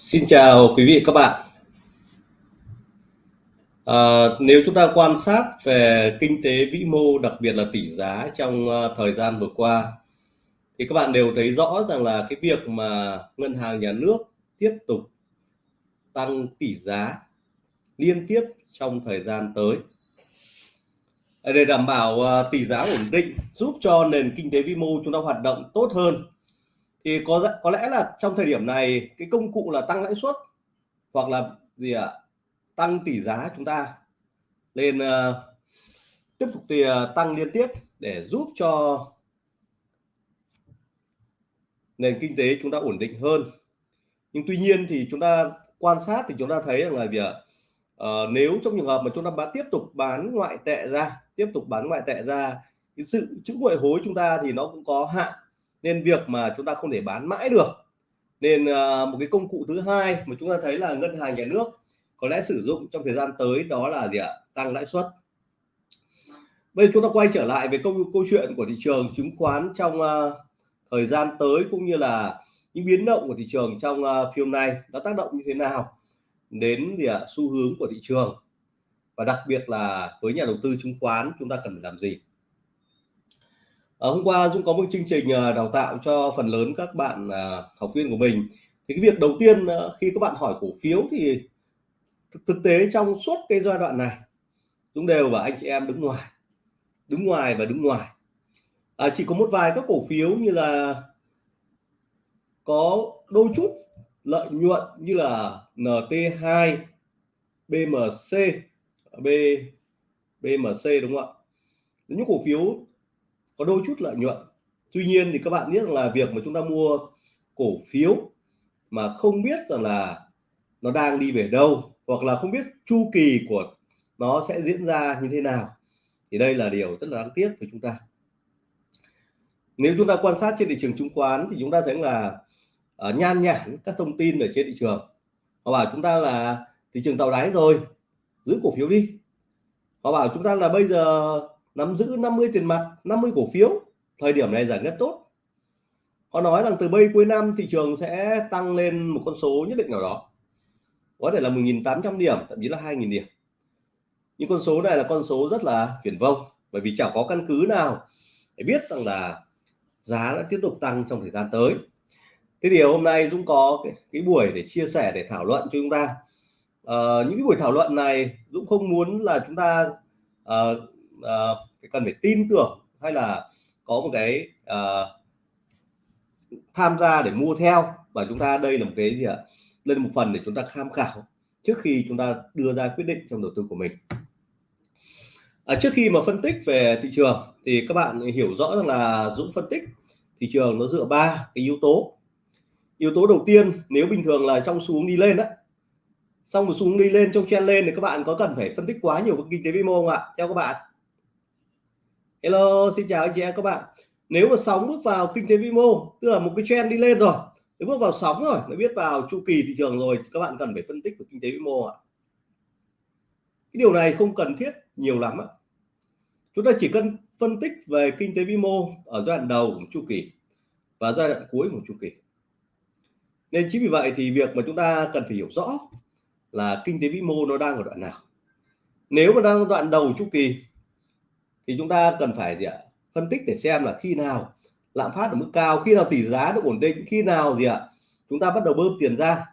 Xin chào quý vị các bạn. À, nếu chúng ta quan sát về kinh tế vĩ mô, đặc biệt là tỷ giá trong à, thời gian vừa qua, thì các bạn đều thấy rõ rằng là cái việc mà ngân hàng nhà nước tiếp tục tăng tỷ giá liên tiếp trong thời gian tới để đảm bảo à, tỷ giá ổn định, giúp cho nền kinh tế vĩ mô chúng ta hoạt động tốt hơn thì có có lẽ là trong thời điểm này cái công cụ là tăng lãi suất hoặc là gì ạ? À? tăng tỷ giá chúng ta. Lên uh, tiếp tục thì uh, tăng liên tiếp để giúp cho nền kinh tế chúng ta ổn định hơn. Nhưng tuy nhiên thì chúng ta quan sát thì chúng ta thấy rằng là việc uh, ờ, nếu trong trường hợp mà chúng ta bán tiếp tục bán ngoại tệ ra tiếp tục bán ngoại tệ ra cái sự chữ ngoại hối chúng ta thì nó cũng có hạn nên việc mà chúng ta không thể bán mãi được. Nên à, một cái công cụ thứ hai mà chúng ta thấy là ngân hàng nhà nước có lẽ sử dụng trong thời gian tới đó là gì ạ? Tăng lãi suất. Bây giờ chúng ta quay trở lại về câu câu chuyện của thị trường chứng khoán trong uh, thời gian tới cũng như là những biến động của thị trường trong uh, phiên này nó tác động như thế nào đến gì ạ? Xu hướng của thị trường. Và đặc biệt là với nhà đầu tư chứng khoán chúng ta cần phải làm gì? À, hôm qua Dũng có một chương trình ờ, đào tạo cho phần lớn các bạn à, học viên của mình. Thì cái việc đầu tiên à, khi các bạn hỏi cổ phiếu thì thực, thực tế trong suốt cái giai đoạn này Dũng đều và anh chị em đứng ngoài, đứng ngoài và đứng ngoài. À, chỉ có một vài các cổ phiếu như là có đôi chút lợi nhuận như là NT2, BMC, B BMC đúng không ạ? Những cổ phiếu có đôi chút lợi nhuận. Tuy nhiên thì các bạn biết rằng là việc mà chúng ta mua cổ phiếu mà không biết rằng là nó đang đi về đâu hoặc là không biết chu kỳ của nó sẽ diễn ra như thế nào thì đây là điều rất là đáng tiếc với chúng ta. Nếu chúng ta quan sát trên thị trường chứng khoán thì chúng ta thấy là uh, nhan nhản các thông tin ở trên thị trường. Họ bảo chúng ta là thị trường tạo đáy rồi giữ cổ phiếu đi. Họ bảo chúng ta là bây giờ nắm giữ 50 tiền mặt 50 cổ phiếu thời điểm này giải nhất tốt. Họ nói rằng từ bây cuối năm thị trường sẽ tăng lên một con số nhất định nào đó. Có thể là 1.800 điểm thậm chí là 2.000 điểm. Nhưng con số này là con số rất là phiền vông bởi vì chẳng có căn cứ nào để biết rằng là giá đã tiếp tục tăng trong thời gian tới. Thế thì hôm nay Dũng có cái, cái buổi để chia sẻ để thảo luận cho chúng ta. Uh, những cái buổi thảo luận này Dũng không muốn là chúng ta uh, uh, cần phải tin tưởng hay là có một cái uh, tham gia để mua theo. Và chúng ta đây là một cái gì ạ? Lên một phần để chúng ta tham khảo trước khi chúng ta đưa ra quyết định trong đầu tư của mình. À, trước khi mà phân tích về thị trường thì các bạn hiểu rõ rằng là Dũng phân tích thị trường nó dựa ba cái yếu tố. Yếu tố đầu tiên nếu bình thường là trong xuống đi lên đó xong một xuống đi lên trong chen lên thì các bạn có cần phải phân tích quá nhiều về kinh tế vĩ mô không ạ? Theo các bạn. Hello, xin chào anh chị em các bạn. Nếu mà sóng bước vào kinh tế vĩ mô, tức là một cái trend đi lên rồi, nếu bước vào sóng rồi, nó biết vào chu kỳ thị trường rồi, các bạn cần phải phân tích về kinh tế vĩ mô ạ. Cái điều này không cần thiết nhiều lắm ạ. Chúng ta chỉ cần phân tích về kinh tế vĩ mô ở giai đoạn đầu của chu kỳ và giai đoạn cuối của chu kỳ. Nên chính vì vậy thì việc mà chúng ta cần phải hiểu rõ là kinh tế vĩ mô nó đang ở đoạn nào. Nếu mà đang ở đoạn đầu chu kỳ thì chúng ta cần phải gì ạ? Phân tích để xem là khi nào lạm phát ở mức cao, khi nào tỷ giá được ổn định, khi nào gì ạ? Chúng ta bắt đầu bơm tiền ra.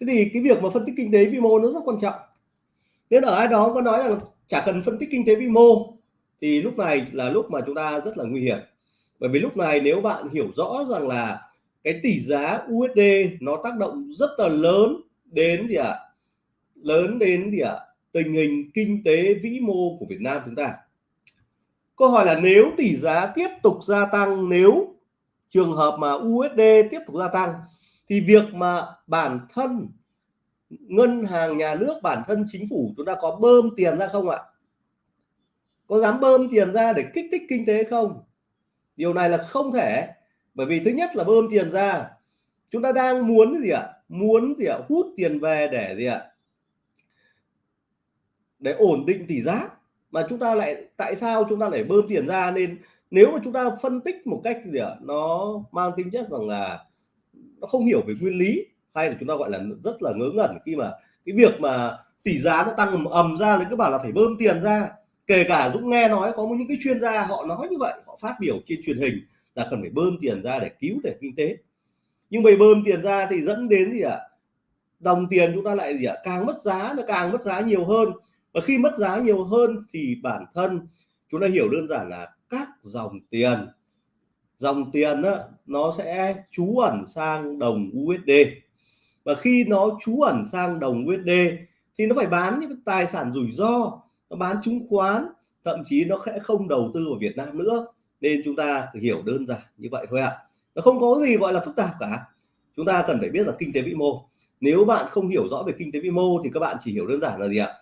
Thế thì cái việc mà phân tích kinh tế vĩ mô nó rất quan trọng. Nên ở ai đó có nói rằng chả cần phân tích kinh tế vĩ mô, thì lúc này là lúc mà chúng ta rất là nguy hiểm. Bởi vì lúc này nếu bạn hiểu rõ rằng là cái tỷ giá USD nó tác động rất là lớn đến gì ạ? Lớn đến gì ạ? Tình hình kinh tế vĩ mô của Việt Nam chúng ta. Câu hỏi là nếu tỷ giá tiếp tục gia tăng, nếu trường hợp mà USD tiếp tục gia tăng, thì việc mà bản thân ngân hàng nhà nước, bản thân chính phủ chúng ta có bơm tiền ra không ạ? Có dám bơm tiền ra để kích thích kinh tế không? Điều này là không thể, bởi vì thứ nhất là bơm tiền ra, chúng ta đang muốn gì ạ? Muốn gì ạ? Hút tiền về để gì ạ? Để ổn định tỷ giá. Mà chúng ta lại, tại sao chúng ta lại bơm tiền ra? Nên nếu mà chúng ta phân tích một cách gì ạ? Nó mang tính chất rằng là nó không hiểu về nguyên lý, hay là chúng ta gọi là rất là ngớ ngẩn khi mà cái việc mà tỷ giá nó tăng ầm ầm ra thì cứ bảo là phải bơm tiền ra. Kể cả Dũng nghe nói, có những cái chuyên gia họ nói như vậy, họ phát biểu trên truyền hình là cần phải bơm tiền ra để cứu nền kinh tế. Nhưng vậy bơm tiền ra thì dẫn đến gì ạ? À? đồng tiền chúng ta lại gì ạ? À? càng mất giá, nó càng mất giá nhiều hơn và khi mất giá nhiều hơn thì bản thân chúng ta hiểu đơn giản là các dòng tiền. Dòng tiền đó, nó sẽ trú ẩn sang đồng USD và khi nó trú ẩn sang đồng USD thì nó phải bán những tài sản rủi ro nó bán chứng khoán thậm chí nó sẽ không đầu tư vào Việt Nam nữa. Nên chúng ta hiểu đơn giản như vậy thôi ạ. À. nó không có gì gọi là phức tạp cả. Chúng ta cần phải biết là kinh tế vĩ mô. Nếu bạn không hiểu rõ về kinh tế vĩ mô thì các bạn chỉ hiểu đơn giản là gì ạ?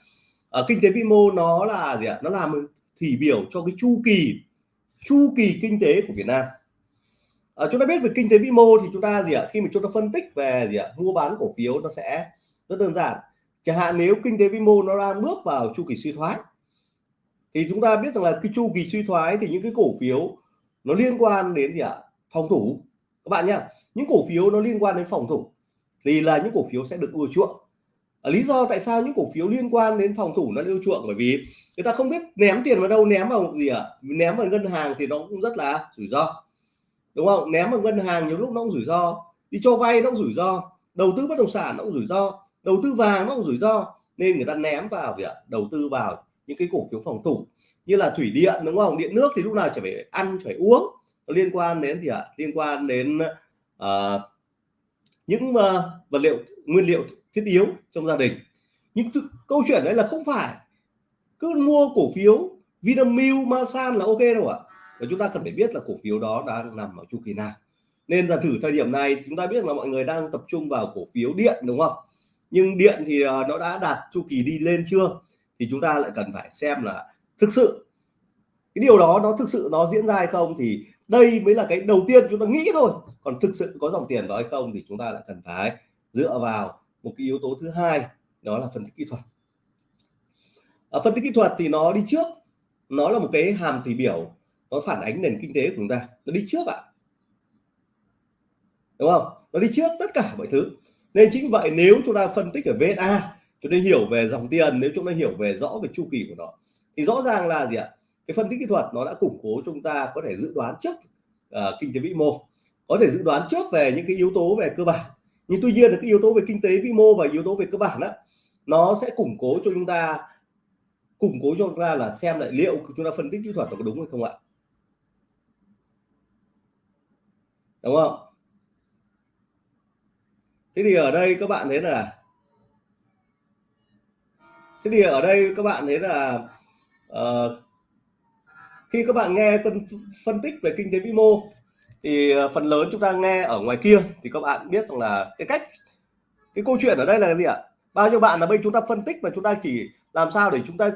Ở kinh tế vĩ mô nó là gì ạ? Nó làm thì biểu cho cái chu kỳ chu kỳ kinh tế của Việt Nam. À, chúng ta biết về kinh tế vĩ mô thì chúng ta gì ạ? Khi mà chúng ta phân tích về gì ạ? Mua bán cổ phiếu nó sẽ rất đơn giản. Chẳng hạn nếu kinh tế vĩ mô nó đang bước vào chu kỳ suy thoái thì chúng ta biết rằng là cái chu kỳ suy thoái thì những cái cổ phiếu nó liên quan đến gì ạ? Phòng thủ. Các bạn nhá những cổ phiếu nó liên quan đến phòng thủ thì là những cổ phiếu sẽ được ưa chuộng. Ờ, lý do tại sao những cổ phiếu liên quan đến phòng thủ nó ưa chuộng bởi vì người ta không biết ném tiền vào đâu ném vào gì ạ? Ném vào ngân hàng thì nó cũng rất là rủi ro. Đúng không? Ném vào ngân hàng nhiều lúc nó cũng rủi ro. Đi cho vay nó cũng rủi ro. Đầu tư bất động sản nó cũng rủi ro. Đầu tư vàng nó cũng rủi ro. Nên người ta ném vào việc đầu tư vào những cái cổ phiếu phòng thủ như là thủy điện đúng không? Điện nước thì lúc nào chỉ phải ăn phải uống. Nó liên quan đến gì ạ? Liên quan đến uh, những uh, vật liệu nguyên liệu thiết yếu trong gia đình. Nhưng câu chuyện đấy là không phải cứ mua cổ phiếu Vinamilk, Masan là ok đâu ạ. Và chúng ta cần phải biết là cổ phiếu đó đang nằm ở chu kỳ nào nên giả thử thời điểm này chúng ta biết là mọi người đang tập trung vào cổ phiếu điện đúng không? Nhưng điện thì ờ, nó đã đạt chu kỳ đi lên chưa? Thì chúng ta lại cần phải xem là thực sự cái điều đó nó thực sự nó diễn ra hay không? Thì đây mới là cái đầu tiên chúng ta nghĩ thôi. Còn thực sự có dòng tiền đó hay không thì chúng ta lại cần phải dựa vào một cái yếu tố thứ hai đó là phân tích kỹ thuật. Ở phân tích kỹ thuật thì nó đi trước nó là một cái hàm tỷ biểu nó phản ánh nền kinh tế của chúng ta. Nó đi trước ạ. À. đúng không? Nó đi trước tất cả mọi thứ. Nên chính vậy nếu chúng ta phân tích ở VSA chúng ta hiểu về dòng tiền nếu chúng ta hiểu về rõ về chu kỳ của nó thì rõ ràng là gì ạ? Cái phân tích kỹ thuật nó đã củng cố chúng ta có thể dự đoán trước uh, kinh tế vĩ mô có thể dự đoán trước về những cái yếu tố về cơ bản nhưng tuy nhiên là cái yếu tố về kinh tế vĩ mô và yếu tố về cơ bản đó nó sẽ củng cố cho chúng ta củng cố cho chúng ta là xem lại liệu chúng ta phân tích kỹ thuật nó có đúng hay không ạ. Đúng không? Thế thì ở đây các bạn thấy là thế thì ở đây các bạn thấy là uh, khi các bạn nghe phân, phân tích về kinh tế vĩ mô thì ờ, phần lớn chúng ta nghe ở ngoài kia thì các bạn biết rằng là cái cách cái câu chuyện ở đây là gì ạ? Bao nhiêu bạn là bây chúng ta phân tích mà chúng ta chỉ làm sao để chúng ta,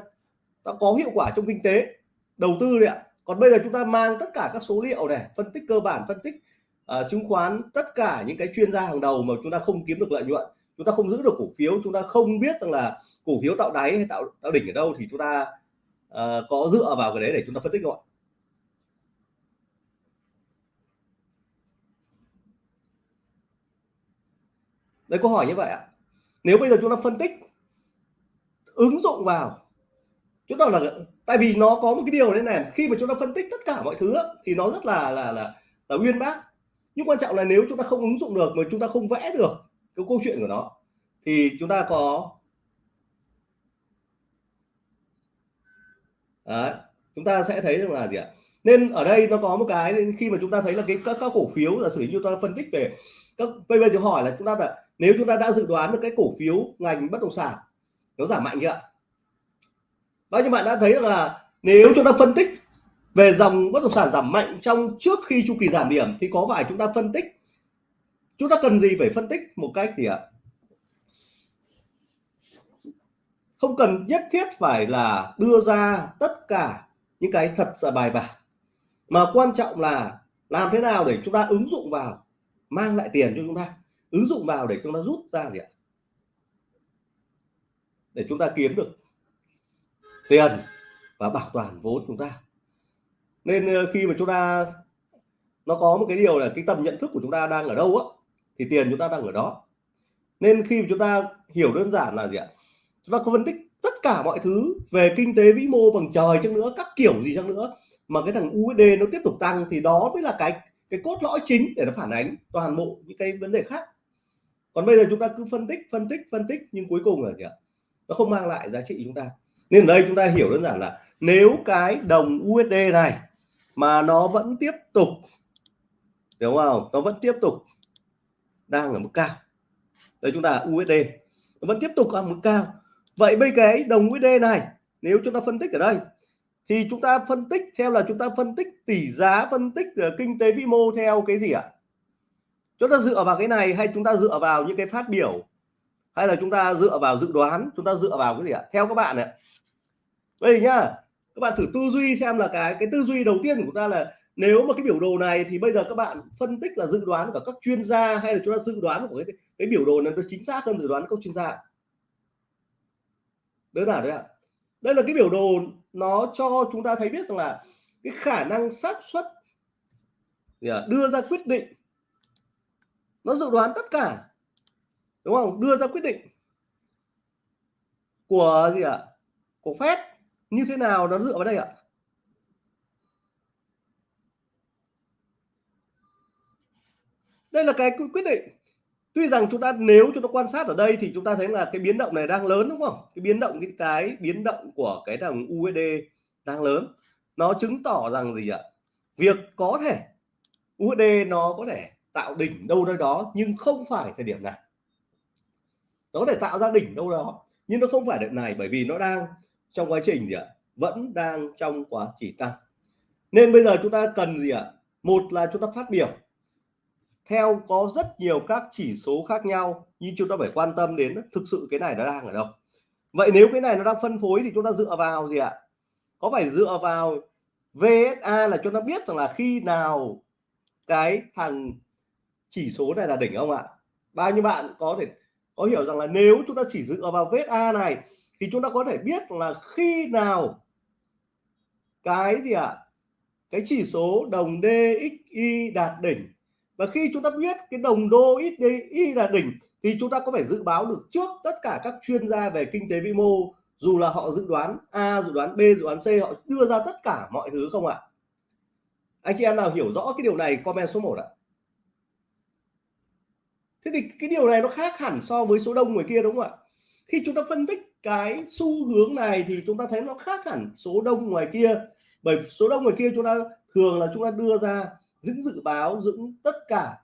đã có hiệu quả trong kinh tế đầu tư đấy ạ. Còn bây giờ chúng ta mang tất cả các số liệu này phân tích cơ bản phân tích uh, chứng khoán tất cả những cái chuyên gia hàng đầu mà chúng ta không kiếm được lợi nhuận chúng ta không giữ được cổ phiếu chúng ta không biết rằng là cổ phiếu tạo đáy hay tạo tạo đỉnh ở đâu thì chúng ta uh, có dựa vào cái đấy để chúng ta phân tích gọi đấy câu hỏi như vậy ạ nếu bây giờ chúng ta phân tích ứng dụng vào chúng ta là tại vì nó có một cái điều đấy này khi mà chúng ta phân tích tất cả mọi thứ thì nó rất là là là là uyên bác nhưng quan trọng là nếu chúng ta không ứng dụng được mà chúng ta không vẽ được cái câu chuyện của nó thì chúng ta có Đấy, chúng ta sẽ thấy rằng là gì ạ nên ở đây nó có một cái khi mà chúng ta thấy là cái các, các cổ phiếu là sử như ta phân tích về các bây giờ chúng hỏi là chúng ta là nếu chúng ta đã dự đoán được cái cổ phiếu ngành bất động sản, nó giảm mạnh chưa ạ? Bao bạn đã thấy là nếu chúng ta phân tích về dòng bất động sản giảm mạnh trong trước khi chu kỳ giảm điểm, thì có phải chúng ta phân tích, chúng ta cần gì phải phân tích một cách gì ạ? Không cần nhất thiết phải là đưa ra tất cả những cái thật là bài bản, mà quan trọng là làm thế nào để chúng ta ứng dụng vào, mang lại tiền cho chúng ta ứng dụng vào để chúng ta rút ra gì ạ? Để chúng ta kiếm được tiền và bảo toàn vốn chúng ta. Nên ờ, khi mà chúng ta, nó có một cái điều là cái tầm nhận thức của chúng ta đang ở đâu á, thì tiền chúng ta đang ở đó. Nên khi mà chúng ta hiểu đơn giản là gì ạ? Chúng ta có phân tích tất cả mọi thứ về kinh tế vĩ mô bằng trời chăng nữa, các kiểu gì chăng nữa, mà cái thằng USD nó tiếp tục tăng thì đó mới là cái cái cốt lõi chính để nó phản ánh toàn bộ những cái vấn đề khác còn bây giờ chúng ta cứ phân tích phân tích phân tích nhưng cuối cùng là gì ạ? Nó không mang lại giá trị chúng ta. Nên ở đây chúng ta hiểu đơn giản là nếu cái đồng USD này mà nó vẫn tiếp tục đúng không nó vẫn tiếp tục đang ở mức cao. Đây chúng ta USD nó vẫn tiếp tục ở mức cao. Vậy bây cái đồng USD này, nếu chúng ta phân tích ở đây, thì chúng ta phân tích theo là chúng ta phân tích tỷ giá, phân tích ờ, kinh tế vĩ mô theo cái gì ạ? Chúng ta dựa vào cái này hay chúng ta dựa vào những cái phát biểu? Hay là chúng ta dựa vào dự đoán? Chúng ta dựa vào cái gì ạ? Theo các bạn này đây nhá, các bạn thử tư duy xem là cái cái tư duy đầu tiên của ta là nếu mà cái biểu đồ này thì bây giờ các bạn phân tích là dự đoán của các chuyên gia hay là chúng ta dự đoán của cái cái biểu đồ này nó chính xác hơn dự đoán của các chuyên gia? Đơn giản đấy ạ. Đây là cái biểu đồ nó cho chúng ta thấy biết rằng là cái khả năng xác suất đưa ra quyết định nó dự đoán tất cả. Đúng không? Đưa ra quyết định của gì ạ? Của phép như thế nào nó dựa vào đây ạ? Đây là cái quyết định. Tuy rằng chúng ta nếu chúng ta quan sát ở đây thì chúng ta thấy là cái biến động này đang lớn đúng không? Cái biến động cái, cái biến động của cái đồng USD đang lớn. Nó chứng tỏ rằng gì ạ? Việc có thể USD nó có thể tạo đỉnh đâu đâu đó, nhưng không phải thời điểm này. Nó có thể tạo ra đỉnh đâu đó, nhưng nó không phải đợt này, bởi vì nó đang trong quá trình gì ạ? Vẫn đang trong quá trình tăng. Nên bây giờ chúng ta cần gì ạ? Một là chúng ta phát biểu. Theo có rất nhiều các chỉ số khác nhau, nhưng chúng ta phải quan tâm đến thực sự cái này nó đang ở đâu. Vậy nếu cái này nó đang phân phối thì chúng ta dựa vào gì ạ? Có phải dựa vào VSA là chúng ta biết rằng là khi nào cái thằng chỉ số này là đỉnh không ạ? Bao nhiêu bạn có thể, có hiểu rằng là nếu chúng ta chỉ dựa vào vết A này, thì chúng ta có thể biết là khi nào cái gì ạ? Cái chỉ số đồng DXY đạt đỉnh. Và khi chúng ta biết cái đồng đô ít đạt đỉnh, thì chúng ta có phải dự báo được trước tất cả các chuyên gia về kinh tế vĩ mô, dù là họ dự đoán A, dự đoán B, dự đoán C, họ đưa ra tất cả mọi thứ không ạ? Anh chị em nào hiểu rõ cái điều này, comment số 1 ạ thế thì cái điều này nó khác hẳn so với số đông người kia đúng không ạ? Khi chúng ta phân tích cái xu hướng này thì chúng ta thấy nó khác hẳn số đông ngoài kia. Bởi số đông ngoài kia chúng ta thường là chúng ta đưa ra những dự báo những tất cả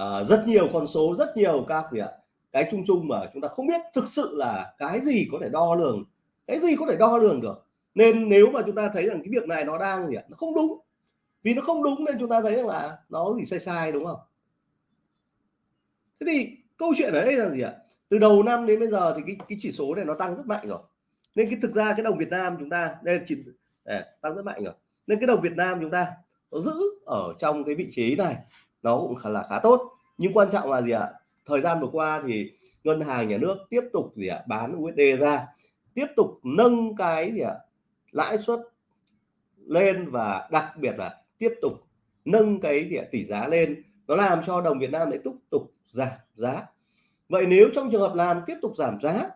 uh, rất nhiều con số rất nhiều các gì ạ cái chung chung mà chúng ta không biết thực sự là cái gì có thể đo lường cái gì có thể đo lường được. Nên nếu mà chúng ta thấy rằng cái việc này nó đang gì ạ nó không đúng vì nó không đúng nên chúng ta thấy rằng là nó gì sai sai đúng không? Thế thì câu chuyện ở đây là gì ạ? Từ đầu năm đến bây giờ thì cái cái chỉ số này nó tăng rất mạnh rồi. Nên cái thực ra cái đồng Việt Nam chúng ta đây là chỉ để, tăng rất mạnh rồi. Nên cái đồng Việt Nam chúng ta nó giữ ở trong cái vị trí này nó cũng khá là khá tốt. Nhưng quan trọng là gì ạ? Thời gian vừa qua thì ngân hàng nhà nước tiếp tục gì ạ? Bán USD ra tiếp tục nâng cái gì ạ? Lãi suất lên và đặc biệt là tiếp tục nâng cái gì ạ, tỷ giá lên. Nó làm cho đồng Việt Nam lại tiếp tục giảm giá. Vậy nếu trong trường hợp làm tiếp tục giảm giá,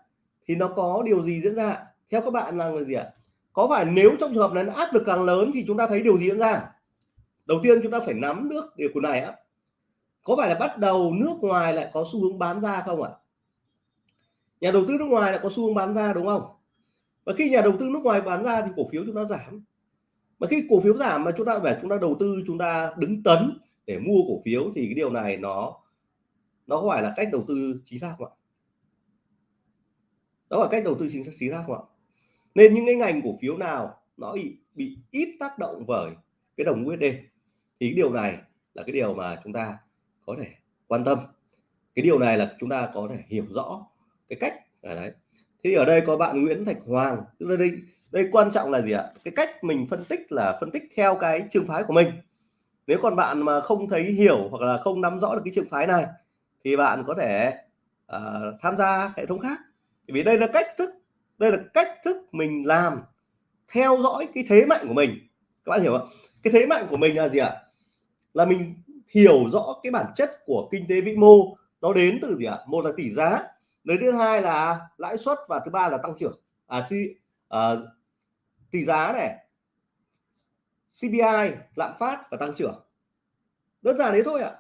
thì nó có điều gì diễn ra? Theo các bạn là gì ạ? Có phải nếu trong trường hợp này nó áp lực càng lớn thì chúng ta thấy điều gì diễn ra? Đầu tiên chúng ta phải nắm nước điều của này á. Có phải là bắt đầu nước ngoài lại có xu hướng bán ra không ạ? Nhà đầu tư nước ngoài lại có xu hướng bán ra, đúng không? Và khi nhà đầu tư nước ngoài bán ra thì cổ phiếu chúng ta giảm. Mà khi cổ phiếu giảm mà chúng ta phải, chúng ta đầu tư, chúng ta đứng tấn để mua cổ phiếu thì cái điều này nó nó có phải là cách đầu tư chính xác không ạ? Đó là cách đầu tư chính xác chính xác không ạ? Nên những cái ngành cổ phiếu nào nó bị, bị ít tác động bởi cái đồng USD thì cái điều này là cái điều mà chúng ta có thể quan tâm. Cái điều này là chúng ta có thể hiểu rõ cái cách ở đấy. Thế thì ở đây có bạn Nguyễn Thạch Hoàng tức là đây đây quan trọng là gì ạ? Cái cách mình phân tích là phân tích theo cái trường phái của mình. Nếu còn bạn mà không thấy hiểu hoặc là không nắm rõ được cái trường phái này thì bạn có thể uh, tham gia hệ thống khác. Vì đây là cách thức đây là cách thức mình làm theo dõi cái thế mạnh của mình. Các bạn hiểu không cái thế mạnh của mình là gì ạ? Là mình hiểu rõ cái bản chất của kinh tế vĩ mô nó đến từ gì ạ? Một là tỷ giá đến thứ hai là lãi suất và thứ ba là tăng trưởng. À, si, à ờ, tỷ giá này CPI lạm phát và tăng trưởng. Đơn giản đấy thôi ạ.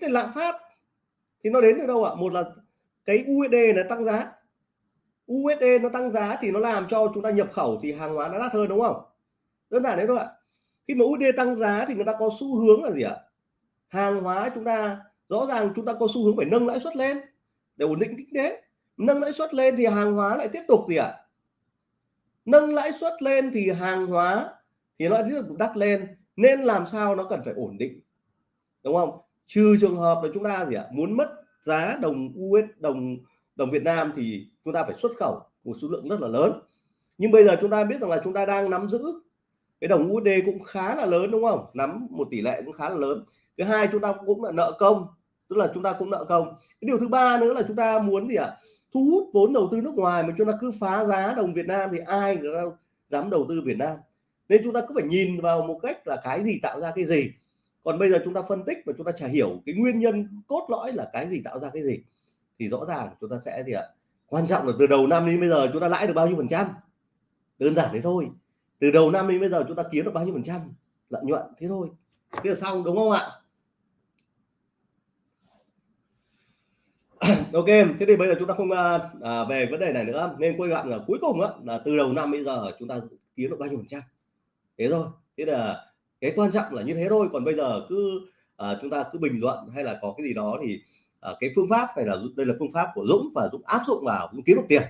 Thế lạm phát thì nó đến từ đâu ạ? Một là cái USD nó tăng giá. USD nó tăng giá thì nó làm cho chúng ta nhập khẩu thì hàng hóa nó đắt hơn, đúng không? Đơn giản đấy thôi ạ. Khi mà USD tăng giá thì người ta có xu hướng là gì ạ? Hàng hóa chúng ta, rõ ràng chúng ta có xu hướng phải nâng lãi suất lên để ổn định kinh tế. Nâng lãi suất lên thì hàng hóa lại tiếp tục gì ạ? Nâng lãi suất lên thì hàng hóa thì nó tiếp tục đắt lên. Nên làm sao nó cần phải ổn định, đúng không? Trừ trường hợp là chúng ta gì ạ, muốn mất giá đồng US đồng đồng Việt Nam thì chúng ta phải xuất khẩu một số lượng rất là lớn. Nhưng bây giờ chúng ta biết rằng là chúng ta đang nắm giữ cái đồng USD cũng khá là lớn, đúng không? Nắm một tỷ lệ cũng khá là lớn. Thứ hai, chúng ta cũng là nợ công, tức là chúng ta cũng nợ công. Cái điều thứ ba nữa là chúng ta muốn gì ạ, thu hút vốn đầu tư nước ngoài mà chúng ta cứ phá giá đồng Việt Nam thì ai dám đầu tư Việt Nam? Nên chúng ta cứ phải nhìn vào một cách là cái gì tạo ra cái gì còn bây giờ chúng ta phân tích và chúng ta chả hiểu cái nguyên nhân cốt lõi là cái gì tạo ra cái gì thì rõ ràng chúng ta sẽ gì ạ? Quan trọng là từ đầu năm đến bây giờ chúng ta lãi được bao nhiêu phần trăm? Đơn giản thế thôi. Từ đầu năm đến bây giờ chúng ta kiếm được bao nhiêu phần trăm? Lợi nhuận thế thôi. Thế là xong đúng không ạ? Ok thế thì bây giờ chúng ta không à, à về vấn đề này nữa. Nên quay gọn là cuối cùng á là từ đầu năm bây giờ chúng ta kiếm được bao nhiêu phần trăm? Thế thôi. Thế là cái quan trọng là như thế thôi còn bây giờ cứ à, chúng ta cứ bình luận hay là có cái gì đó thì à, cái phương pháp này là đây là phương pháp của Dũng và Dũng áp dụng vào Dũng kiếm được tiền.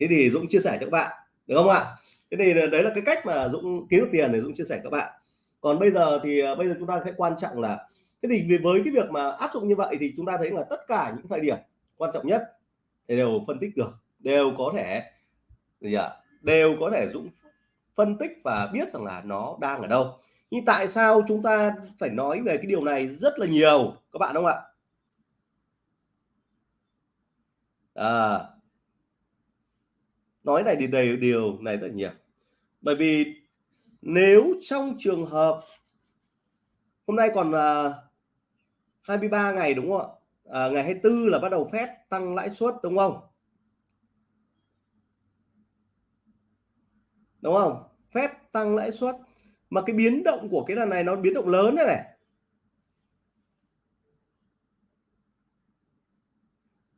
Thế thì Dũng chia sẻ cho các bạn được không ạ? Thế thì đấy là cái cách mà Dũng kiếm được tiền để Dũng chia sẻ các bạn. Còn bây giờ thì à, bây giờ chúng ta sẽ quan trọng là thế thì với cái việc mà áp dụng như vậy thì chúng ta thấy là tất cả những thời điểm quan trọng nhất thì đều phân tích được đều có thể gì ạ? Đều có thể Dũng phân tích và biết rằng là nó đang ở đâu nhưng tại sao chúng ta phải nói về cái điều này rất là nhiều? Các bạn không ạ? À, nói này thì đầy điều này rất nhiều. Bởi vì nếu trong trường hợp hôm nay còn à, 23 ngày đúng không ạ? À, ngày 24 là bắt đầu phép tăng lãi suất đúng không? Đúng không? Phép tăng lãi suất mà cái biến động của cái lần này nó biến động lớn này này.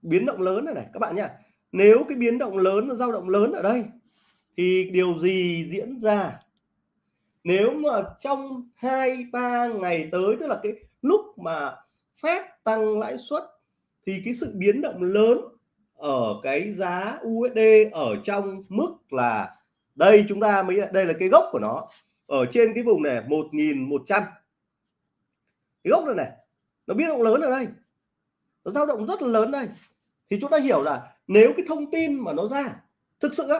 Biến động lớn này này, các bạn nhá. Nếu cái biến động lớn nó dao động lớn ở đây, thì điều gì diễn ra? Nếu mà trong hai, ba ngày tới, tức là cái lúc mà phép tăng lãi suất, thì cái sự biến động lớn ở cái giá USD ở trong mức là đây, chúng ta mới, đây là cái gốc của nó ở trên cái vùng này 1100 cái gốc này này, nó biến động lớn ở đây. Nó dao động rất là lớn đây. Thì chúng ta hiểu là nếu cái thông tin mà nó ra, thực sự á,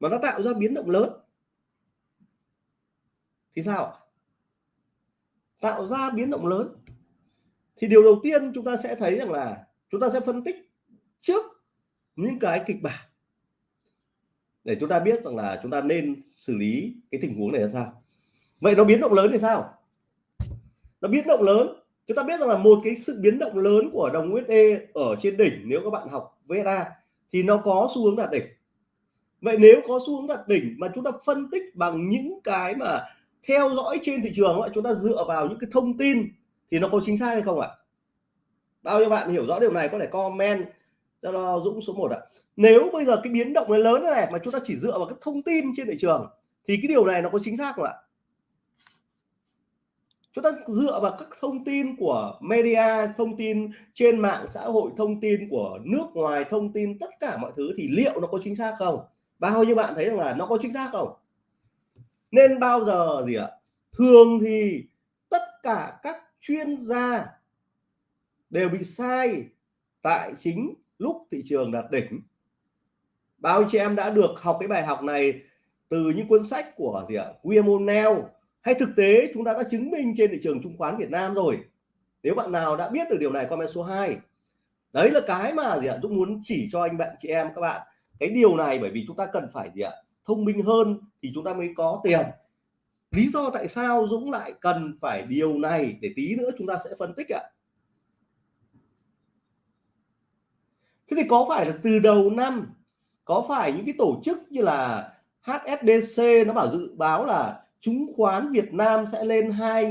mà nó tạo ra biến động lớn, thì sao tạo ra biến động lớn. Thì điều đầu tiên chúng ta sẽ thấy rằng là chúng ta sẽ phân tích trước những cái kịch bản để chúng ta biết rằng là chúng ta nên xử lý cái tình huống này ra sao. Vậy nó biến động lớn thì sao? Nó biến động lớn. Chúng ta biết rằng là một cái sự biến động lớn của đồng USD e ở trên đỉnh nếu các bạn học VSA thì nó có xu hướng đạt đỉnh. Vậy nếu có xu hướng đạt đỉnh mà chúng ta phân tích bằng những cái mà theo dõi trên thị trường chúng ta dựa vào những cái thông tin thì nó có chính xác hay không ạ? Bao nhiêu bạn hiểu rõ điều này có thể comment cho Dũng số 1 ạ. Nếu bây giờ cái biến động này lớn này mà chúng ta chỉ dựa vào cái thông tin trên thị trường, thì cái điều này nó có chính xác không ạ? Chúng ta dựa vào các thông tin của media, thông tin trên mạng xã hội, thông tin của nước ngoài, thông tin tất cả mọi thứ thì liệu nó có chính xác không? Bao nhiêu bạn thấy rằng là nó có chính xác không? Nên bao giờ gì ạ? Thường thì tất cả các chuyên gia đều bị sai tại chính lúc thị trường đạt đỉnh, bao nhiêu chị em đã được học cái bài học này từ những cuốn sách của gì ạ? William O'Neill hay thực tế, chúng ta đã chứng minh trên thị trường chứng khoán Việt Nam rồi. Nếu bạn nào đã biết được điều này, comment số 2 đấy là cái mà gì ạ? Dũng muốn chỉ cho anh bạn, chị em, các bạn. Cái điều này bởi vì chúng ta cần phải gì ạ? Thông minh hơn thì chúng ta mới có tiền. Lý do tại sao Dũng lại cần phải điều này? Để tí nữa chúng ta sẽ phân tích ạ. Thế thì có phải là từ đầu năm, có phải những cái tổ chức như là HSBC nó bảo dự báo là chứng khoán Việt Nam sẽ lên 2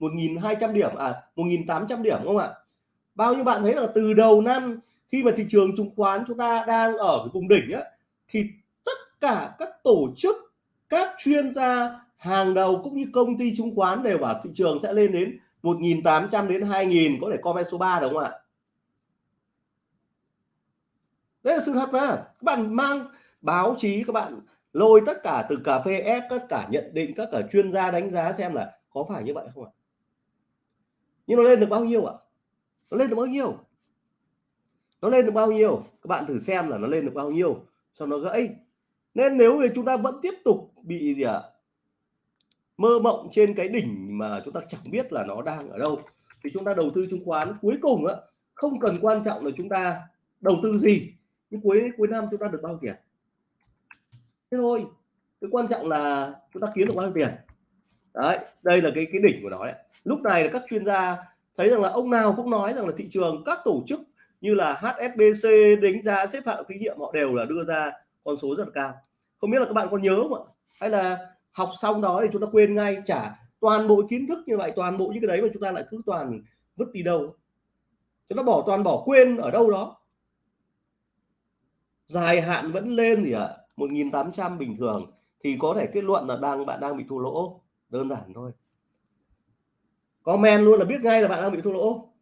1.200 điểm à 1.800 điểm không ạ? Bao nhiêu bạn thấy là từ đầu năm khi mà thị trường chứng khoán chúng ta đang ở cái vùng đỉnh á, thì tất cả các tổ chức, các chuyên gia, hàng đầu cũng như công ty chứng khoán đều bảo thị trường sẽ lên đến 1.800 đến 2.000 có thể comment số 3 đúng không ạ? Đấy là sự thật mà. Các bạn mang báo chí, các bạn lôi tất cả từ cà phê ép, tất cả nhận định các cả chuyên gia đánh giá xem là có phải như vậy không ạ? Nhưng nó lên được bao nhiêu ạ? Nó lên được bao nhiêu? Nó lên được bao nhiêu? Các bạn thử xem là nó lên được bao nhiêu Sau nó gãy. Nên nếu như chúng ta vẫn tiếp tục bị gì ạ? Mơ mộng trên cái đỉnh mà chúng ta chẳng biết là nó đang ở đâu, thì chúng ta đầu tư chứng khoán. Cuối cùng á, không cần quan trọng là chúng ta đầu tư gì nhưng cuối cuối năm chúng ta được bao nhiêu tiền? Thế thôi. Cái quan trọng là chúng ta kiếm được bao nhiêu tiền? Đấy, đây là cái cái đỉnh của nó đấy. Lúc này là các chuyên gia thấy rằng là ông nào cũng nói rằng là thị trường, các tổ chức như là HSBC đánh giá xếp hạng tín nhiệm họ đều là đưa ra con số rất là cao. Không biết là các bạn còn nhớ không ạ? Hay là học xong đó thì chúng ta quên ngay trả toàn bộ kiến thức như vậy, toàn bộ những cái đấy mà chúng ta lại cứ toàn vứt đi đâu? Chúng ta bỏ, toàn bỏ quên ở đâu đó dài hạn vẫn lên gì ạ 1.800 bình thường. Thì có thể kết luận là đang bạn đang bị thua lỗ. Đơn giản thôi. Comment luôn là biết ngay là bạn đang bị thua lỗ.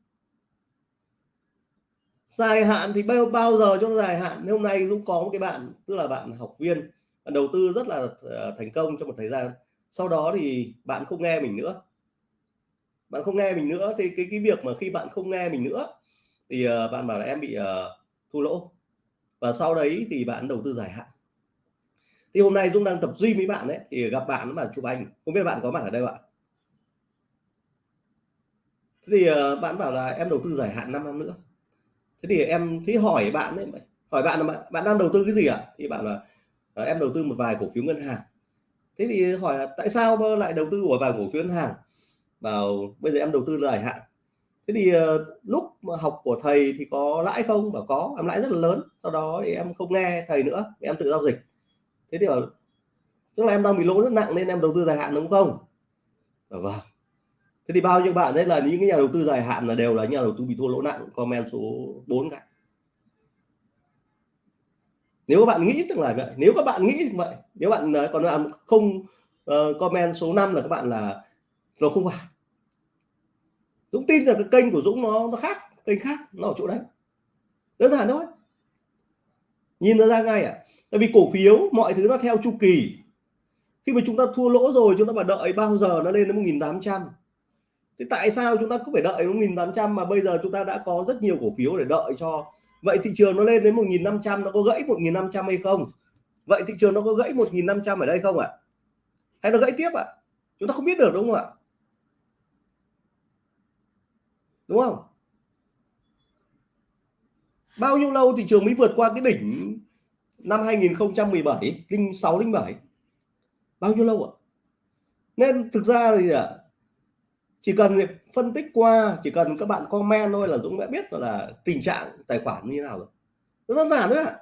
Dài hạn thì bao bao giờ cho nó dài hạn? Hôm nay Dũng có một cái bạn tức là bạn học viên bạn đầu tư rất là ờ, thành công trong một thời gian. Sau đó thì bạn không nghe mình nữa. Bạn không nghe mình nữa thì cái cái việc mà khi bạn không nghe mình nữa thì uh, bạn bảo là em bị uh, thua lỗ và sau đấy thì bạn đầu tư dài hạn. Thì hôm nay Dũng đang tập gym với bạn đấy thì gặp bạn mà chụp ảnh. Không biết bạn có mặt ở đây ạ? Thế thì ờ, bạn bảo là em đầu tư dài hạn 5 năm nữa. Thế thì em thấy hỏi bạn đấy hỏi bạn là bạn, bạn đang đầu tư cái gì ạ? Thì bạn là ờ, em đầu tư một vài cổ phiếu ngân hàng. Thế thì hỏi là tại sao lại đầu tư của vài cổ phiếu ngân hàng? Bảo bây giờ em đầu tư dài hạn thế thì uh, lúc mà học của thầy thì có lãi không? Bảo có em lãi rất là lớn. Sau đó thì em không nghe thầy nữa em tự giao dịch. Thế thì bảo tức là em đang bị lỗ rất nặng nên em đầu tư dài hạn đúng không? Bảo vâng. Thế thì bao nhiêu bạn đấy là những cái nhà đầu tư dài hạn là đều là nhà đầu tư bị thua lỗ nặng comment số 4 cả. Nếu các bạn nghĩ rằng là vậy nếu các bạn nghĩ vậy nếu bạn còn bạn không uh, comment số 5 là các bạn là nó không phải. Dũng tin rằng cái kênh của Dũng nó nó khác, kênh khác, nó ở chỗ đấy. Đơn giản thôi. Nhìn nó ra ngay à? Tại vì cổ phiếu, mọi thứ nó theo chu kỳ. Khi mà chúng ta thua lỗ rồi, chúng ta phải đợi bao giờ nó lên đến 1.800 tại sao chúng ta cứ phải đợi 1.800 mà bây giờ chúng ta đã có rất nhiều cổ phiếu để đợi cho? Vậy thị trường nó lên đến 1.500 nó có gãy 1.500 hay không? Vậy thị trường nó có gãy 1.500 ở đây không ạ? À? hay nó gãy tiếp ạ? À? chúng ta không biết được, đúng không ạ? Đúng không? Bao nhiêu lâu thị trường mới vượt qua cái đỉnh năm 2017 06 07 bao nhiêu lâu ạ? Nên thực ra thì à, chỉ cần phân tích qua, chỉ cần các bạn comment thôi là Dũng đã biết là tình trạng tài khoản như thế nào rồi. Rất đơn giản đấy ạ.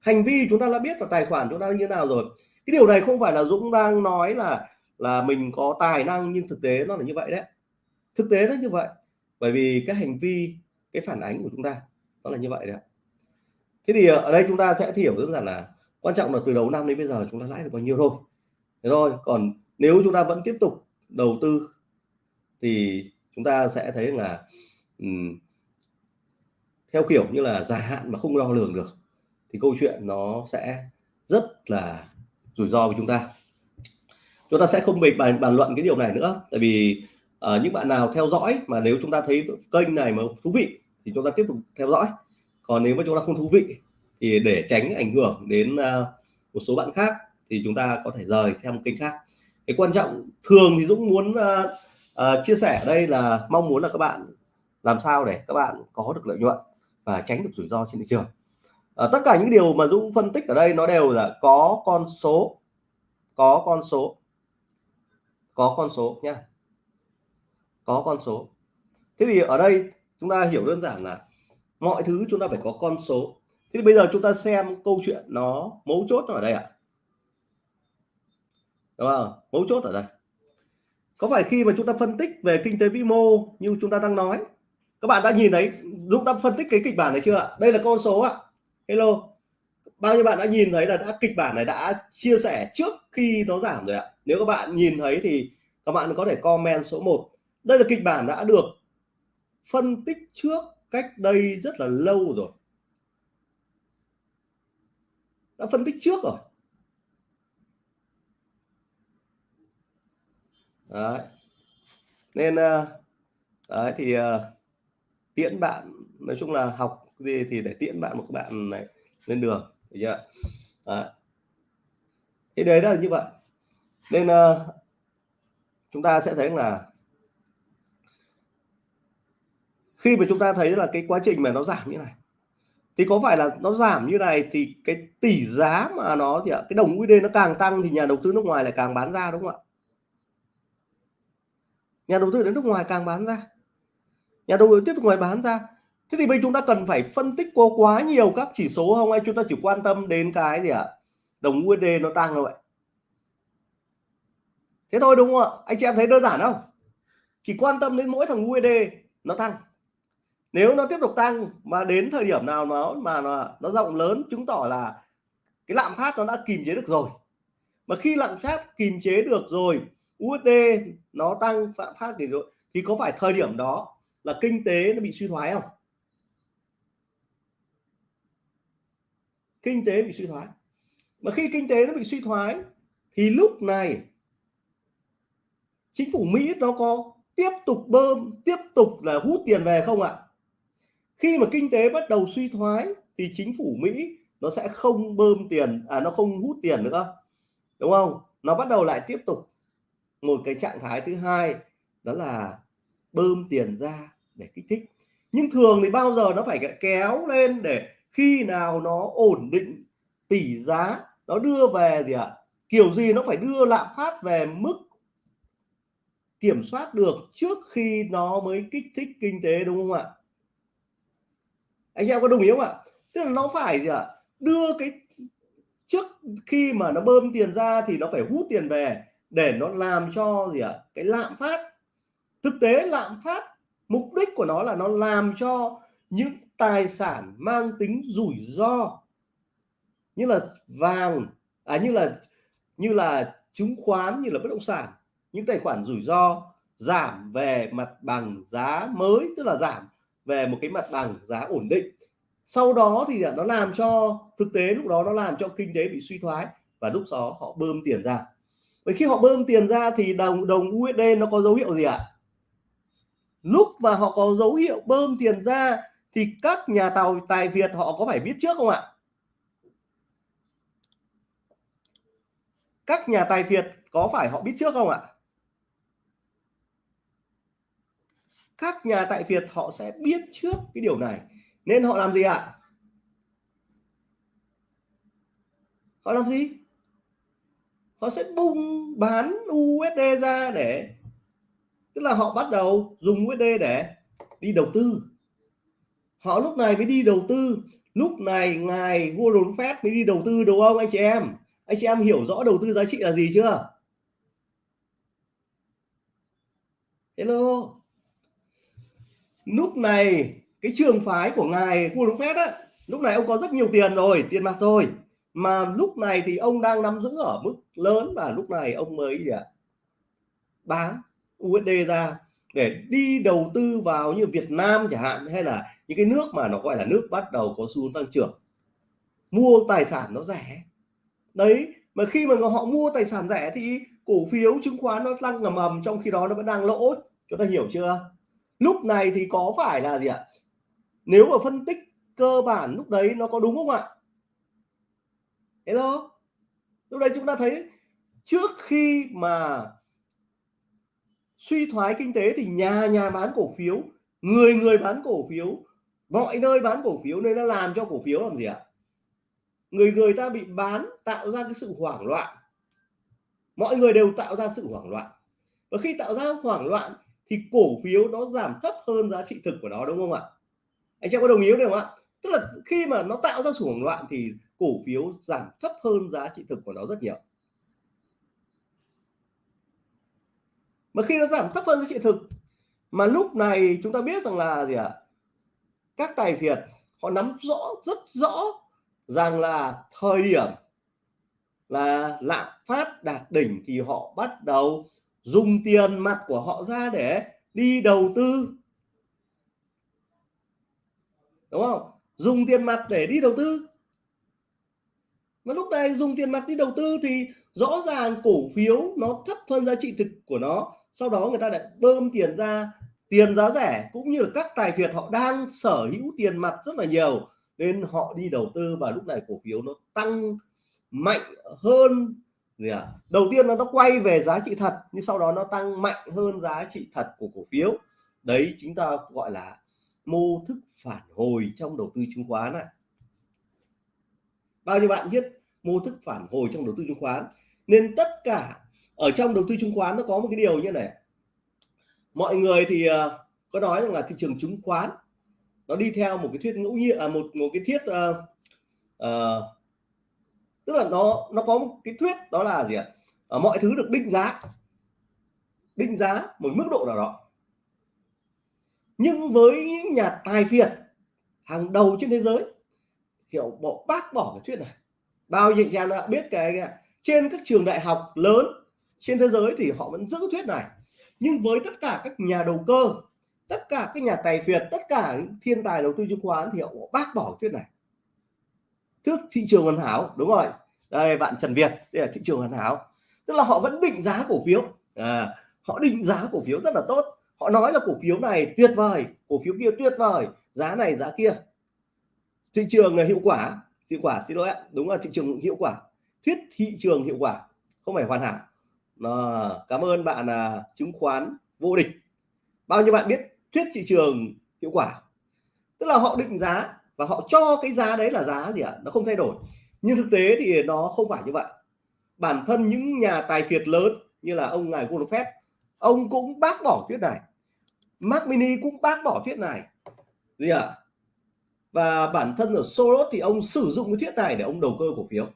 Hành vi chúng ta đã biết là tài khoản chúng ta như thế nào rồi. Cái điều này không phải là Dũng đang nói là là mình có tài năng nhưng thực tế nó là như vậy đấy. Thực tế nó như vậy bởi vì cái hành vi cái phản ánh của chúng ta nó là như vậy đấy thế thì ờ, ở đây chúng ta sẽ hiểu rất rằng là quan trọng là từ đầu năm đến bây giờ chúng ta lãi được bao nhiêu thôi. Thế thôi còn nếu chúng ta vẫn tiếp tục đầu tư thì chúng ta sẽ thấy là um, theo kiểu như là dài hạn mà không đo lường được thì câu chuyện nó sẽ rất là rủi ro với chúng ta. Chúng ta sẽ không bị bàn, bàn luận cái điều này nữa tại vì à, những bạn nào theo dõi mà nếu chúng ta thấy kênh này mà thú vị thì chúng ta tiếp tục theo dõi. Còn nếu mà chúng ta không thú vị thì để tránh ảnh hưởng đến uh, một số bạn khác thì chúng ta có thể rời xem kênh khác. Cái quan trọng thường thì Dũng muốn uh, uh, chia sẻ ở đây là mong muốn là các bạn làm sao để các bạn có được lợi nhuận và tránh được rủi ro trên thị trường. Uh, tất cả những điều mà Dũng phân tích ở đây nó đều là có con số có con số có con số nha có con số. Thế thì ở đây chúng ta hiểu đơn giản là mọi thứ chúng ta phải có con số. Thế thì bây giờ chúng ta xem câu chuyện nó mấu chốt ở đây ạ. À? đúng không? Mấu chốt ở đây. Có phải khi mà chúng ta phân tích về kinh tế vĩ mô như chúng ta đang nói? Các bạn đã nhìn thấy lúc đã phân tích cái kịch bản này chưa ạ? Đây là con số ạ. Hello. Bao nhiêu bạn đã nhìn thấy là đã kịch bản này đã chia sẻ trước khi nó giảm rồi ạ? Nếu các bạn nhìn thấy thì các bạn có thể comment số 1 đây là kịch bản đã được phân tích trước cách đây rất là lâu rồi. Đã phân tích trước rồi. Đấy. Nên ờ, đấy thì ờ, tiễn bạn, nói chung là học gì thì để tiễn bạn một bạn này lên đường, được chưa? Đấy. thế đấy là như vậy. Nên ờ, chúng ta sẽ thấy là khi mà chúng ta thấy là cái quá trình mà nó giảm như này, thì có phải là nó giảm như này thì cái tỷ giá mà nó thì cái đồng USD nó càng tăng thì nhà đầu tư nước ngoài lại càng bán ra, đúng không ạ? Nhà đầu tư đến nước ngoài càng bán ra. Nhà đầu tư tiếp tục ngoài bán ra. Thế thì bây chúng ta cần phải phân tích có quá nhiều các chỉ số không? Hay chúng ta chỉ quan tâm đến cái gì ạ? Đồng USD nó tăng rồi vậy. Thế thôi, đúng không ạ? Anh chị em thấy đơn giản không? Chỉ quan tâm đến mỗi thằng USD nó tăng nếu nó tiếp tục tăng mà đến thời điểm nào nó mà nó, nó rộng lớn chứng tỏ là cái lạm phát nó đã kìm chế được rồi. Mà khi lạm phát kìm chế được rồi USD nó tăng lạm phát thì rồi thì có phải thời điểm đó là kinh tế nó bị suy thoái không? Kinh tế bị suy thoái. Mà khi kinh tế nó bị suy thoái thì lúc này chính phủ Mỹ nó có tiếp tục bơm tiếp tục là hút tiền về không ạ? Khi mà kinh tế bắt đầu suy thoái thì chính phủ Mỹ nó sẽ không bơm tiền à nó không hút tiền nữa, đúng không? Nó bắt đầu lại tiếp tục một cái trạng thái thứ hai, đó là bơm tiền ra để kích thích. Nhưng thường thì bao giờ nó phải kéo lên để khi nào nó ổn định tỷ giá, nó đưa về gì ạ? À? kiểu gì nó phải đưa lạm phát về mức kiểm soát được trước khi nó mới kích thích kinh tế, đúng không ạ? Anh em có đồng ý không ạ? Tức là nó phải gì ạ? Đưa cái trước khi mà nó bơm tiền ra thì nó phải hút tiền về để nó làm cho gì ạ? Cái lạm phát. Thực tế lạm phát, mục đích của nó là nó làm cho những tài sản mang tính rủi ro. Như là vàng à như là như là chứng khoán, như là bất động sản. Những tài khoản rủi ro giảm về mặt bằng giá mới, tức là giảm về một cái mặt bằng giá ổn định. Sau đó thì nó làm cho, thực tế lúc đó nó làm cho kinh tế bị suy thoái và lúc đó họ bơm tiền ra. Vậy khi họ bơm tiền ra thì đồng đồng USD nó có dấu hiệu gì ạ? Lúc mà họ có dấu hiệu bơm tiền ra thì các nhà tàu tài Việt họ có phải biết trước không ạ? Các nhà tài Việt có phải họ biết trước không ạ? Các nhà tại Việt họ sẽ biết trước cái điều này. Nên họ làm gì ạ? Họ làm gì? Họ sẽ bung bán USD ra để, tức là họ bắt đầu dùng USD để đi đầu tư. Họ lúc này mới đi đầu tư. Lúc này ngài Warren Buffett mới đi đầu tư đúng không anh chị em? Anh chị em hiểu rõ đầu tư giá trị là gì chưa? Hello? Lúc này, cái trường phái của ngài Warren Buffett á, lúc này ông có rất nhiều tiền rồi, tiền mặt rồi. Mà lúc này thì ông đang nắm giữ ở mức lớn và lúc này ông mới gì ạ? Bán USD ra để đi đầu tư vào như Việt Nam chẳng hạn, hay là những cái nước mà nó gọi là nước bắt đầu có xu hướng tăng trưởng. Mua tài sản nó rẻ. Đấy, mà khi mà họ mua tài sản rẻ thì cổ phiếu chứng khoán nó tăng ngầm ầm, trong khi đó nó vẫn đang lỗ chúng ta hiểu chưa? Lúc này thì có phải là gì ạ? Nếu mà phân tích cơ bản lúc đấy nó có đúng không ạ? Hello? Lúc đấy chúng ta thấy trước khi mà suy thoái kinh tế thì nhà nhà bán cổ phiếu, người người bán cổ phiếu, mọi nơi bán cổ phiếu nên nó làm cho cổ phiếu làm gì ạ? Người người ta bị bán tạo ra cái sự hoảng loạn. Mọi người đều tạo ra sự hoảng loạn. Và khi tạo ra hoảng loạn thì cổ phiếu nó giảm thấp hơn giá trị thực của nó, đúng không ạ? Anh chị có đồng ý không ạ? Tức là khi mà nó tạo ra sự hoảng loạn thì cổ phiếu giảm thấp hơn giá trị thực của nó rất nhiều. Mà khi nó giảm thấp hơn giá trị thực, mà lúc này chúng ta biết rằng là gì ạ? Các tài phiệt họ nắm rõ rất rõ rằng là thời điểm là lạm phát đạt đỉnh thì họ bắt đầu dùng tiền mặt của họ ra để đi đầu tư. Đúng không? Dùng tiền mặt để đi đầu tư. Mà lúc này dùng tiền mặt đi đầu tư thì rõ ràng cổ phiếu nó thấp hơn giá trị thực của nó. Sau đó người ta lại bơm tiền ra, tiền giá rẻ, cũng như là các tài phiệt họ đang sở hữu tiền mặt rất là nhiều, nên họ đi đầu tư và lúc này cổ phiếu nó tăng mạnh hơn gì à? đầu tiên là nó quay về giá trị thật nhưng sau đó nó tăng mạnh hơn giá trị thật của cổ phiếu. Đấy chúng ta gọi là mô thức phản hồi trong đầu tư chứng khoán này bao nhiêu bạn biết mô thức phản hồi trong đầu tư chứng khoán? Nên tất cả ở trong đầu tư chứng khoán nó có một cái điều như này. Mọi người thì ờ, có nói rằng là thị trường chứng khoán nó đi theo một cái thuyết ngẫu nhiên à một một cái thiết uh, uh, tức là nó nó có một cái thuyết đó là gì ạ? À, mọi thứ được định giá. Định giá một mức độ nào đó. Nhưng với những nhà tài phiệt hàng đầu trên thế giới hiểu bộ bác bỏ cái thuyết này. Bao nhiêu anh em đã biết cái, cái trên các trường đại học lớn trên thế giới thì họ vẫn giữ thuyết này. Nhưng với tất cả các nhà đầu cơ tất cả các nhà tài phiệt tất cả những thiên tài đầu tư chứng khoán thì họ bác bỏ thuyết này thước thị trường hoàn hảo đúng rồi. Đây bạn Trần Việt đây là thị trường hoàn hảo. Tức là họ vẫn định giá cổ phiếu. À, họ định giá cổ phiếu rất là tốt. Họ nói là cổ phiếu này tuyệt vời cổ phiếu kia tuyệt vời giá này giá kia. Thị trường là hiệu quả hiệu quả xin lỗi ạ. Đúng là thị trường hiệu quả. Thuyết thị trường hiệu quả không phải hoàn hảo. À, cảm ơn bạn là chứng khoán vô địch. Bao nhiêu bạn biết thuyết thị trường hiệu quả? Tức là họ định giá và họ cho cái giá đấy là giá gì ạ à? nó không thay đổi nhưng thực tế thì nó không phải như vậy bản thân những nhà tài phiệt lớn như là ông ngài Warren Buffett ông cũng bác bỏ thuyết này Mark Mini cũng bác bỏ thuyết này gì ạ à? và bản thân ở Soros thì ông sử dụng cái thuyết này để ông đầu cơ cổ phiếu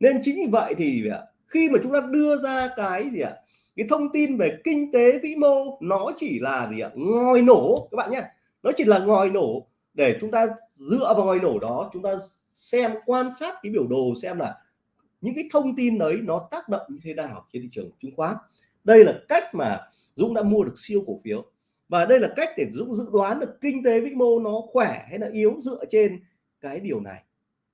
nên chính vì vậy thì khi mà chúng ta đưa ra cái gì ạ à? cái thông tin về kinh tế vĩ mô, nó chỉ là gì ạ à? ngòi nổ các bạn nhé, nó chỉ là ngòi nổ để chúng ta dựa vào ngòi nổ đó, chúng ta xem, quan sát cái biểu đồ xem là những cái thông tin đấy nó tác động như thế nào trên thị trường chứng khoán. Đây là cách mà Dũng đã mua được siêu cổ phiếu. Và đây là cách để Dũng dự đoán được kinh tế vĩ mô nó khỏe hay là yếu dựa trên cái điều này.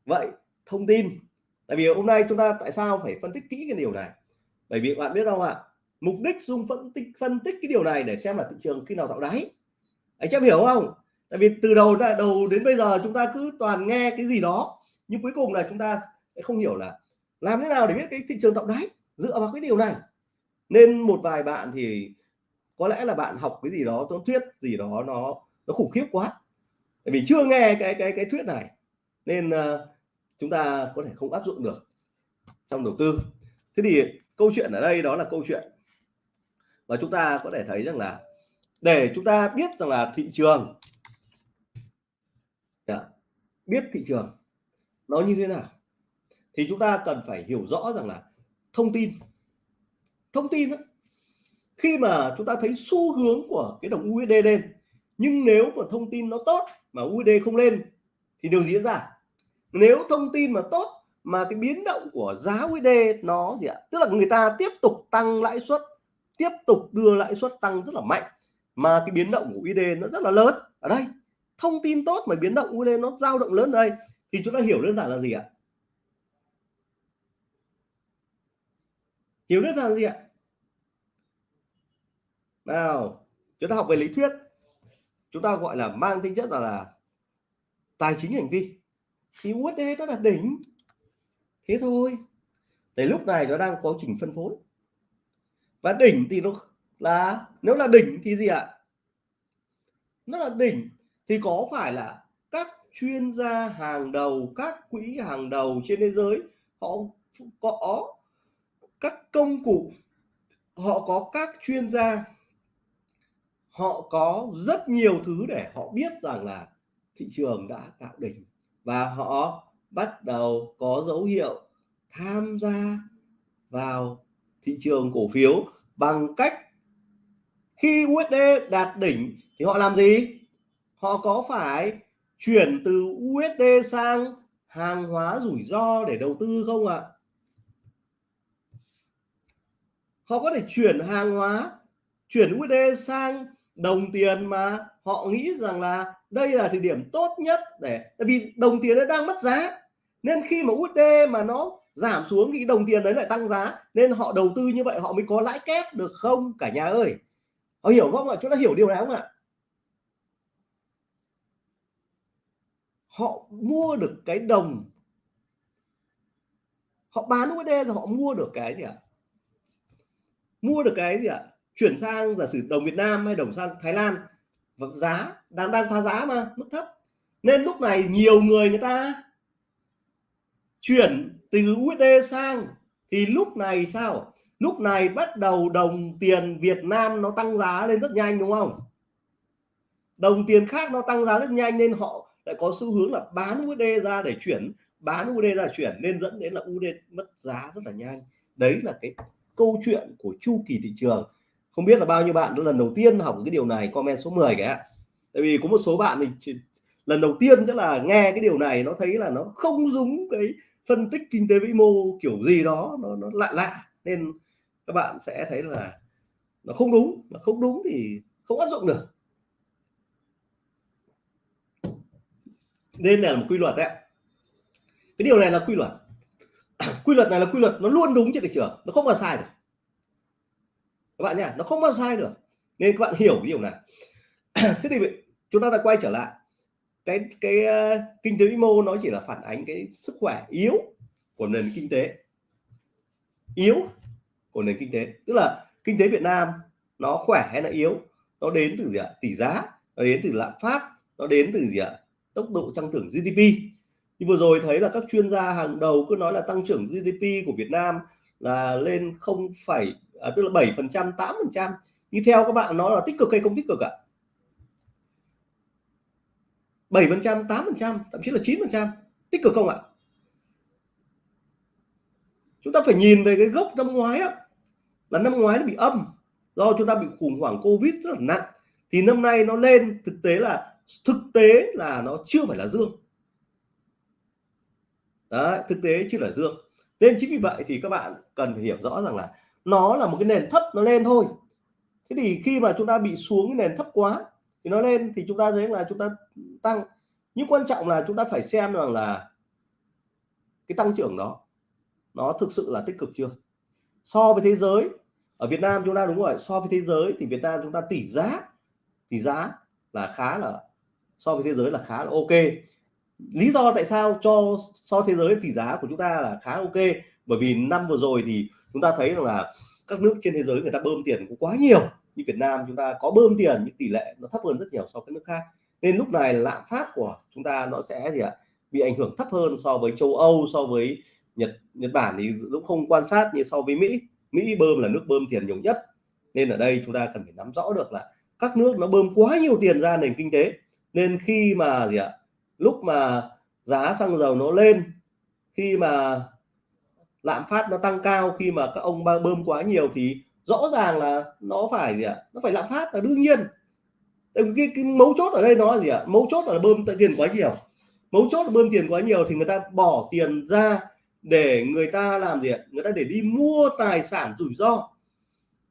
Vậy, thông tin. Tại vì hôm nay chúng ta tại sao phải phân tích kỹ cái điều này? Bởi vì bạn biết không ạ, mục đích Dung phân tích phân tích cái điều này để xem là thị trường khi nào tạo đáy. Anh em hiểu không? Tại vì từ đầu ra đầu đến bây giờ chúng ta cứ toàn nghe cái gì đó nhưng cuối cùng là chúng ta không hiểu là làm thế nào để biết cái thị trường tạo đáy dựa vào cái điều này. Nên một vài bạn thì có lẽ là bạn học cái gì đó toán thuyết gì đó nó nó khủng khiếp quá. Tại vì chưa nghe cái cái cái thuyết này nên uh, chúng ta có thể không áp dụng được trong đầu tư. Thế thì câu chuyện ở đây đó là câu chuyện và chúng ta có thể thấy rằng là để chúng ta biết rằng là thị trường đã. biết thị trường nó như thế nào? Thì chúng ta cần phải hiểu rõ rằng là thông tin. Thông tin đó, khi mà chúng ta thấy xu hướng của cái đồng USD lên nhưng nếu mà thông tin nó tốt mà USD không lên thì điều diễn ra? Nếu thông tin mà tốt mà cái biến động của giá USD nó gì ạ? Tức là người ta tiếp tục tăng lãi suất tiếp tục đưa lãi suất tăng rất là mạnh mà cái biến động của USD nó rất là lớn. Ở đây thông tin tốt mà biến động lên, nó dao động lớn đây, thì chúng ta hiểu đơn giản là gì ạ? Hiểu đơn giản là gì ạ? Nào, chúng ta học về lý thuyết. Chúng ta gọi là mang tính chất là là tài chính hành vi. Thì USD nó là đỉnh. Thế thôi. Thì lúc này nó đang có trình phân phối. Và đỉnh thì nó là, nếu là đỉnh thì gì ạ? Nó là đỉnh thì có phải là các chuyên gia hàng đầu, các quỹ hàng đầu trên thế giới, họ có các công cụ, họ có các chuyên gia, họ có rất nhiều thứ để họ biết rằng là thị trường đã tạo đỉnh và họ bắt đầu có dấu hiệu tham gia vào thị trường cổ phiếu bằng cách khi USD đạt đỉnh thì họ làm gì? Họ có phải chuyển từ USD sang hàng hóa rủi ro để đầu tư không ạ? Họ có thể chuyển hàng hóa, chuyển USD sang đồng tiền mà họ nghĩ rằng là đây là thời điểm tốt nhất để, tại vì đồng tiền nó đang mất giá. Nên khi mà USD mà nó giảm xuống thì đồng tiền đấy lại tăng giá, nên họ đầu tư như vậy họ mới có lãi kép được không cả nhà ơi? Họ hiểu không ạ? Chúng ta hiểu điều này không ạ? Họ mua được cái đồng. Họ bán USD rồi họ mua được cái gì ạ? Mua được cái gì ạ? Chuyển sang giả sử đồng Việt Nam hay đồng sang Thái Lan, và giá đang đang phá giá mà, mức thấp. Nên lúc này nhiều người người ta chuyển từ USD sang, thì lúc này sao? Lúc này bắt đầu đồng tiền Việt Nam nó tăng giá lên rất nhanh, đúng không? Đồng tiền khác nó tăng giá rất nhanh nên họ lại có xu hướng là bán USD ra để chuyển bán USD ra chuyển nên dẫn đến là USD mất giá rất là nhanh. Đấy là cái câu chuyện của chu kỳ thị trường. Không biết là bao nhiêu bạn lần đầu tiên học cái điều này comment số 10 cái ạ tại vì có một số bạn thì chỉ, lần đầu tiên chắc là nghe cái điều này nó thấy là nó không giống cái phân tích kinh tế vĩ mô kiểu gì đó nó, nó lạ lạ. Nên các bạn sẽ thấy là nó không đúng mà không đúng thì không áp dụng được. Nên là một quy luật đấy. Cái điều này là quy luật. Quy luật này là quy luật nó luôn đúng trên thị trường nó không bao sai được. Các bạn nhá nó không bao sai được. Nên các bạn hiểu cái điều này. Thế thì chúng ta đã quay trở lại. Cái cái uh, kinh tế vĩ mô nó chỉ là phản ánh cái sức khỏe yếu của nền kinh tế. Yếu của nền kinh tế. Tức là kinh tế Việt Nam nó khỏe hay là yếu nó đến từ gì ạ? Tỷ giá nó đến từ lạm phát nó đến từ gì ạ? Tốc độ tăng trưởng GDP như vừa rồi thấy là các chuyên gia hàng đầu cứ nói là tăng trưởng GDP của Việt Nam là lên không phải à, tức là 7 phần trăm 8 phần trăm. Như theo các bạn nó là tích cực hay không tích cực ạ? 7 phần trăm 8 phần trăm thậm chí là 9 phần trăm. Tích cực không ạ? Chúng ta phải nhìn về cái gốc năm ngoái á là năm ngoái nó bị âm do chúng ta bị khủng hoảng covid rất là nặng. Thì năm nay nó lên thực tế là thực tế là nó chưa phải là dương. Đấy, thực tế chưa là dương. Nên chính vì vậy thì các bạn cần phải hiểu rõ rằng là nó là một cái nền thấp nó lên thôi. Thế thì khi mà chúng ta bị xuống cái nền thấp quá thì nó lên thì chúng ta thấy là chúng ta tăng. Nhưng quan trọng là chúng ta phải xem rằng là cái tăng trưởng đó nó thực sự là tích cực chưa? So với thế giới ở Việt Nam chúng ta đúng rồi so với thế giới thì Việt Nam chúng ta tỷ giá tỷ giá là khá là so với thế giới là khá là ok. Lý do tại sao cho so thế giới tỷ giá của chúng ta là khá ok, bởi vì năm vừa rồi thì chúng ta thấy rằng là các nước trên thế giới người ta bơm tiền cũng quá nhiều. Như Việt Nam chúng ta có bơm tiền nhưng tỷ lệ nó thấp hơn rất nhiều so với nước khác. Nên lúc này lạm phát của chúng ta nó sẽ gì ạ? Bị ảnh hưởng thấp hơn so với châu Âu, so với Nhật Nhật Bản thì cũng không quan sát như so với Mỹ. Mỹ bơm là nước bơm tiền nhiều nhất. Nên ở đây chúng ta cần phải nắm rõ được là các nước nó bơm quá nhiều tiền ra nền kinh tế nên khi mà gì ạ? Lúc mà giá xăng dầu nó lên khi mà lạm phát nó tăng cao khi mà các ông bơm quá nhiều thì rõ ràng là nó phải gì ạ? Nó phải lạm phát là đương nhiên. Cái, cái mấu chốt ở đây nó là gì ạ? Mấu chốt là bơm tiền quá nhiều. Mấu chốt là bơm tiền quá nhiều thì người ta bỏ tiền ra để người ta làm gì ạ? Người ta để đi mua tài sản rủi ro.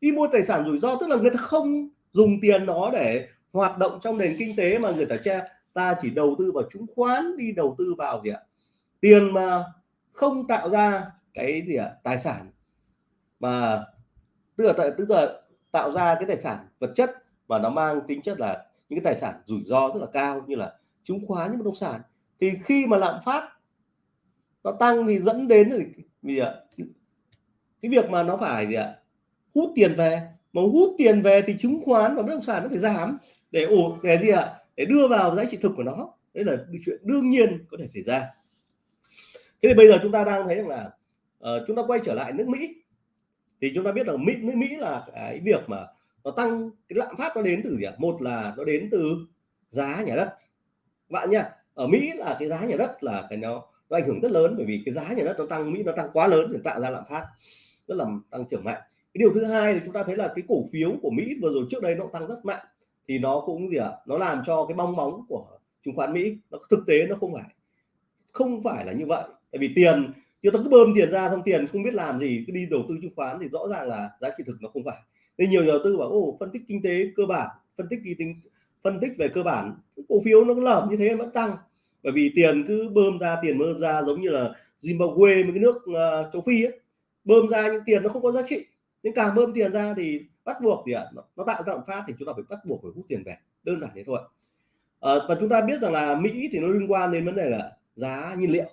Đi mua tài sản rủi ro tức là người ta không dùng tiền đó để hoạt động trong nền kinh tế mà người ta che, ta chỉ đầu tư vào chứng khoán đi đầu tư vào gì ạ? Tiền mà không tạo ra cái gì ạ? Tài sản. Mà, tức là tức là tạo ra cái tài sản vật chất và nó mang tính chất là những cái tài sản rủi ro rất là cao như là chứng khoán, những bất động sản. Thì khi mà lạm phát, nó tăng thì dẫn đến thì gì ạ? Cái việc mà nó phải gì ạ? Hút tiền về. Mà hút tiền về thì chứng khoán và bất động sản nó phải giảm để ủ để gì ạ? Để đưa vào giá trị thực của nó. Đấy là chuyện đương nhiên có thể xảy ra. Thế thì bây giờ chúng ta đang thấy rằng là uh, chúng ta quay trở lại nước Mỹ. Thì chúng ta biết là Mỹ Mỹ là cái việc mà nó tăng cái lạm phát nó đến từ gì ạ? Một là nó đến từ giá nhà đất. Bạn nhá ở Mỹ là cái giá nhà đất là cái nó nó ảnh hưởng rất lớn bởi vì cái giá nhà đất nó tăng Mỹ nó tăng quá lớn để tạo ra lạm phát rất là tăng trưởng mạnh. Cái điều thứ hai là chúng ta thấy là cái cổ phiếu của Mỹ vừa rồi trước đây nó tăng rất mạnh thì nó cũng gì ạ? Nó làm cho cái bong bóng của chứng khoán Mỹ nó thực tế nó không phải không phải là như vậy. Tại vì tiền chúng ta cứ bơm tiền ra xong tiền không biết làm gì cứ đi đầu tư chứng khoán thì rõ ràng là giá trị thực nó không phải. Nên nhiều nhà đầu tư bảo ô phân tích kinh tế cơ bản phân tích kinh tính phân tích về cơ bản cổ phiếu nó lởm như thế vẫn tăng. Bởi vì tiền cứ bơm ra tiền bơm ra giống như là Zimbabwe mấy cái nước uh, châu Phi ấy bơm ra những tiền nó không có giá trị. Nên càng bơm tiền ra thì bắt buộc gì ạ? Nó, nó tạo ra lạm phát thì chúng ta phải bắt buộc phải hút tiền về. Đơn giản thế thôi à, và chúng ta biết rằng là Mỹ thì nó liên quan đến vấn đề là giá nhiên liệu.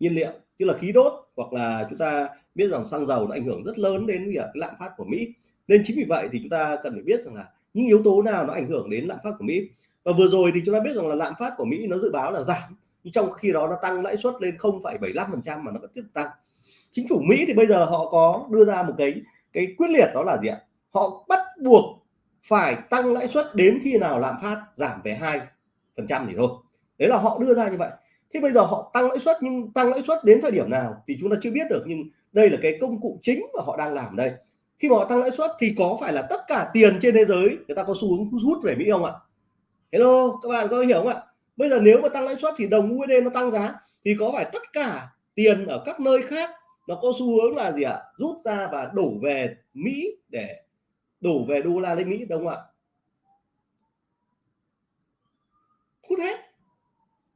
Nhiên liệu như là khí đốt hoặc là chúng ta biết rằng xăng dầu nó ảnh hưởng rất lớn đến gì ạ? Cái lạm phát của Mỹ. Nên chính vì vậy thì chúng ta cần phải biết rằng là những yếu tố nào nó ảnh hưởng đến lạm phát của Mỹ. Và vừa rồi thì chúng ta biết rằng là lạm phát của Mỹ nó dự báo là giảm. Nhưng trong khi đó nó tăng lãi suất lên 0,75% mà nó vẫn tiếp tục tăng. Chính phủ Mỹ thì bây giờ họ có đưa ra một cái cái quyết liệt đó là gì ạ? Họ bắt buộc phải tăng lãi suất đến khi nào lạm phát giảm về hai phần trăm thì thôi. Đấy là họ đưa ra như vậy. Thế bây giờ họ tăng lãi suất nhưng tăng lãi suất đến thời điểm nào thì chúng ta chưa biết được, nhưng đây là cái công cụ chính mà họ đang làm đây. Khi mà họ tăng lãi suất thì có phải là tất cả tiền trên thế giới người ta có xu hướng hút về Mỹ không ạ? Hello, các bạn có hiểu không ạ? Bây giờ nếu mà tăng lãi suất thì đồng USD nó tăng giá thì có phải tất cả tiền ở các nơi khác nó có xu hướng là gì ạ? Rút ra và đổ về Mỹ để đổ về đô la lên Mỹ, đúng không ạ? Hút hết.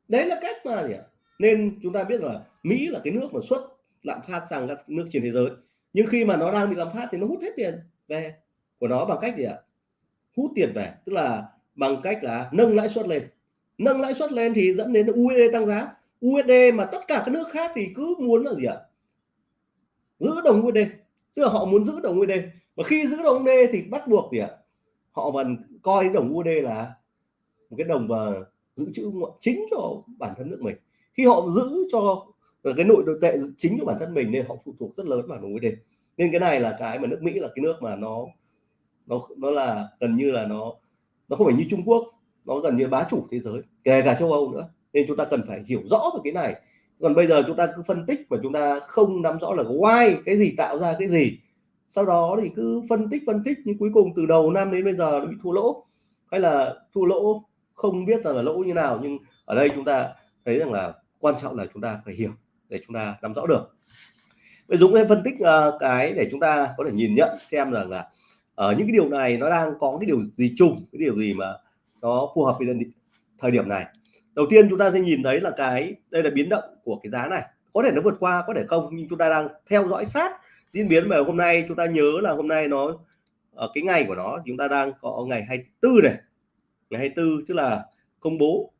Đấy là cách mà gì ạ? Nên chúng ta biết là Mỹ là cái nước mà xuất lạm phát sang các nước trên thế giới. Nhưng khi mà nó đang bị lạm phát thì nó hút hết tiền về của nó bằng cách gì ạ? Hút tiền về, tức là bằng cách là nâng lãi suất lên. Nâng lãi suất lên thì dẫn đến USD tăng giá. USD mà tất cả các nước khác thì cứ muốn là gì ạ? Giữ đồng USD tức là họ muốn giữ đồng USD và khi giữ đồng USD thì bắt buộc gì ạ? Họ vẫn coi đồng USD là một cái đồng và giữ chữ chính cho bản thân nước mình. Khi họ giữ cho cái nội đội tệ chính của bản thân mình nên họ phụ thuộc rất lớn vào đồng USD nên cái này là cái mà nước Mỹ là cái nước mà nó nó nó là gần như là nó nó không phải như Trung Quốc, nó gần như bá chủ thế giới, kể cả châu Âu nữa. Nên chúng ta cần phải hiểu rõ về cái này. Còn bây giờ chúng ta cứ phân tích và chúng ta không nắm rõ là why cái gì, tạo ra cái gì sau đó thì cứ phân tích phân tích nhưng cuối cùng từ đầu năm đến bây giờ nó bị thua lỗ. Hay là thua lỗ không biết là, là lỗ như nào nhưng ở đây chúng ta thấy rằng là quan trọng là chúng ta phải hiểu để chúng ta nắm rõ được. Vậy Dũng em phân tích uh, cái để chúng ta có thể nhìn nhận xem rằng là ở uh, những cái điều này nó đang có cái điều gì chung cái điều gì mà nó phù hợp với thời điểm này. Đầu tiên chúng ta sẽ nhìn thấy là cái đây là biến động của cái giá này. Có thể nó vượt qua có thể không nhưng chúng ta đang theo dõi sát diễn biến về hôm nay chúng ta nhớ là hôm nay nó, ở cái ngày của nó chúng ta đang có ngày 24 này. Ngày 24 tức là công bố.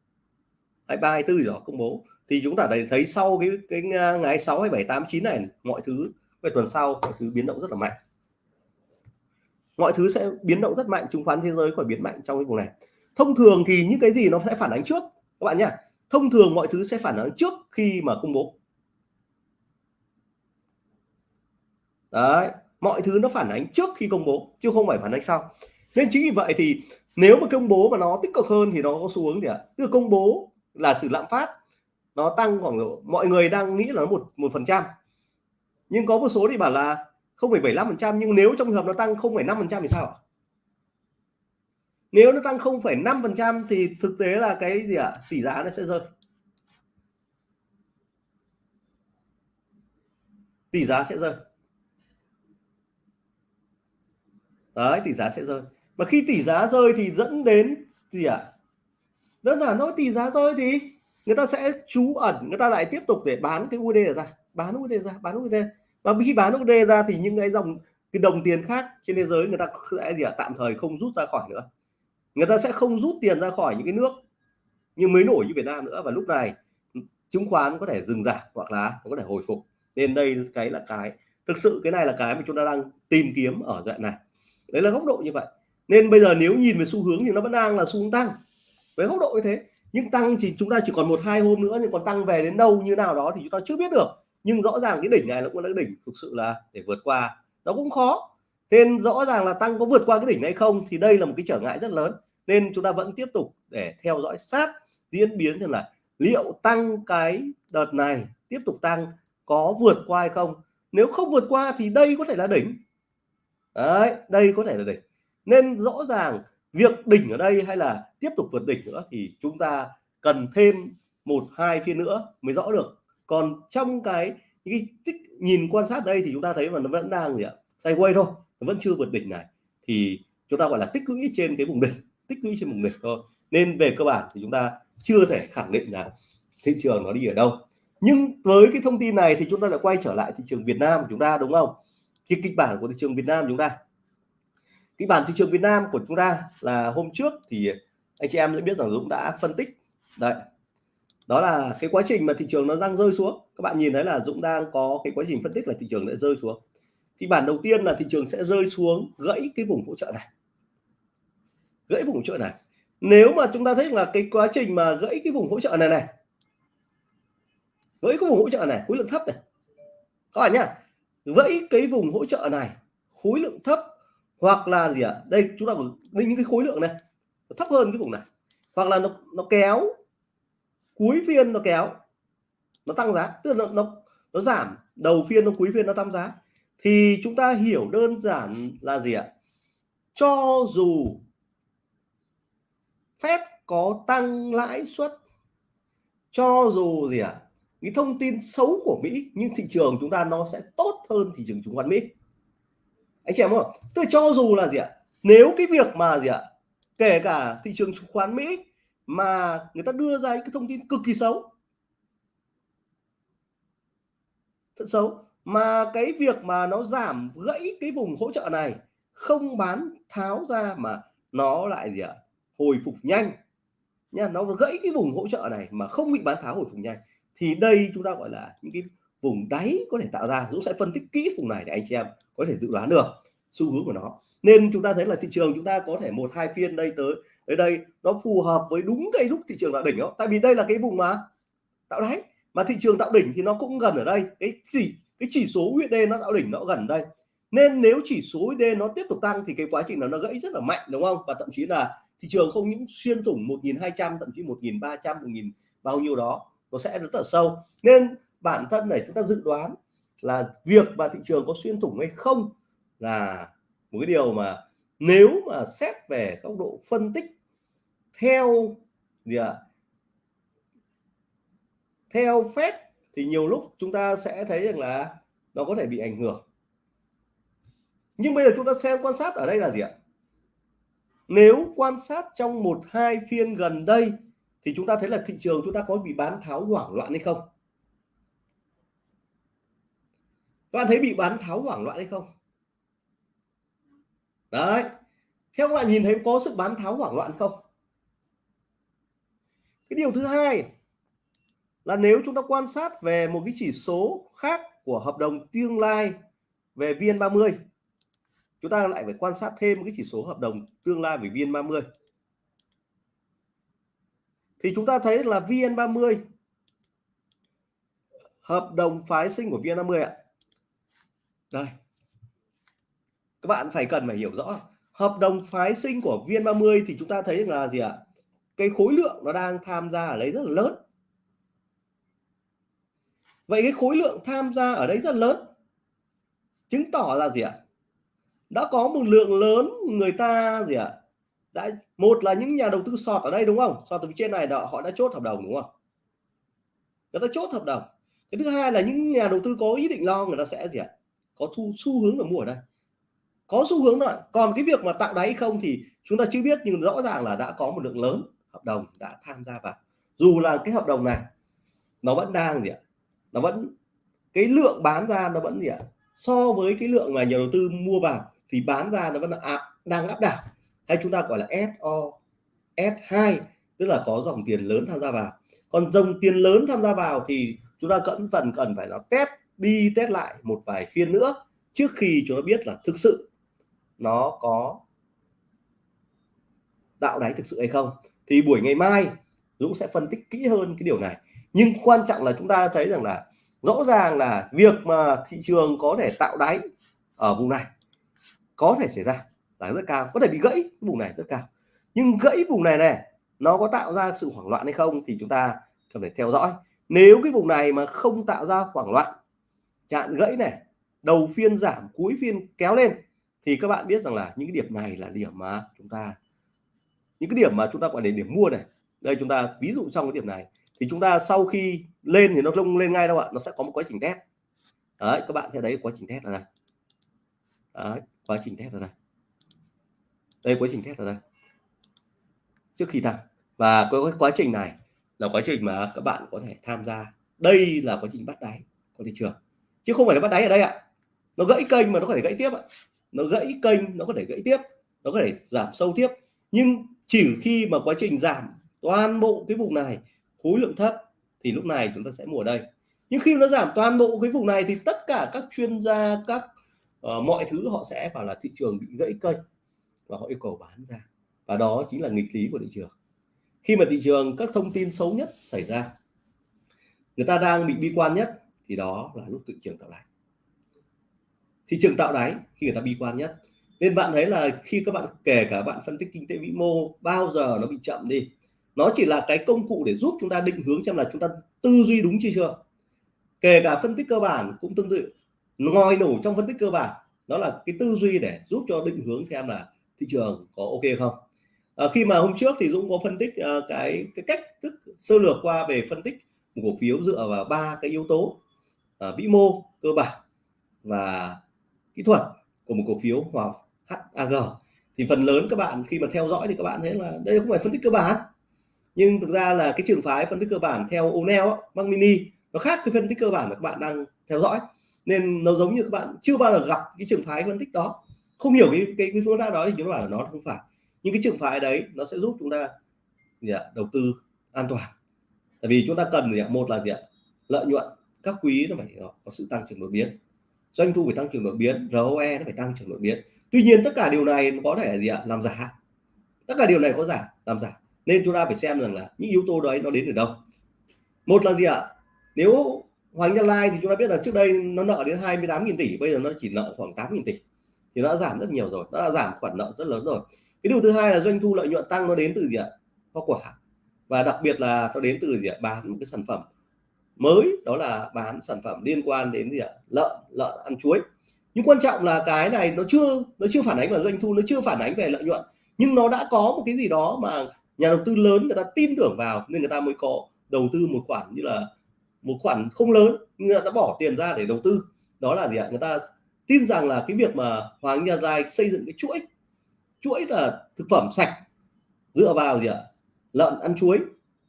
23 24 gì đó, công bố. Thì chúng ta thấy sau cái cái à, ngày 6 27 8 9 này, mọi thứ về tuần sau, mọi thứ biến động rất là mạnh. Mọi thứ sẽ biến động rất mạnh, chứng khoán thế giới khỏi biến mạnh trong cái vùng này. Thông thường thì những cái gì nó sẽ phản ánh trước, các bạn nhé thông thường mọi thứ sẽ phản ánh trước khi mà công bố. Đấy mọi thứ nó phản ánh trước khi công bố chứ không phải phản ánh sau. Nên chính vì vậy thì nếu mà công bố mà nó tích cực hơn thì nó có xu hướng gì ạ? Tức là công bố là sự lạm phát nó tăng khoảng độ mọi người đang nghĩ là nó một một phần trăm. Nhưng có một số thì bảo là không phải 75 phần trăm nhưng nếu trong trường hợp nó tăng không phải năm phần trăm thì sao ạ? Nếu nó tăng 0,5 phần trăm thì thực tế là cái gì ạ? Tỷ giá nó sẽ rơi. Tỷ giá sẽ rơi. Đấy, tỷ giá sẽ rơi. Và khi tỷ giá rơi thì dẫn đến gì ạ? À? đơn giản thôi, tỷ giá rơi thì người ta sẽ trú ẩn, người ta lại tiếp tục để bán cái USD ra. Bán USD ra, bán USD và khi bán USD ra thì những cái dòng, cái đồng tiền khác trên thế giới người ta sẽ gì ạ? À? tạm thời không rút ra khỏi nữa. Người ta sẽ không rút tiền ra khỏi những cái nước như mới nổi như Việt Nam nữa. Và lúc này, chứng khoán có thể dừng giảm hoặc là có thể hồi phục. Nên đây cái là cái, thực sự cái này là cái mà chúng ta đang tìm kiếm ở đoạn này đấy là góc độ như vậy. Nên bây giờ nếu nhìn về xu hướng thì nó vẫn đang là xu hướng tăng. Với góc độ như thế, nhưng tăng thì chúng ta chỉ còn một, hai hôm nữa, nhưng còn tăng về đến đâu, như nào đó thì chúng ta chưa biết được. Nhưng rõ ràng cái đỉnh này nó cũng là đỉnh thực sự là để vượt qua. Nó cũng khó. Nên rõ ràng là tăng có vượt qua cái đỉnh hay không thì đây là một cái trở ngại rất lớn. Nên chúng ta vẫn tiếp tục để theo dõi sát diễn biến xem là liệu tăng cái đợt này tiếp tục tăng có vượt qua hay không. Nếu không vượt qua thì đây có thể là đỉnh đấy đây có thể là đỉnh. Nên rõ ràng việc đỉnh ở đây hay là tiếp tục vượt đỉnh nữa thì chúng ta cần thêm một hai phiên nữa mới rõ được. Còn trong cái, cái tích nhìn quan sát đây thì chúng ta thấy mà nó vẫn đang gì ạ? Sideways thôi nó vẫn chưa vượt đỉnh này. Thì chúng ta gọi là tích lũy trên cái vùng đỉnh tích lũy trên vùng đỉnh thôi. Nên về cơ bản thì chúng ta chưa thể khẳng định là thị trường nó đi ở đâu. Nhưng với cái thông tin này thì chúng ta lại quay trở lại thị trường Việt Nam của chúng ta đúng không? Cái kịch bản của thị trường Việt Nam chúng ta. Kịch bản thị trường Việt Nam của chúng ta là hôm trước thì anh chị em đã biết rằng Dũng đã phân tích. Đấy. Đó là cái quá trình mà thị trường nó đang rơi xuống. Các bạn nhìn thấy là Dũng đang có cái quá trình phân tích là thị trường đã rơi xuống. Kịch bản đầu tiên là thị trường sẽ rơi xuống gãy cái vùng hỗ trợ này. Gãy vùng hỗ trợ này. Nếu mà chúng ta thấy là cái quá trình mà gãy cái vùng hỗ trợ này này. Gãy cái vùng hỗ trợ này, khối lượng thấp này. Các bạn nhá vẫy cái vùng hỗ trợ này khối lượng thấp hoặc là gì ạ? À? đây chúng ta có những cái khối lượng này thấp hơn cái vùng này. Hoặc là nó nó kéo cuối phiên nó kéo nó tăng giá tức là nó nó, nó giảm đầu phiên nó cuối phiên nó tăng giá. Thì chúng ta hiểu đơn giản là gì ạ? Cho dù Fed có tăng lãi suất cho dù gì ạ? Cái thông tin xấu của Mỹ, nhưng thị trường chúng ta nó sẽ tốt hơn thị trường chứng khoán Mỹ. Anh chị em không tôi cho dù là gì ạ, nếu cái việc mà gì ạ, kể cả thị trường chứng khoán Mỹ mà người ta đưa ra những cái thông tin cực kỳ xấu, thật xấu, mà cái việc mà nó giảm gãy cái vùng hỗ trợ này, không bán tháo ra mà nó lại gì ạ, hồi phục nhanh. Nha, nó gãy cái vùng hỗ trợ này mà không bị bán tháo hồi phục nhanh thì đây chúng ta, gọi là, những cái vùng đáy có thể tạo ra Dũng sẽ phân tích kỹ vùng này để anh chị em có thể dự đoán được xu hướng của nó. Nên chúng ta thấy là thị trường chúng ta có thể một, hai phiên đây tới tới đây nó phù hợp với đúng cái lúc thị trường là đỉnh đó. Tại vì đây là cái vùng mà tạo đáy, mà thị trường tạo đỉnh thì nó cũng gần ở đây. Cái chỉ cái chỉ số USD nó tạo đỉnh nó gần đây. Nên nếu chỉ số USD nó tiếp tục tăng thì cái quá trình nó nó gãy rất là mạnh, đúng không? Và thậm chí là thị trường không những xuyên thủng 1.200 thậm chí 1.300 1.000 bao nhiêu đó nó sẽ rất là sâu. Nên bản thân này chúng ta dự đoán là việc mà thị trường có xuyên thủng hay không là một cái điều mà nếu mà xét về góc độ phân tích theo gì ạ? À? theo phép thì nhiều lúc chúng ta sẽ thấy rằng là nó có thể bị ảnh hưởng. Nhưng bây giờ chúng ta xem quan sát ở đây là gì ạ? Nếu quan sát trong một hai phiên gần đây thì chúng ta thấy là thị trường chúng ta có bị bán tháo hoảng loạn hay không? Các bạn thấy bị bán tháo hoảng loạn hay không? Đấy. Theo các bạn nhìn thấy có sự bán tháo hoảng loạn không? Cái điều thứ hai là nếu chúng ta quan sát về một cái chỉ số khác của hợp đồng tương lai về VN30 chúng ta lại phải quan sát thêm một cái chỉ số hợp đồng tương lai về VN30 thì chúng ta thấy là VN30 hợp đồng phái sinh của VN30 ạ. Đây. Các bạn phải cần phải hiểu rõ. Hợp đồng phái sinh của VN30 thì chúng ta thấy là gì ạ? Cái khối lượng nó đang tham gia ở đấy rất là lớn. Vậy cái khối lượng tham gia ở đấy rất lớn. Chứng tỏ là gì ạ? Đã có một lượng lớn người ta gì ạ? Đã một là những nhà đầu tư sọt ở đây đúng không? Sọt từ phía trên này đó, họ đã chốt hợp đồng đúng không? Người ta chốt hợp đồng. Cái thứ hai là những nhà đầu tư có ý định lo người ta sẽ gì ạ? Có thu xu hướng là mua ở đây. Có xu hướng rồi còn cái việc mà tạo đáy không thì chúng ta chưa biết nhưng rõ ràng là đã có một lượng lớn hợp đồng đã tham gia vào. Dù là cái hợp đồng này nó vẫn đang gì ạ? Nó vẫn cái lượng bán ra nó vẫn gì ạ? So với cái lượng mà nhà đầu tư mua vào thì bán ra nó vẫn là áp, đang áp đảo hay chúng ta gọi là SO S2 tức là có dòng tiền lớn tham gia vào. Còn dòng tiền lớn tham gia vào thì chúng ta vẫn cần cần phải nó test, đi test lại một vài phiên nữa trước khi chúng ta biết là thực sự nó có tạo đáy thực sự hay không. Thì buổi ngày mai, Dũng sẽ phân tích kỹ hơn cái điều này. Nhưng quan trọng là chúng ta thấy rằng là rõ ràng là việc mà thị trường có thể tạo đáy ở vùng này có thể xảy ra là rất cao. Có thể bị gãy vùng này rất cao. Nhưng gãy vùng này này nó có tạo ra sự hoảng loạn hay không thì chúng ta cần phải theo dõi. Nếu cái vùng này mà không tạo ra hoảng loạn chặn gãy này đầu phiên giảm cuối phiên kéo lên thì các bạn biết rằng là những cái điểm này là điểm mà chúng ta những cái điểm mà chúng ta gọi là điểm mua này. Đây chúng ta ví dụ trong cái điểm này thì chúng ta sau khi lên thì nó không lên ngay đâu ạ nó sẽ có một quá trình test. Đấy các bạn sẽ thấy quá trình test là này đấy, quá trình test là này đây quá trình test ở đây. Trước khi tăng. Và cái quá trình này là quá trình mà các bạn có thể tham gia. Đây là quá trình bắt đáy của thị trường. Chứ không phải là bắt đáy ở đây ạ. Nó gãy kênh mà nó có thể gãy tiếp ạ. Nó gãy kênh nó có thể gãy tiếp. Nó có thể giảm sâu tiếp. Nhưng chỉ khi mà quá trình giảm toàn bộ cái vùng này khối lượng thấp thì lúc này chúng ta sẽ mua ở đây. Nhưng khi nó giảm toàn bộ cái vùng này thì tất cả các chuyên gia các uh, mọi thứ họ sẽ bảo là thị trường bị gãy kênh và họ yêu cầu bán ra. Và đó chính là nghịch lý của thị trường. Khi mà thị trường các thông tin xấu nhất xảy ra, người ta đang bị bi quan nhất, thì đó là lúc thị trường tạo đáy. Thị trường tạo đáy khi người ta bi quan nhất. Nên bạn thấy là khi các bạn, kể cả bạn phân tích kinh tế vĩ mô, bao giờ nó bị chậm đi, nó chỉ là cái công cụ để giúp chúng ta định hướng xem là chúng ta tư duy đúng chưa chưa. Kể cả phân tích cơ bản cũng tương tự. Ngòi nổ trong phân tích cơ bản, đó là cái tư duy để giúp cho định hướng xem là thị trường có ok không? À, khi mà hôm trước thì Dũng có phân tích uh, cái cái cách thức sơ lược qua về phân tích một cổ phiếu dựa vào ba cái yếu tố uh, vĩ mô cơ bản và kỹ thuật của một cổ phiếu hoặc HAG thì phần lớn các bạn khi mà theo dõi thì các bạn thấy là đây không phải phân tích cơ bản nhưng thực ra là cái trường phái phân tích cơ bản theo O'Neill băng Mini nó khác cái phân tích cơ bản mà các bạn đang theo dõi. Nên nó giống như các bạn chưa bao giờ gặp cái trường phái phân tích đó không hiểu cái cái, cái phương pháp đó thì chúng ta bảo là nó không phải. Nhưng cái trường phái đấy nó sẽ giúp chúng ta gì ạ? đầu tư an toàn. Tại vì chúng ta cần gì ạ? một là gì ạ? lợi nhuận. Các quý nó phải có sự tăng trưởng đột biến. Doanh thu phải tăng trưởng đột biến ROE nó phải tăng trưởng đột biến. Tuy nhiên tất cả điều này có thể gì ạ? Làm giả. Tất cả điều này có giả làm giả. Nên chúng ta phải xem rằng là những yếu tố đấy nó đến từ đâu. Một là gì ạ? Nếu Hoàng Gia Lai thì chúng ta biết là trước đây nó nợ đến 28.000 tỷ bây giờ nó chỉ nợ khoảng 8.000 tỷ thì nó đã giảm rất nhiều rồi, nó đã giảm khoản nợ rất lớn rồi. Cái điều thứ hai là doanh thu lợi nhuận tăng nó đến từ gì ạ? Hoa quả. Và đặc biệt là nó đến từ gì ạ? Bán một cái sản phẩm mới, đó là bán sản phẩm liên quan đến gì ạ? Lợn lợn ăn chuối. Nhưng quan trọng là cái này nó chưa nó chưa phản ánh vào doanh thu, nó chưa phản ánh về lợi nhuận. Nhưng nó đã có một cái gì đó mà nhà đầu tư lớn người ta tin tưởng vào nên người ta mới có đầu tư một khoản như là một khoản không lớn, nhưng người ta đã bỏ tiền ra để đầu tư. Đó là gì ạ? Người ta tin rằng là cái việc mà Hoàng Gia lai xây dựng cái chuỗi chuỗi là thực phẩm sạch dựa vào gì ạ lợn ăn chuối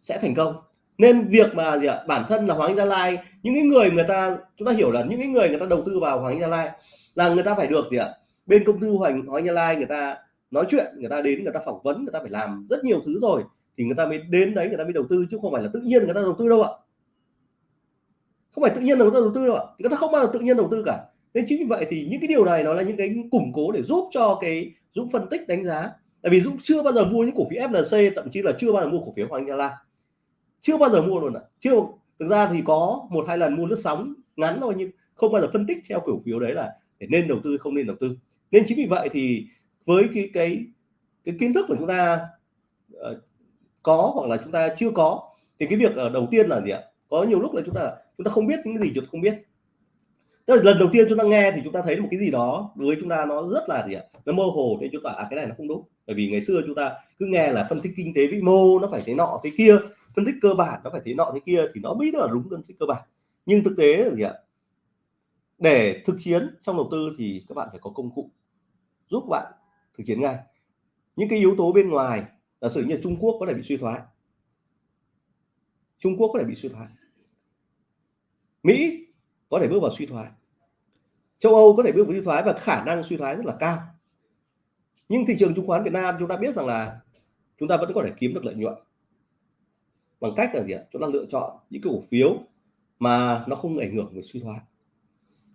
sẽ thành công nên việc mà gì ạ bản thân là Hoàng Gia Lai những cái người người ta chúng ta hiểu là những cái người người ta đầu tư vào Hoàng Gia Lai là người ta phải được gì ạ bên công ty Hoàng Hoàng Gia Lai người ta nói chuyện người ta đến người ta phỏng vấn người ta phải làm rất nhiều thứ rồi thì người ta mới đến đấy người ta mới đầu tư chứ không phải là tự nhiên người ta đầu tư đâu ạ không phải tự nhiên người ta đầu tư đâu ạ người ta không bao giờ tự nhiên đầu tư cả nên chính vì vậy thì những cái điều này nó là những cái củng cố để giúp cho cái Dũng phân tích đánh giá. Tại vì Dũng chưa bao giờ mua những cổ phiếu FLC thậm chí là chưa bao giờ mua cổ phiếu Hoàng Gia Lai. Chưa bao giờ mua luôn ạ. Chưa thực ra thì có một hai lần mua lướt sóng ngắn thôi nhưng không bao giờ phân tích theo cổ phiếu đấy là để nên đầu tư không nên đầu tư. Nên chính vì vậy thì với cái cái cái kiến thức của chúng ta uh, có hoặc là chúng ta chưa có thì cái việc uh, đầu tiên là gì ạ? Có nhiều lúc là chúng ta chúng ta không biết những cái gì chúng ta không biết. Tức là lần đầu tiên chúng ta nghe thì chúng ta thấy một cái gì đó đối với chúng ta nó rất là gì ạ? Nó mơ hồ nên chúng ta à cái này nó không đúng. Bởi vì ngày xưa chúng ta cứ nghe là phân tích kinh tế vĩ mô nó phải thế nọ thế kia, phân tích cơ bản nó phải thế nọ thế kia thì nó biết là đúng phân tích cơ bản. Nhưng thực tế là gì ạ? Để thực chiến trong đầu tư thì các bạn phải có công cụ giúp bạn thực chiến ngay. Những cái yếu tố bên ngoài, giả sử như Trung Quốc có thể bị suy thoái. Trung Quốc có thể bị suy thoái. Mỹ có thể bước vào suy thoái. Châu Âu có thể bước vào suy thoái và khả năng suy thoái rất là cao. Nhưng thị trường chứng khoán Việt Nam chúng ta biết rằng là chúng ta vẫn có thể kiếm được lợi nhuận. Bằng cách là gì ạ? Chúng ta lựa chọn những cái cổ phiếu mà nó không ảnh hưởng về suy thoái.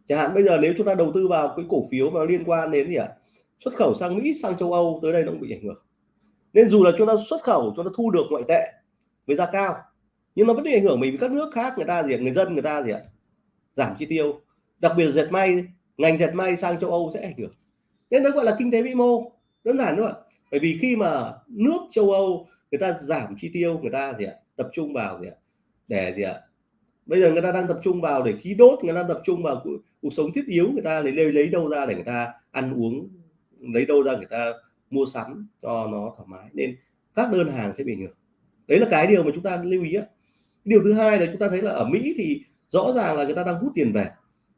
Chẳng hạn bây giờ nếu chúng ta đầu tư vào cái cổ phiếu mà liên quan đến gì ạ? Xuất khẩu sang Mỹ, sang châu Âu, tới đây nó cũng bị ảnh hưởng. Nên dù là chúng ta xuất khẩu, chúng ta thu được ngoại tệ với giá cao, nhưng nó vẫn bị ảnh hưởng mình với các nước khác, người ta gì ạ? Người dân, người ta gì ạ? Giảm chi tiêu. Đặc biệt dệt may ngành dệt may sang châu Âu sẽ ảnh hưởng. Nên nó gọi là kinh tế vĩ mô đơn giản thôi bởi vì khi mà nước châu Âu người ta giảm chi tiêu người ta gì ạ tập trung vào gì ạ để gì ạ bây giờ người ta đang tập trung vào để khí đốt người ta tập trung vào cuộc sống thiết yếu người ta lấy lấy, lấy đâu ra để người ta ăn uống lấy đâu ra người ta mua sắm cho nó thoải mái. Nên các đơn hàng sẽ bị ảnh hưởng. Đấy là cái điều mà chúng ta lưu ý á điều thứ hai là chúng ta thấy là ở Mỹ thì rõ ràng là người ta đang hút tiền về.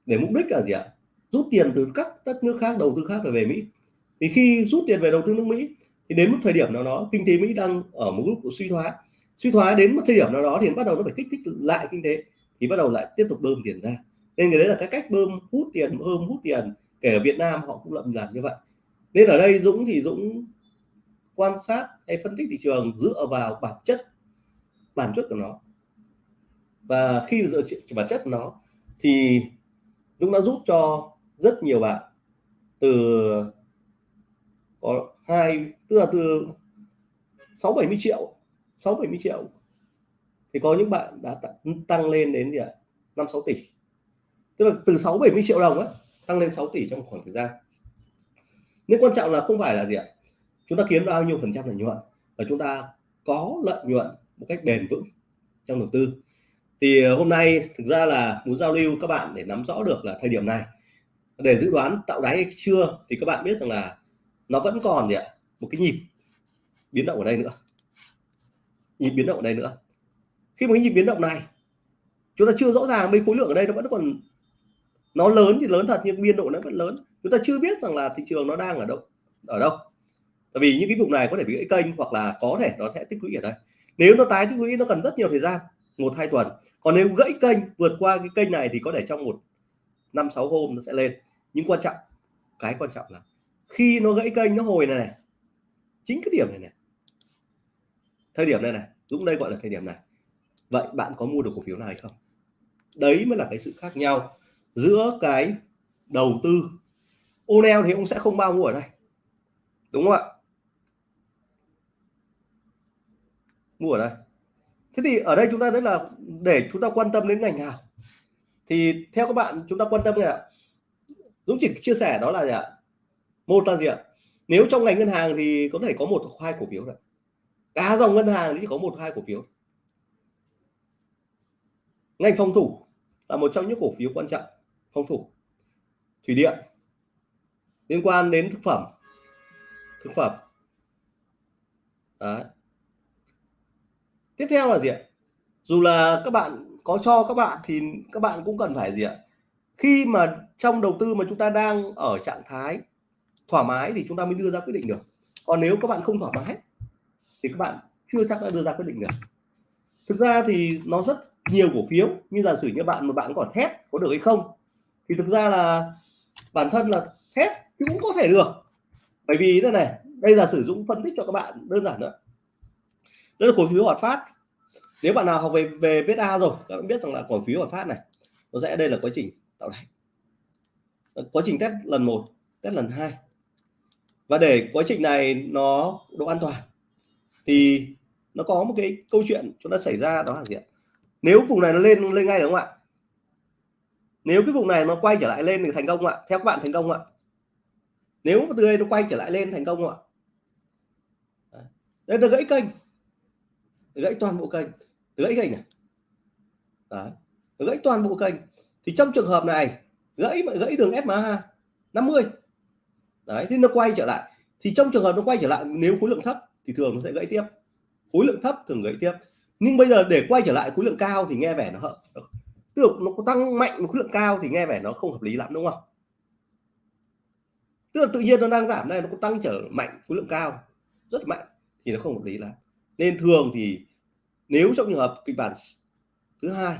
Để mục đích là gì ạ? Rút tiền từ các đất nước khác, đầu tư khác về Mỹ. Thì khi rút tiền về đầu tư nước Mỹ, thì đến một thời điểm nào đó, kinh tế Mỹ đang ở một lúc suy thoái. Suy thoái đến một thời điểm nào đó thì bắt đầu nó phải kích thích lại kinh tế, thì bắt đầu lại tiếp tục bơm tiền ra. Nên cái đấy là cái cách bơm, hút tiền, bơm, hút tiền, kể ở Việt Nam họ cũng lậm làm như vậy. Nên ở đây Dũng thì Dũng quan sát hay phân tích thị trường dựa vào bản chất bản chất của nó và khi dựa trên bản chất nó thì Dũng đã giúp cho rất nhiều bạn. Từ có hai tức là từ 6 70 triệu 6 70 triệu thì có những bạn đã tăng lên đến gì ạ? 5 6 tỷ. Tức là từ 6 70 triệu đồng ấy, tăng lên 6 tỷ trong khoảng thời gian. Nhưng quan trọng là không phải là gì ạ? Chúng ta kiếm bao nhiêu phần trăm lợi nhuận và chúng ta có lợi nhuận một cách bền vững trong đầu tư thì ờ, hôm nay thực ra là muốn giao lưu các bạn để nắm rõ được là thời điểm này. Để dự đoán tạo đáy hay chưa thì các bạn biết rằng là nó vẫn còn gì ạ? Một cái nhịp biến động ở đây nữa. Nhịp biến động ở đây nữa. Khi một cái nhịp biến động này, chúng ta chưa rõ ràng mấy khối lượng ở đây nó vẫn còn, nó lớn thì lớn thật nhưng biên độ nó vẫn lớn. Chúng ta chưa biết rằng là thị trường nó đang ở đâu ở đâu. Tại vì những cái vùng này có thể bị gãy kênh hoặc là có thể nó sẽ tích lũy ở đây. Nếu nó tái tích lũy, nó cần rất nhiều thời gian một hai tuần. Còn nếu gãy kênh vượt qua cái kênh này thì có thể trong một năm sáu hôm nó sẽ lên. Nhưng quan trọng cái quan trọng là khi nó gãy kênh nó hồi này, này chính cái điểm này này thời điểm này này Dũng đây gọi là thời điểm này. Vậy bạn có mua được cổ phiếu này không? Đấy mới là cái sự khác nhau giữa cái đầu tư. Onel thì ông sẽ không bao mua ở đây đúng không ạ? Mua ở đây thế thì ở đây chúng ta thấy là để chúng ta quan tâm đến ngành nào thì theo các bạn chúng ta quan tâm gì ạ? Dũng chỉ chia sẻ đó là gì ạ? Một là gì ạ? Nếu trong ngành ngân hàng thì có thể có một hoặc hai cổ phiếu rồi cả dòng ngân hàng thì chỉ có một hai cổ phiếu ngành phòng thủ là một trong những cổ phiếu quan trọng, phòng thủ. Thủy điện, liên quan đến thực phẩm thực phẩm. Đấy tiếp theo là gì ạ? Dù là các bạn có cho các bạn thì các bạn cũng cần phải gì ạ? Khi mà trong đầu tư mà chúng ta đang ở trạng thái thoải mái thì chúng ta mới đưa ra quyết định được. Còn nếu các bạn không thoải mái thì các bạn chưa chắc đã đưa ra quyết định được. Thực ra thì nó rất nhiều cổ phiếu, như giả sử như bạn, một bạn còn thép, có được hay không? Thì thực ra là bản thân là thép cũng có thể được. Bởi vì thế này, đây là sử dụng phân tích cho các bạn đơn giản nữa đó là cổ phiếu hoạt phát. Nếu bạn nào học về về VSA rồi, các bạn biết rằng là cổ phiếu hoạt phát này, nó sẽ đây là quá trình tạo đáy. Ờ, quá trình test lần một, test lần hai. Và để quá trình này nó độ an toàn, thì nó có một cái câu chuyện chúng ta xảy ra, đó là gì ạ? Nếu vùng này nó lên lên ngay đúng không ạ? Nếu cái vùng này nó quay trở lại lên thì thành công ạ? Theo các bạn thành công ạ? Nếu từ đây nó quay trở lại lên thành công ạ? Đây là gãy kênh gãy toàn bộ kênh. Gãy kênh này Đấy. gãy toàn bộ kênh. Thì trong trường hợp này, gãy gãy đường SMA 50 đấy, thì nó quay trở lại. Thì trong trường hợp nó quay trở lại, nếu khối lượng thấp thì thường nó sẽ gãy tiếp. Khối lượng thấp thường gãy tiếp. Nhưng bây giờ để quay trở lại khối lượng cao thì nghe vẻ nó hợp tức là nó có tăng mạnh một khối lượng cao thì nghe vẻ nó không hợp lý lắm, đúng không? Tức là tự nhiên nó đang giảm này, nó có tăng trở mạnh khối lượng cao, rất mạnh, thì nó không hợp lý lắm nên thường thì nếu trong trường hợp kịch bản thứ hai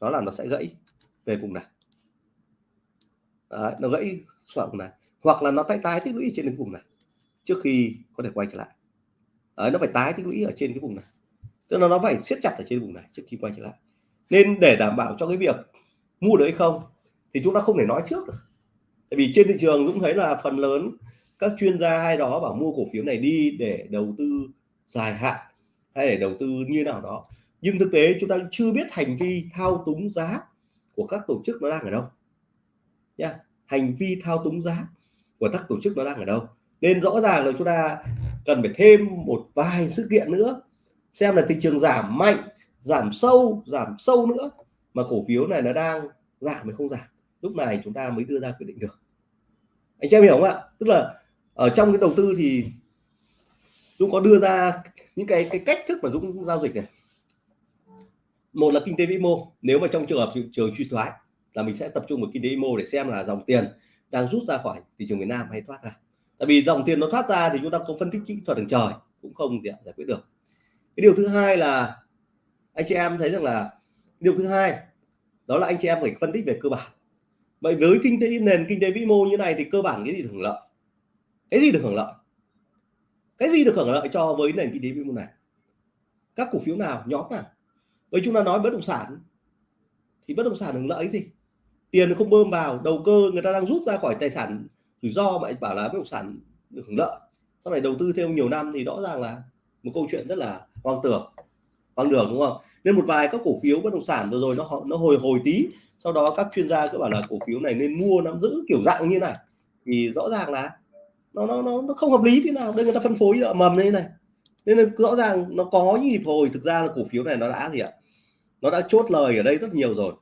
đó là nó sẽ gãy về vùng này. Đấy, nó gãy xuống vùng này. Hoặc là nó tái tái tích lũy trên cái vùng này trước khi có thể quay trở lại. Đấy, nó phải tái tích lũy ở trên cái vùng này. Tức là nó phải siết chặt ở trên vùng này trước khi quay trở lại. Nên để đảm bảo cho cái việc mua được hay không thì chúng ta không thể nói trước được. Tại vì trên thị trường cũng thấy là phần lớn các chuyên gia hay đó bảo mua cổ phiếu này đi để đầu tư dài hạn hay để đầu tư như nào đó. Nhưng thực tế chúng ta chưa biết hành vi thao túng giá của các tổ chức nó đang ở đâu. Nha hành vi thao túng giá của các tổ chức nó đang ở đâu. Nên rõ ràng là chúng ta cần phải thêm một vài sự kiện nữa, xem là thị trường giảm mạnh, giảm sâu giảm sâu nữa, mà cổ phiếu này nó đang giảm hay không giảm. Lúc này chúng ta mới đưa ra quyết định được. Anh chị em hiểu không ạ? Tức là ở trong cái đầu tư thì Dũng có đưa ra những cái cái cách thức mà Dũng giao dịch này. Một là kinh tế vĩ mô. Nếu mà trong trường hợp thị trường suy thoái là mình sẽ tập trung vào kinh tế vĩ mô để xem là dòng tiền đang rút ra khỏi thị trường Việt Nam hay thoát ra. Tại vì dòng tiền nó thoát ra thì chúng ta không phân tích kỹ thuật đường trời, cũng không thể giải quyết được. Cái điều thứ hai là anh chị em thấy rằng là điều thứ hai, đó là anh chị em phải phân tích về cơ bản. Vậy với kinh tế, nền kinh tế vĩ mô như này thì cơ bản cái gì được hưởng lợi? Cái gì được hưởng lợi? Cái gì được hưởng lợi cho với nền kinh tế vĩ mô này? Các cổ phiếu nào? Nhóm nào? Với chúng ta nói bất động sản, thì bất động sản hưởng lợi gì? Tiền không bơm vào, đầu cơ người ta đang rút ra khỏi tài sản rủi ro mà bảo là bất động sản được hưởng lợi. Sau này đầu tư thêm nhiều năm thì rõ ràng là một câu chuyện rất là hoang tưởng, hoang đường, đúng không? Nên một vài các cổ phiếu bất động sản vừa rồi nó nó hồi hồi tí. Sau đó các chuyên gia cứ bảo là cổ phiếu này nên mua, nắm giữ kiểu dạng như này. Thì rõ ràng là nó nó nó, nó không hợp lý thế nào. Đây người ta phân phối ở mầm như này. Nên là rõ ràng nó có những nhịp hồi. Thực ra là cổ phiếu này nó đã gì ạ? Nó đã chốt lời ở đây rất nhiều rồi.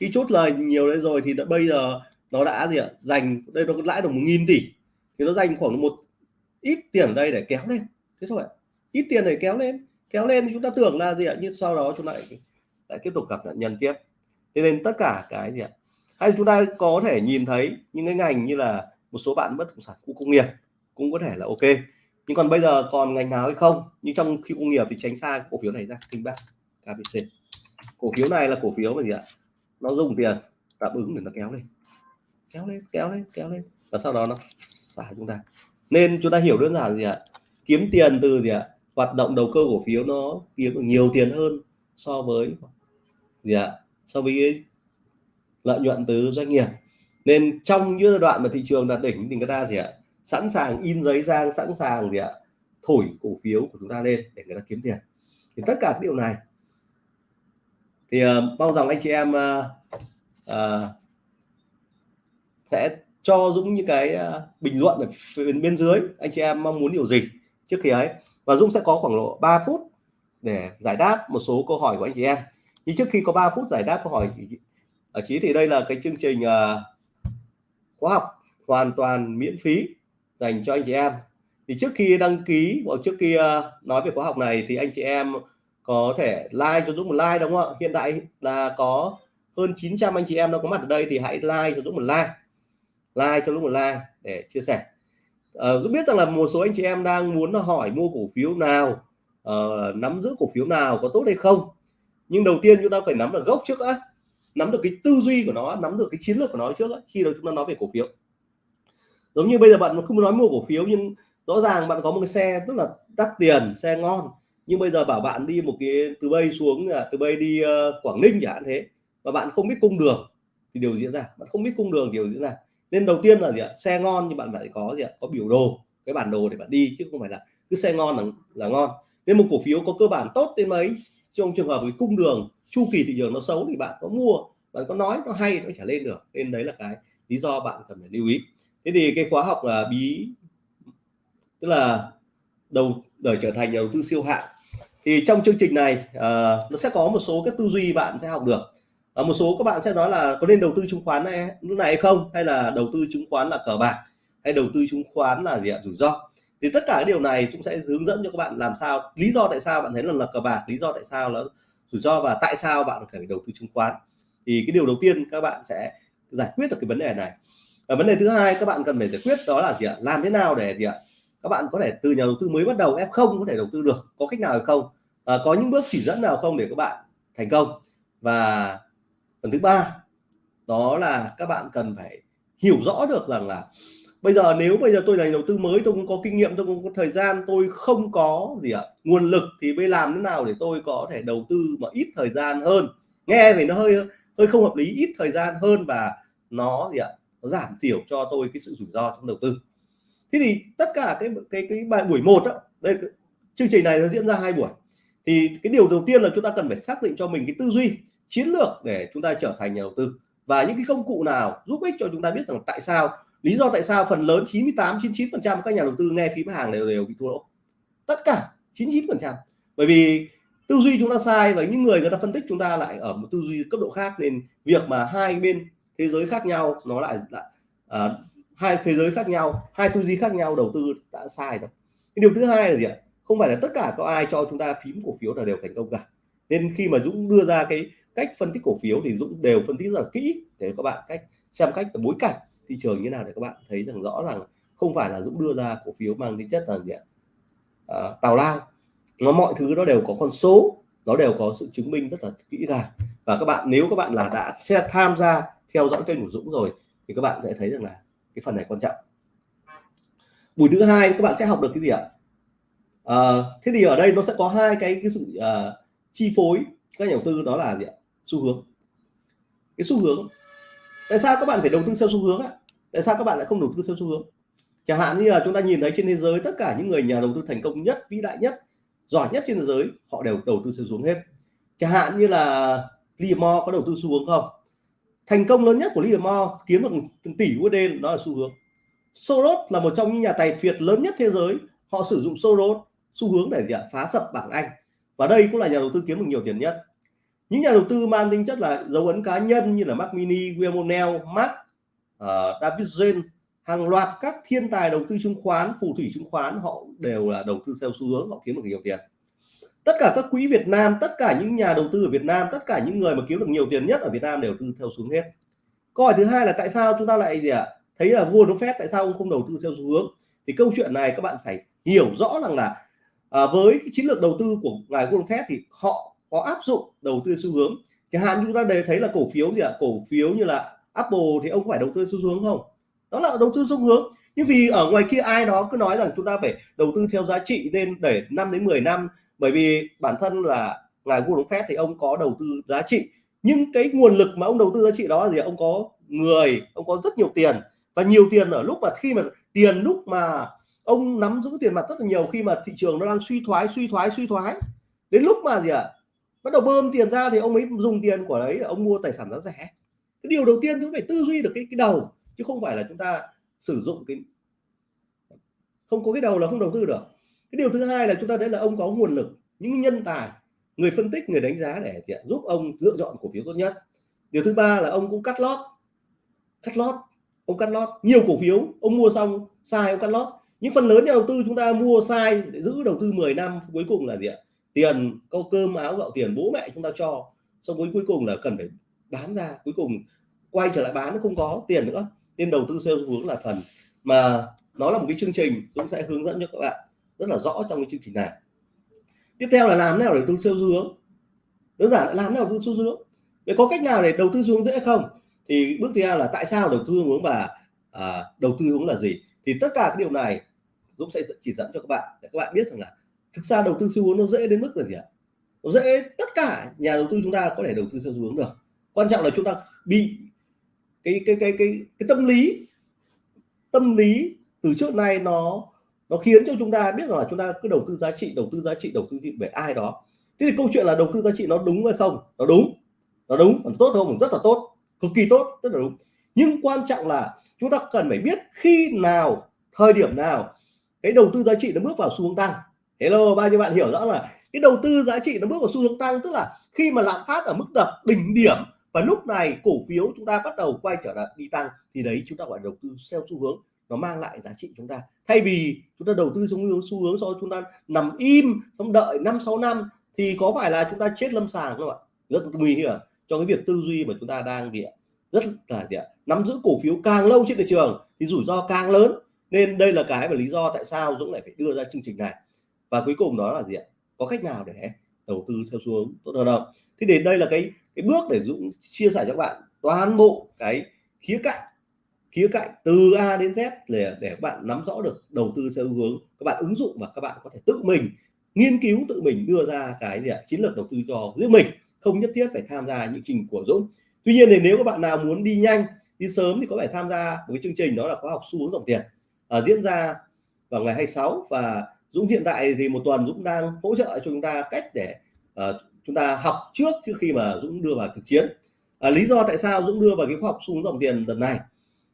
Khi chốt lời nhiều đấy rồi thì đã, bây giờ nó đã gì ạ? Dành đây nó lãi được một nghìn tỷ. Thì nó dành khoảng một ít tiền ở đây để kéo lên. Thế thôi ít tiền để kéo lên. Kéo lên thì chúng ta tưởng là gì ạ? Nhưng sau đó chúng ta lại, lại tiếp tục gặp nạn nhân tiếp. Thế nên tất cả cái gì ạ? Hay chúng ta có thể nhìn thấy những cái ngành như là một số bạn bất động sản khu công nghiệp cũng có thể là ok. Nhưng còn bây giờ còn ngành nào hay không? Nhưng trong khi công nghiệp thì tránh xa cổ phiếu này ra kinh bác KBC cổ phiếu này là cổ phiếu mà gì ạ? Nó dùng tiền đáp ứng để nó kéo lên. Kéo lên kéo lên kéo lên. Và sau đó nó xả chúng ta. Nên chúng ta hiểu đơn giản gì ạ? Kiếm tiền từ gì ạ? Hoạt động đầu cơ cổ phiếu nó kiếm được nhiều tiền hơn so với gì ạ? So với lợi nhuận từ doanh nghiệp nên trong những giai đoạn mà thị trường đạt đỉnh thì người ta gì ạ sẵn sàng in giấy giang sẵn sàng gì ạ thổi cổ phiếu của chúng ta lên để người ta kiếm tiền. Thì tất cả điều này. Thì uh, mong rằng anh chị em uh, uh, sẽ cho Dũng những cái uh, bình luận ở bên, bên dưới. Anh chị em mong muốn điều gì trước khi ấy. Và Dũng sẽ có khoảng độ 3 phút để giải đáp một số câu hỏi của anh chị em. Nhưng trước khi có 3 phút giải đáp câu hỏi ở chí thì đây là cái chương trình uh, khóa học hoàn toàn miễn phí dành cho anh chị em. Thì trước khi đăng ký hoặc trước khi ờ, nói về khóa học này thì anh chị em có thể like cho Dũng một like đúng không ạ? Hiện tại là có hơn 900 anh chị em đang có mặt ở đây thì hãy like cho Dũng một like. Like cho Dũng một like để chia sẻ. Uh, Dũng biết rằng là một số anh chị em đang muốn hỏi mua cổ phiếu nào uh, nắm giữ cổ phiếu nào có tốt hay không. Nhưng đầu tiên chúng ta phải nắm được gốc trước á nắm được cái tư duy của nó nắm được cái chiến lược của nó trước á, khi đó chúng ta nói về cổ phiếu. Giống như bây giờ bạn không nói mua cổ phiếu nhưng rõ ràng bạn có một cái xe rất là đắt tiền xe ngon. Nhưng bây giờ bảo bạn đi một cái từ bay xuống từ bay đi uh, Quảng Ninh chẳng hạn thế và bạn không biết cung đường thì điều diễn ra. Bạn không biết cung đường điều diễn ra. Nên đầu tiên là gì ạ? Xe ngon nhưng bạn phải có gì ạ? Có biểu đồ cái bản đồ để bạn đi chứ không phải là cứ xe ngon là, là ngon. Nên một cổ phiếu có cơ bản tốt đến mấy? Trong trường hợp với cung đường chu kỳ thị trường nó xấu thì bạn có mua bạn có nói nó hay nó trả lên được. Nên đấy là cái lý do bạn cần phải lưu ý. Thế thì cái khóa học là bí tức là đầu đời trở thành nhà đầu tư siêu hạng. Thì trong chương trình này uh, nó sẽ có một số các tư duy bạn sẽ học được. Uh, một số các bạn sẽ nói là có nên đầu tư chứng khoán này lúc này hay không? Hay là đầu tư chứng khoán là cờ bạc? Hay đầu tư chứng khoán là gì ạ? Rủi ro. Thì tất cả cái điều này cũng sẽ hướng dẫn cho các bạn làm sao lý do tại sao bạn thấy là là cờ bạc lý do tại sao là rủi ro và tại sao bạn phải đầu tư chứng khoán. Thì cái điều đầu tiên các bạn sẽ giải quyết được cái vấn đề này. Và vấn đề thứ hai các bạn cần phải giải quyết đó là gì ạ? Làm thế nào để gì ạ? Các bạn có thể từ nhà đầu tư mới bắt đầu f không có thể đầu tư được có cách nào hay không? À, có những bước chỉ dẫn nào không để các bạn thành công? Và phần thứ ba đó là các bạn cần phải hiểu rõ được rằng là bây giờ nếu bây giờ tôi là đầu tư mới, tôi không có kinh nghiệm, tôi không có thời gian, tôi không có gì ạ, nguồn lực thì bây làm thế nào để tôi có thể đầu tư mà ít thời gian hơn. Nghe thì nó hơi hơi không hợp lý, ít thời gian hơn và nó gì ạ, nó giảm thiểu cho tôi cái sự rủi ro trong đầu tư. Thế thì tất cả cái cái cái bài, buổi một đó đây, chương trình này nó diễn ra hai buổi. Thì cái điều đầu tiên là chúng ta cần phải xác định cho mình cái tư duy, chiến lược để chúng ta trở thành nhà đầu tư và những cái công cụ nào giúp ích cho chúng ta biết rằng tại sao lý do tại sao phần lớn 98 99 phần trăm các nhà đầu tư nghe phím hàng đều đều bị thua lỗ? Tất cả 99 phần trăm. Bởi vì tư duy chúng ta sai và những người người ta phân tích chúng ta lại ở một tư duy cấp độ khác nên việc mà hai bên thế giới khác nhau nó lại, lại à, hai thế giới khác nhau hai tư duy khác nhau đầu tư đã sai rồi. Điều thứ hai là gì ạ? Không phải là tất cả có ai cho chúng ta phím cổ phiếu là đều thành công cả. Nên khi mà Dũng đưa ra cái cách phân tích cổ phiếu thì Dũng đều phân tích rất là kỹ. Để các bạn cách xem cách bối cảnh thị trường như nào để các bạn thấy rằng rõ rằng không phải là Dũng đưa ra cổ phiếu mang tính chất là gì ạ? À, tào lao. Nó mọi thứ nó đều có con số nó đều có sự chứng minh rất là kỹ càng. Và các bạn nếu các bạn là đã sẽ tham gia theo dõi kênh của Dũng rồi thì các bạn sẽ thấy rằng là cái phần này quan trọng. Buổi thứ hai các bạn sẽ học được cái gì ạ? À, thế thì ở đây nó sẽ có hai cái cái sự uh, chi phối các nhà đầu tư đó là gì ạ? Xu hướng. Cái xu hướng tại sao các bạn phải đầu tư theo xu hướng ạ? tại sao các bạn lại không đầu tư theo xu hướng? Chẳng hạn như là chúng ta nhìn thấy trên thế giới, tất cả những người nhà đầu tư thành công nhất, vĩ đại nhất, giỏi nhất trên thế giới, họ đều đầu tư theo xu hướng hết. Chẳng hạn như là Livermore có đầu tư xu hướng không? Thành công lớn nhất của Livermore kiếm được từng tỷ USD đó là xu hướng. Soros là một trong những nhà tài phiệt lớn nhất thế giới, họ sử dụng Soros, xu hướng để gì ạ? Phá sập bảng Anh. Và đây cũng là nhà đầu tư kiếm được nhiều tiền nhất những nhà đầu tư mang tính chất là dấu ấn cá nhân như là Mac Mini, William O'Neill, Mark, uh, ờ, David Jane hàng loạt các thiên tài đầu tư chứng khoán phù thủy chứng khoán họ đều là đầu tư theo xu hướng họ kiếm được nhiều tiền. Tất cả các quỹ Việt Nam tất cả những nhà đầu tư ở Việt Nam tất cả những người mà kiếm được nhiều tiền nhất ở Việt Nam đều tư theo xu hướng hết. Câu hỏi thứ hai là tại sao chúng ta lại gì ạ? À? thấy là vua nó phép tại sao ông không đầu tư theo xu hướng? Thì câu chuyện này các bạn phải hiểu rõ rằng là à, với cái chiến lược đầu tư của ngài Warren Buffett thì họ có áp dụng đầu tư xu hướng. Chẳng hạn chúng ta đều thấy là cổ phiếu gì ạ? À? cổ phiếu như là Apple thì ông phải đầu tư xu hướng không? Đó là đầu tư xu hướng. Nhưng vì ở ngoài kia ai đó cứ nói rằng chúng ta phải đầu tư theo giá trị nên để 5 đến 10 năm bởi vì bản thân là ngài Warren Buffett thì ông có đầu tư giá trị. Nhưng cái nguồn lực mà ông đầu tư giá trị đó là gì ông có người ông có rất nhiều tiền. Và nhiều tiền ở lúc mà khi mà tiền lúc mà ông nắm giữ tiền mặt rất là nhiều khi mà thị trường nó đang suy thoái suy thoái suy thoái đến lúc mà gì ạ? à, bắt đầu bơm tiền ra thì ông ấy dùng tiền của đấy ông mua tài sản giá rẻ. Cái điều đầu tiên chúng phải tư duy được cái cái đầu, chứ không phải là chúng ta sử dụng cái, không có cái đầu là không đầu tư được. Cái điều thứ hai là chúng ta thấy là ông có nguồn lực, những nhân tài, người phân tích, người đánh giá để giúp ông lựa chọn cổ phiếu tốt nhất. Điều thứ ba là ông cũng cắt lót cắt lót, ông cắt lót. Nhiều cổ phiếu ông mua xong, sai ông cắt lót. Những phần lớn nhà đầu tư chúng ta mua sai để giữ đầu tư 10 năm, cuối cùng là gì ạ? Tiền câu cơm áo gạo tiền bố mẹ chúng ta cho. Xong cuối cuối cùng là cần phải bán ra cuối cùng quay trở lại bán nó không có tiền nữa. Nên đầu tư theo hướng là phần. Mà nó là một cái chương trình cũng sẽ hướng dẫn cho các bạn rất là rõ trong cái chương trình này. Tiếp theo là làm nào để đầu tư theo hướng? Đơn giản là làm nào đầu tư theo hướng? Để có cách nào để đầu tư hướng dễ không? Thì bước thứ hai là tại sao đầu tư hướng và à, đầu tư hướng là gì? Thì tất cả cái điều này Dũng sẽ chỉ dẫn cho các bạn để các bạn biết rằng là thực ra đầu tư xu hướng nó dễ đến mức là gì ạ? Nó dễ tất cả nhà đầu tư chúng ta có thể đầu tư theo xu hướng được. Quan trọng là chúng ta bị cái cái cái cái cái tâm lý tâm lý từ trước nay nó nó khiến cho chúng ta biết rằng là chúng ta cứ đầu tư giá trị, đầu tư giá trị, đầu tư về ai đó. Thế thì câu chuyện là đầu tư giá trị nó đúng hay không? Nó đúng. Nó đúng. Còn tốt không? Rất là tốt. Cực kỳ tốt. Rất là đúng. Nhưng quan trọng là chúng ta cần phải biết khi nào, thời điểm nào cái đầu tư giá trị nó bước vào xu hướng tăng hello bao nhiêu bạn hiểu rõ là cái đầu tư giá trị nó bước vào xu hướng tăng, tức là khi mà lạm phát ở mức đập đỉnh điểm và lúc này cổ phiếu chúng ta bắt đầu quay trở lại đi tăng thì đấy chúng ta gọi đầu tư theo xu hướng, nó mang lại giá trị chúng ta. Thay vì chúng ta đầu tư xuống hướng, xu hướng do chúng ta nằm im trong đợi năm, sáu năm thì có phải là chúng ta chết lâm sàng không ạ? Rất nguy hiểm cho cái việc tư duy mà chúng ta đang bị rất là gì ạ? Nắm giữ cổ phiếu càng lâu trên thị trường thì rủi ro càng lớn. Nên đây là cái và lý do tại sao Dũng lại phải đưa ra chương trình này và cuối cùng đó là gì ạ? Có cách nào để đầu tư theo xu hướng tốt hơn không? Thì đến đây là cái cái bước để Dũng chia sẻ cho các bạn toàn bộ cái khía cạnh khía cạnh từ A đến Z để để các bạn nắm rõ được đầu tư theo hướng các bạn ứng dụng và các bạn có thể tự mình nghiên cứu tự mình đưa ra cái gì ạ? Chiến lược đầu tư cho riêng mình không nhất thiết phải tham gia những trình của Dũng. Tuy nhiên thì nếu các bạn nào muốn đi nhanh đi sớm thì có thể tham gia một cái chương trình đó là khóa học xu hướng dòng tiền à, diễn ra vào ngày 26 và Dũng hiện tại thì một tuần Dũng đang hỗ trợ cho chúng ta cách để uh, chúng ta học trước trước khi mà Dũng đưa vào thực chiến. À, lý do tại sao Dũng đưa vào cái khoa học xuống dòng tiền đợt này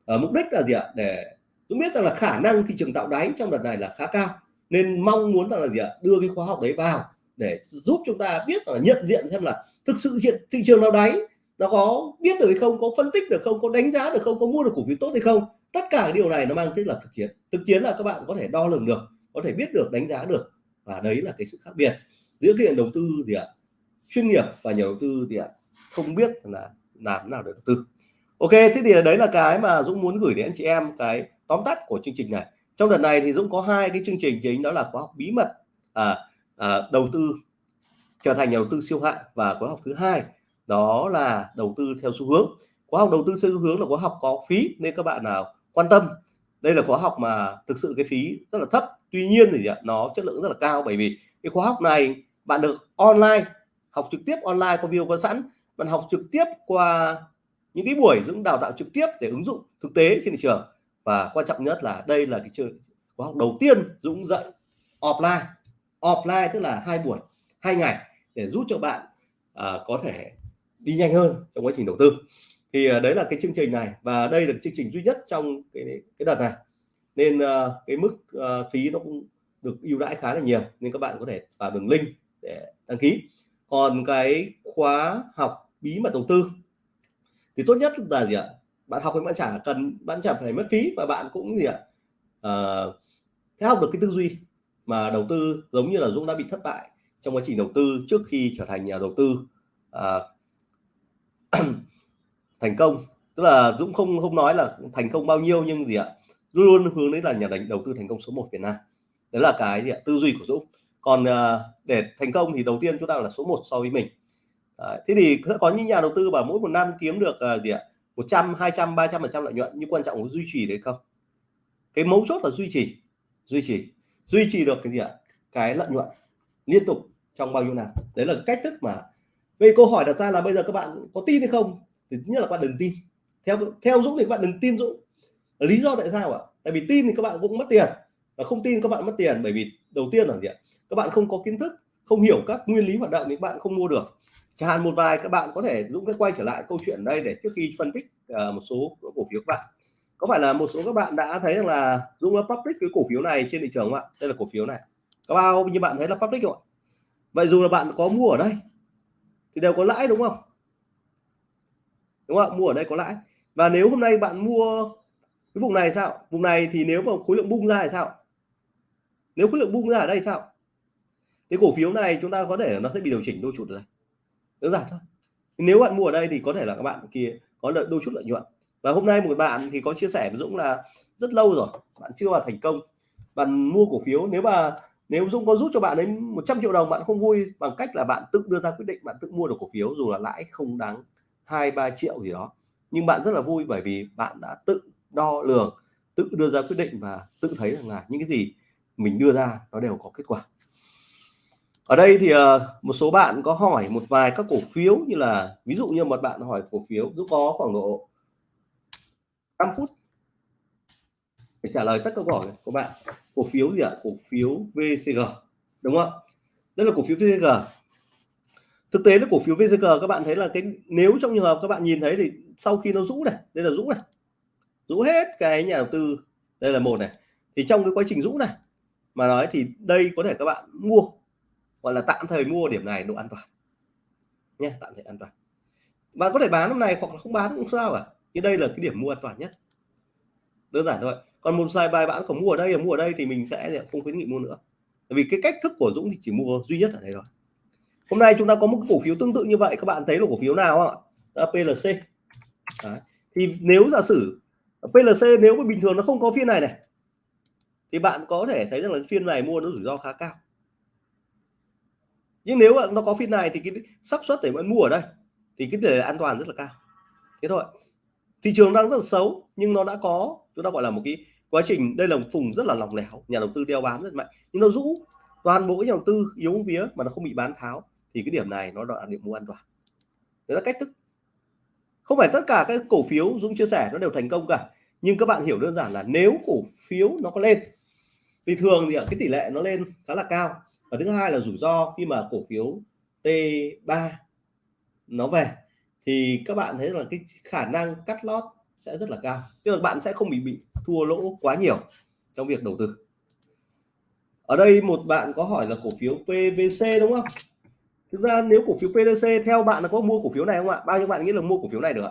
à, mục đích là gì ạ? Để Dũng biết rằng là khả năng thị trường tạo đáy trong đợt này là khá cao nên mong muốn rằng là gì ạ? Đưa cái khóa học đấy vào để giúp chúng ta biết là nhận diện xem là thực sự hiện thị trường nào đáy nó có biết được hay không có phân tích được không có đánh giá được không có mua được cổ phiếu tốt hay không. Tất cả cái điều này nó mang tính là thực chiến. Thực chiến là các bạn có thể đo lường được có thể biết được đánh giá được. Và đấy là cái sự khác biệt giữa cái đầu tư gì ạ? Chuyên nghiệp và nhà đầu tư gì ạ? Không biết là làm nào để đầu tư. Ok thế thì đấy là cái mà Dũng muốn gửi đến anh chị em cái tóm tắt của chương trình này. Trong đợt này thì Dũng có hai cái chương trình chính đó là khóa học bí mật à, à, đầu tư trở thành nhà đầu tư siêu hạng và khóa học thứ hai đó là đầu tư theo xu hướng. Khóa học đầu tư theo xu hướng là khóa học có phí nên các bạn nào quan tâm. Đây là khóa học mà thực sự cái phí rất là thấp tuy nhiên thì nó chất lượng rất là cao bởi vì cái khóa học này bạn được online học trực tiếp online có video có sẵn bạn học trực tiếp qua những cái buổi Dũng đào tạo trực tiếp để ứng dụng thực tế trên thị trường. Và quan trọng nhất là đây là cái trường khóa học đầu tiên Dũng dạy offline. Offline tức là hai buổi hai ngày để giúp cho bạn à, có thể đi nhanh hơn trong quá trình đầu tư. Thì à, đấy là cái chương trình này và đây là chương trình duy nhất trong cái cái đợt này nên uh, cái mức uh, phí nó cũng được ưu đãi khá là nhiều nên các bạn có thể vào đường link để đăng ký. Còn cái khóa học bí mật đầu tư thì tốt nhất là gì ạ? Bạn học thì bạn chả cần bạn chả phải mất phí và bạn cũng gì ạ? Ờ, à, thế học được cái tư duy mà đầu tư giống như là Dũng đã bị thất bại trong quá trình đầu tư trước khi trở thành nhà đầu tư à, thành công. Tức là Dũng không không nói là thành công bao nhiêu nhưng gì ạ? Luôn luôn hướng đến là nhà đánh đầu tư thành công số 1 Việt Nam. Đấy là cái gì ạ? Tư duy của Dũng. Còn à, để thành công thì đầu tiên chúng ta là số 1 so với mình. Đấy, thế thì có những nhà đầu tư bảo mỗi một năm kiếm được à, gì ạ? 100 200 300 phần trăm lợi nhuận nhưng quan trọng là duy trì đấy không? Cái mấu chốt là duy trì duy trì duy trì được cái gì ạ? Cái lợi nhuận liên tục trong bao nhiêu năm. Đấy là cách thức mà về câu hỏi đặt ra là bây giờ các bạn có tin hay không? Thì nhất là các bạn đừng tin. Theo theo dũng thì các bạn đừng tin dũng lý do tại sao ạ? Tại vì tin thì các bạn cũng mất tiền và không tin các bạn mất tiền bởi vì đầu tiên là gì ạ? Các bạn không có kiến thức không hiểu các nguyên lý hoạt động thì các bạn không mua được. Chẳng hạn một vài các bạn có thể dũng cái quay trở lại câu chuyện đây để trước khi phân tích uh, một số cổ phiếu các bạn. Có phải là một số các bạn đã thấy rằng là dũng đã public cái cổ phiếu này trên thị trường không ạ? Đây là cổ phiếu này. Có bao như bạn thấy là public không ạ? Vậy dù là bạn có mua ở đây thì đều có lãi đúng không? Đúng không mua ở đây có lãi. Và nếu hôm nay bạn mua cái vùng này sao? Vùng này thì nếu mà khối lượng bung ra thì sao? Nếu khối lượng bung ra ở đây sao? Cái cổ phiếu này chúng ta có thể nó sẽ bị điều chỉnh đôi chút ở đây. Đơn giản thôi. Nếu bạn mua ở đây thì có thể là các bạn kia có lợi, đôi chút lợi nhuận. Và hôm nay một bạn thì có chia sẻ với Dũng là rất lâu rồi, bạn chưa vào thành công. Bạn mua cổ phiếu, nếu mà, nếu Dũng có rút cho bạn đến 100 triệu đồng, bạn không vui bằng cách là bạn tự đưa ra quyết định bạn tự mua được cổ phiếu dù là lãi không đáng hai, ba triệu gì đó. Nhưng bạn rất là vui bởi vì bạn đã tự đo lường tự đưa ra quyết định và tự thấy rằng là những cái gì mình đưa ra nó đều có kết quả. Ở đây thì uh, một số bạn có hỏi một vài các cổ phiếu như là ví dụ như một bạn hỏi cổ phiếu giúp có khoảng độ 5 phút để trả lời tất cả câu hỏi của bạn. Cổ phiếu gì ạ? Cổ phiếu VCG đúng không đây là cổ phiếu VCG thực tế là cổ phiếu VCG các bạn thấy là cái nếu trong trường hợp các bạn nhìn thấy thì sau khi nó rũ này đây là rũ này rũ hết cái nhà đầu tư. Đây là một này. Thì trong cái quá trình rũ này mà nói thì đây có thể các bạn mua, gọi là tạm thời mua điểm này độ an toàn. Nhé tạm thời an toàn. Bạn có thể bán hôm này hoặc là không bán cũng sao cả. Nhưng đây là cái điểm mua an toàn nhất. Đơn giản thôi. Còn một vài bài bạn có mua ở đây, mua ở đây thì mình sẽ không khuyến nghị mua nữa. Bởi vì cái cách thức của Dũng thì chỉ mua duy nhất ở đây thôi. Hôm nay chúng ta có một cổ phiếu tương tự như vậy. Các bạn thấy là cổ phiếu nào không ạ? Là PLC Đấy. thì nếu giả sử PLC nếu mà bình thường nó không có phiên này này, thì bạn có thể thấy rằng là phiên này mua nó rủi ro khá cao. Nhưng nếu mà nó có phiên này thì cái xác suất để bạn mua ở đây thì cái tỷ lệ an toàn rất là cao. Thế thôi. Thị trường đang rất là xấu nhưng nó đã có, chúng ta gọi là một cái quá trình, đây là một phùng rất là lỏng lẻo, nhà đầu tư đeo bám rất mạnh. Nhưng nó rũ toàn bộ cái nhà đầu tư yếu vía mà nó không bị bán tháo thì cái điểm này nó là điểm mua an toàn. Đấy là cách thức không phải tất cả các cổ phiếu Dũng chia sẻ nó đều thành công cả, nhưng các bạn hiểu đơn giản là nếu cổ phiếu nó có lên, thì thường thì cái tỷ lệ nó lên khá là cao. Và thứ hai là rủi ro khi mà cổ phiếu T3 nó về, thì các bạn thấy là cái khả năng cắt lót sẽ rất là cao. Tức là bạn sẽ không bị bị thua lỗ quá nhiều trong việc đầu tư. Ở đây một bạn có hỏi là cổ phiếu PVC đúng không? Thực ra nếu cổ phiếu PDC theo bạn là có mua cổ phiếu này không ạ? Bao nhiêu bạn nghĩ là mua cổ phiếu này được ạ?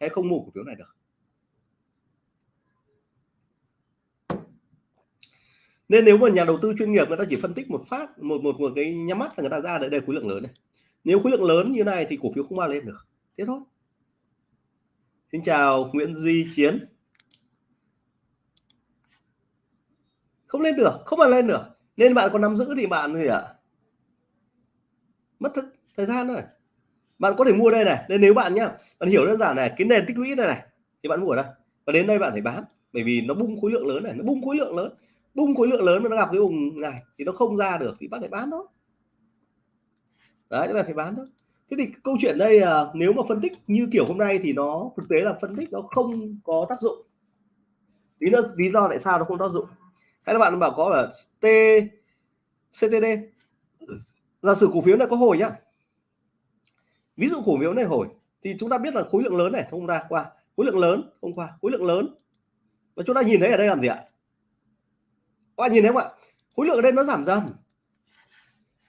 Hay không mua cổ phiếu này được? Nên nếu mà nhà đầu tư chuyên nghiệp người ta chỉ phân tích một phát, một một một cái nhắm mắt là người ta ra để đây khối lượng lớn này. Nếu khối lượng lớn như này thì cổ phiếu không bao lên được. Thế thôi. Xin chào, Nguyễn Duy Chiến. Không lên được, không mà lên được. Nên bạn còn nắm giữ thì bạn gì ạ? à? Mất thức thời gian thôi. Bạn có thể mua đây này nên nếu bạn nhá. Bạn hiểu đơn giản này, cái nền tích lũy này này, thì bạn mua ở đây. Và đến đây bạn phải bán, bởi vì nó bung khối lượng lớn này, nó bung khối lượng lớn. Bung khối lượng lớn mà nó gặp cái vùng này thì nó không ra được thì bạn phải bán nó. đấy, bạn phải bán đó thế thì câu chuyện đây là nếu mà phân tích như kiểu hôm nay thì nó, thực tế là phân tích nó không có tác dụng. Lý do lý do tại sao nó không tác dụng. Hay là bạn bảo có là t ctd giả sử cổ phiếu này có hồi nhá. Ví dụ cổ phiếu này hồi, thì chúng ta biết là khối lượng lớn này, không ra, qua. Khối lượng lớn, không qua. Khối lượng lớn. Và chúng ta nhìn thấy ở đây làm gì ạ? Các bạn nhìn thấy không ạ? Khối lượng ở đây nó giảm dần.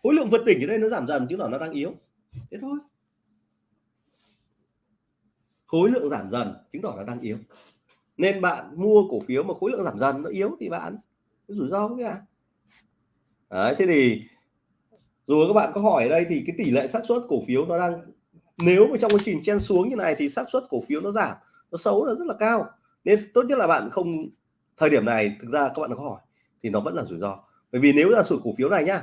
Khối lượng vượt đỉnh ở đây nó giảm dần chứ là nó đang yếu. Thế thôi. Khối lượng giảm dần chứng tỏ là đang yếu. Nên bạn mua cổ phiếu mà khối lượng giảm dần nó yếu thì bạn rủi ro với bạn đấy, thế thì rồi các bạn có hỏi ở đây thì cái tỷ lệ xác suất cổ phiếu nó đang, nếu mà trong quá trình chen xuống như này thì xác suất cổ phiếu nó giảm, nó xấu là rất là cao. Nên tốt nhất là bạn không, thời điểm này thực ra các bạn có hỏi thì nó vẫn là rủi ro. Bởi vì nếu là sụt cổ phiếu này nhá,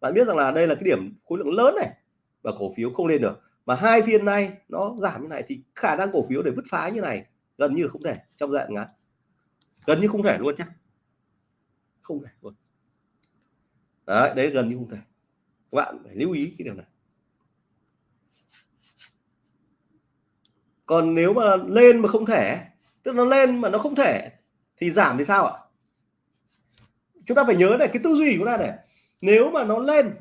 bạn biết rằng là đây là cái điểm khối lượng lớn này và cổ phiếu không lên được. Mà hai phiên nay nó giảm như này thì khả năng cổ phiếu để bứt phá như này gần như là không thể trong dạng ngắn. Gần như không thể luôn nhá. Không thể luôn. Đấy đấy, gần như không thể các bạn phải lưu ý cái điều này. Còn nếu mà lên mà không thể tức nó lên mà nó không thể thì giảm thì sao ạ? Chúng ta phải nhớ này cái tư duy của ta này nếu mà nó lên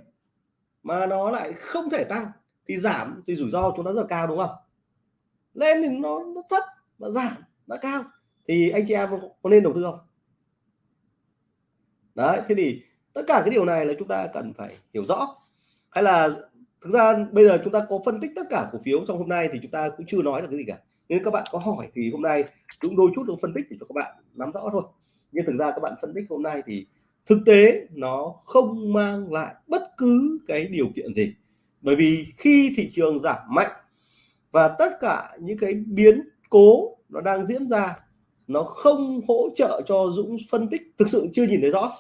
mà nó lại không thể tăng thì giảm thì rủi ro chúng ta rất là cao đúng không? Lên thì nó, nó thấp mà giảm nó cao thì anh chị em có nên đầu tư không? Đấy thế thì tất cả cái điều này là chúng ta cần phải hiểu rõ. Hay là thực ra bây giờ chúng ta có phân tích tất cả cổ phiếu trong hôm nay thì chúng ta cũng chưa nói được cái gì cả. Nên các bạn có hỏi thì hôm nay chúng đôi chút được phân tích để cho các bạn nắm rõ thôi. Nhưng thực ra các bạn phân tích hôm nay thì thực tế nó không mang lại bất cứ cái điều kiện gì. Bởi vì khi thị trường giảm mạnh và tất cả những cái biến cố nó đang diễn ra, nó không hỗ trợ cho Dũng phân tích, thực sự chưa nhìn thấy rõ.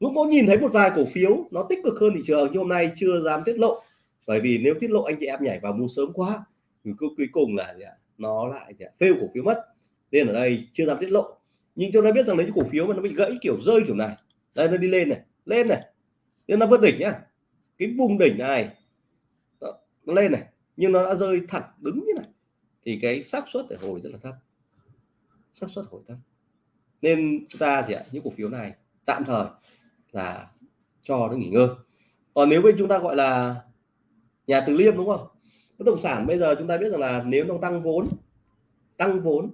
Dũng có nhìn thấy một vài cổ phiếu nó tích cực hơn thị trường nhưng hôm nay chưa dám tiết lộ. Bởi vì nếu tiết lộ anh chị em nhảy vào mua sớm quá thì cuối cùng là nó lại phê cổ phiếu mất. Nên ở đây chưa dám tiết lộ. Nhưng chúng ta biết rằng lấy cổ phiếu mà nó bị gãy kiểu rơi kiểu này. Đây nó đi lên này lên này. Nên nó vượt đỉnh nhá. Cái vùng đỉnh này đó, nó lên này nhưng nó đã rơi thẳng đứng như này. Thì cái xác suất để hồi rất là thấp. Xác suất hồi thấp. Nên chúng ta thì những cổ phiếu này tạm thời là cho nó nghỉ ngơi. Còn nếu bên chúng ta gọi là nhà từ liêm đúng không? Bất động sản bây giờ chúng ta biết rằng là nếu nó tăng vốn tăng vốn,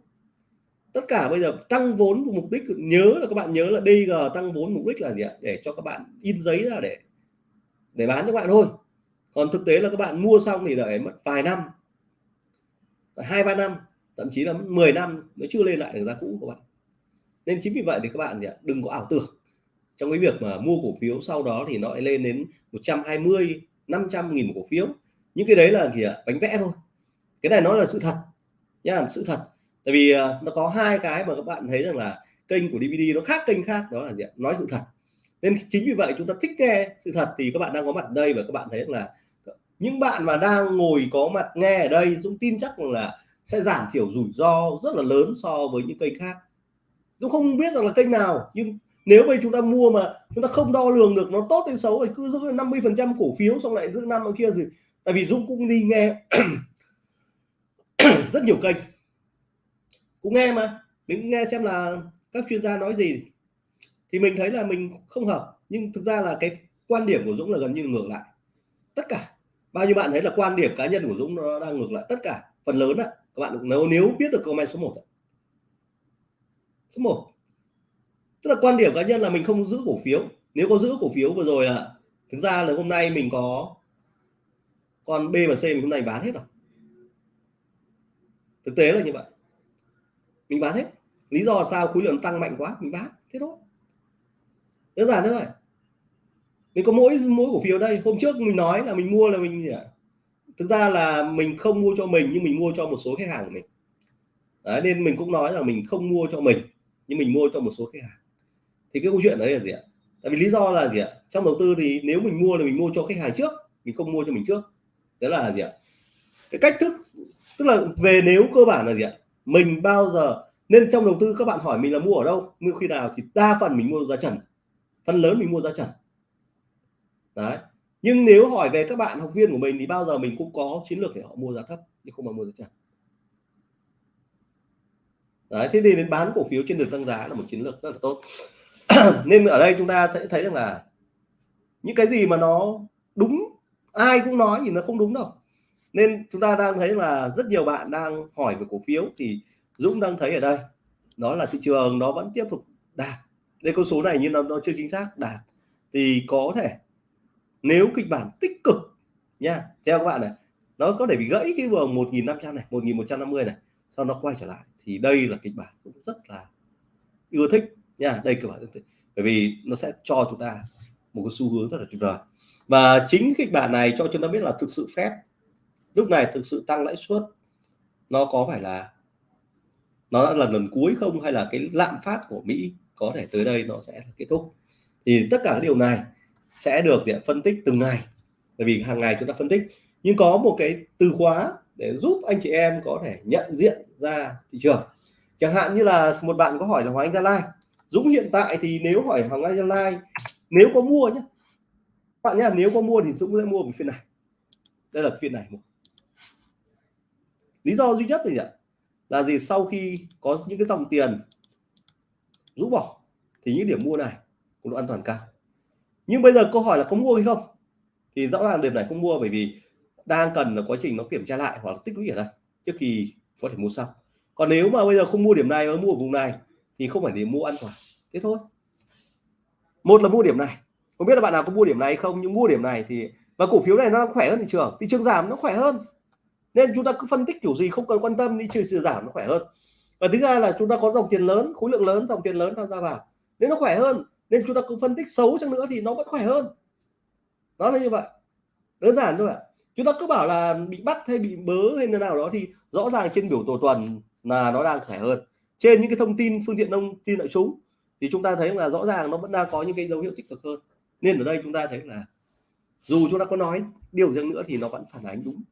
tất cả bây giờ tăng vốn mục đích, nhớ là các bạn nhớ là DG tăng vốn mục đích là gì ạ? Để cho các bạn in giấy ra để để bán cho bạn thôi. Còn thực tế là các bạn mua xong thì đợi mất vài năm, hai, ba năm, thậm chí là 10 năm mới chưa lên lại được giá cũ của bạn. Nên chính vì vậy thì các bạn đừng có ảo tưởng trong cái việc mà mua cổ phiếu sau đó thì nó lại lên đến 120 500 nghìn một cổ phiếu. Những cái đấy là gì ạ? Bánh vẽ thôi. Cái này nó là sự thật nha sự thật. Tại vì à, nó có hai cái mà các bạn thấy rằng là kênh của DVD nó khác kênh khác, đó là gì? ạ? Nói sự thật. Nên chính vì vậy chúng ta thích nghe sự thật thì các bạn đang có mặt ở đây và các bạn thấy là những bạn mà đang ngồi có mặt nghe ở đây Dũng tin chắc là sẽ giảm thiểu rủi ro rất là lớn so với những kênh khác. Dũng không biết rằng là kênh nào, nhưng nếu bây chúng ta mua mà chúng ta không đo lường được nó tốt hay xấu thì cứ giữ 50 phần trăm cổ phiếu xong lại giữ năm ở kia gì tại vì Dũng cũng đi nghe rất nhiều kênh. Cũng nghe mà. Mình nghe xem là các chuyên gia nói gì. Thì mình thấy là mình không hợp. Nhưng thực ra là cái quan điểm của Dũng là gần như ngược lại. Tất cả. Bao nhiêu bạn thấy là quan điểm cá nhân của Dũng nó đang ngược lại? Tất cả. Phần lớn ạ các bạn nếu nếu biết được comment số 1 số 1 tức là quan điểm cá nhân là mình không giữ cổ phiếu. Nếu có giữ cổ phiếu vừa rồi là thực ra là hôm nay mình có còn B và C mình hôm nay bán hết rồi. Thực tế là như vậy. Mình bán hết. Lý do sao? Khối lượng tăng mạnh quá mình bán. Thế thôi. Đơn giản thế thôi. Mình có mỗi mỗi cổ phiếu đây. Hôm trước mình nói là mình mua là mình thực ra là mình không mua cho mình nhưng mình mua cho một số khách hàng của mình. Đấy, nên mình cũng nói là mình không mua cho mình nhưng mình mua cho một số khách hàng thì cái câu chuyện đấy là gì ạ? Tại vì lý do là gì ạ? Trong đầu tư thì nếu mình mua là mình mua cho khách hàng trước, mình không mua cho mình trước. Đó là gì ạ? Cái cách thức, tức là về nếu cơ bản là gì ạ? Mình bao giờ, nên trong đầu tư các bạn hỏi mình là mua ở đâu, mua khi nào thì đa phần mình mua giá trần. Phần lớn mình mua giá trần. Đấy. Nhưng nếu hỏi về các bạn học viên của mình thì bao giờ mình cũng có chiến lược để họ mua giá thấp nhưng không mà mua giá trần. Đấy, thế nên đến bán cổ phiếu trên đường tăng giá là một chiến lược rất là tốt. nên ở đây chúng ta thấy thấy rằng là những cái gì mà nó đúng ai cũng nói thì nó không đúng đâu. Nên chúng ta đang thấy là rất nhiều bạn đang hỏi về cổ phiếu thì Dũng đang thấy ở đây đó là thị trường nó vẫn tiếp tục đạt. Đây con số này nhưng nó, nó chưa chính xác đạt. Thì có thể nếu kịch bản tích cực nha theo các bạn này nó có thể bị gãy cái vùng 1.500 này 1.150 này sau nó quay trở lại thì đây là kịch bản cũng rất là ưa thích nha đây kịch bản ưa bởi vì nó sẽ cho chúng ta một cái xu hướng rất là tuyệt vời. Và chính kịch bản này cho chúng ta biết là thực sự phép. Lúc này thực sự tăng lãi suất, nó có phải là, nó là lần cuối không? Hay là cái lạm phát của Mỹ có thể tới đây nó sẽ kết thúc? Thì tất cả điều này sẽ được phân tích từng ngày. Bởi vì hàng ngày chúng ta phân tích. Nhưng có một cái từ khóa để giúp anh chị em có thể nhận diện ra thị trường. Chẳng hạn như là một bạn có hỏi là Hoàng Anh Gia Lai Dũng hiện tại thì nếu hỏi Hoàng Anh Gia Lai, nếu có mua nhé bạn nhé nếu có mua thì Dũng sẽ mua một phiên này. Đây là phiên này lý do duy nhất thì ạ? Là gì? Sau khi có những cái dòng tiền rũ bỏ, thì những điểm mua này cũng độ an toàn cao. Nhưng bây giờ câu hỏi là có mua hay không? Thì rõ ràng điểm này không mua bởi vì đang cần là quá trình nó kiểm tra lại hoặc là tích lũy ở đây trước khi có thể mua sau. Còn nếu mà bây giờ không mua điểm này mà mua ở vùng này thì không phải để mua an toàn thế thôi. Một là mua điểm này. Không biết là bạn nào có mua điểm này hay không, nhưng mua điểm này thì, và cổ phiếu này nó khỏe hơn thị trường. Thị trường giảm nó khỏe hơn. Nên chúng ta cứ phân tích kiểu gì không cần quan tâm đi trừ sự giảm nó khỏe hơn. Và thứ hai là chúng ta có dòng tiền lớn, khối lượng lớn, dòng tiền lớn tham gia vào. Nên nó khỏe hơn. Nên chúng ta cứ phân tích xấu chăng nữa thì nó vẫn khỏe hơn. Đó là như vậy. Đơn giản thôi ạ. Chúng ta cứ bảo là bị bắt hay bị bớ hay là nào đó thì rõ ràng trên biểu đồ tuần là nó đang khỏe hơn trên những cái thông tin phương tiện thông tin đại chúng thì chúng ta thấy là rõ ràng nó vẫn đang có những cái dấu hiệu tích cực hơn. Nên ở đây chúng ta thấy là dù chúng ta có nói điều gì nữa thì nó vẫn phản ánh đúng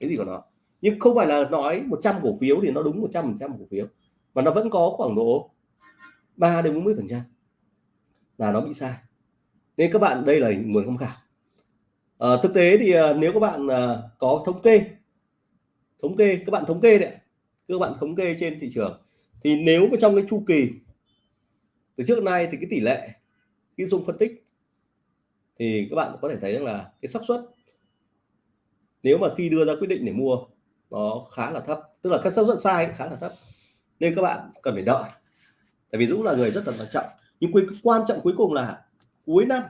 cái gì của nó. Nhưng không phải là nói 100 cổ phiếu thì nó đúng 100 phần trăm cổ phiếu mà nó vẫn có khoảng độ 3 đến 40 phần trăm là nó bị sai. Nên các bạn đây là nguồn tham khảo. À, thực tế thì ờ, nếu các bạn ờ, có thống kê thống kê các bạn thống kê đấy các bạn thống kê trên thị trường thì nếu mà trong cái chu kỳ từ trước nay thì cái tỷ lệ khi dùng phân tích thì các bạn có thể thấy rằng là cái xác suất nếu mà khi đưa ra quyết định để mua nó khá là thấp, tức là các xác suất sai khá là thấp. Nên các bạn cần phải đợi. Tại vì Dũng là người rất là thận trọng. Nhưng cái quan trọng cuối cùng là cuối năm.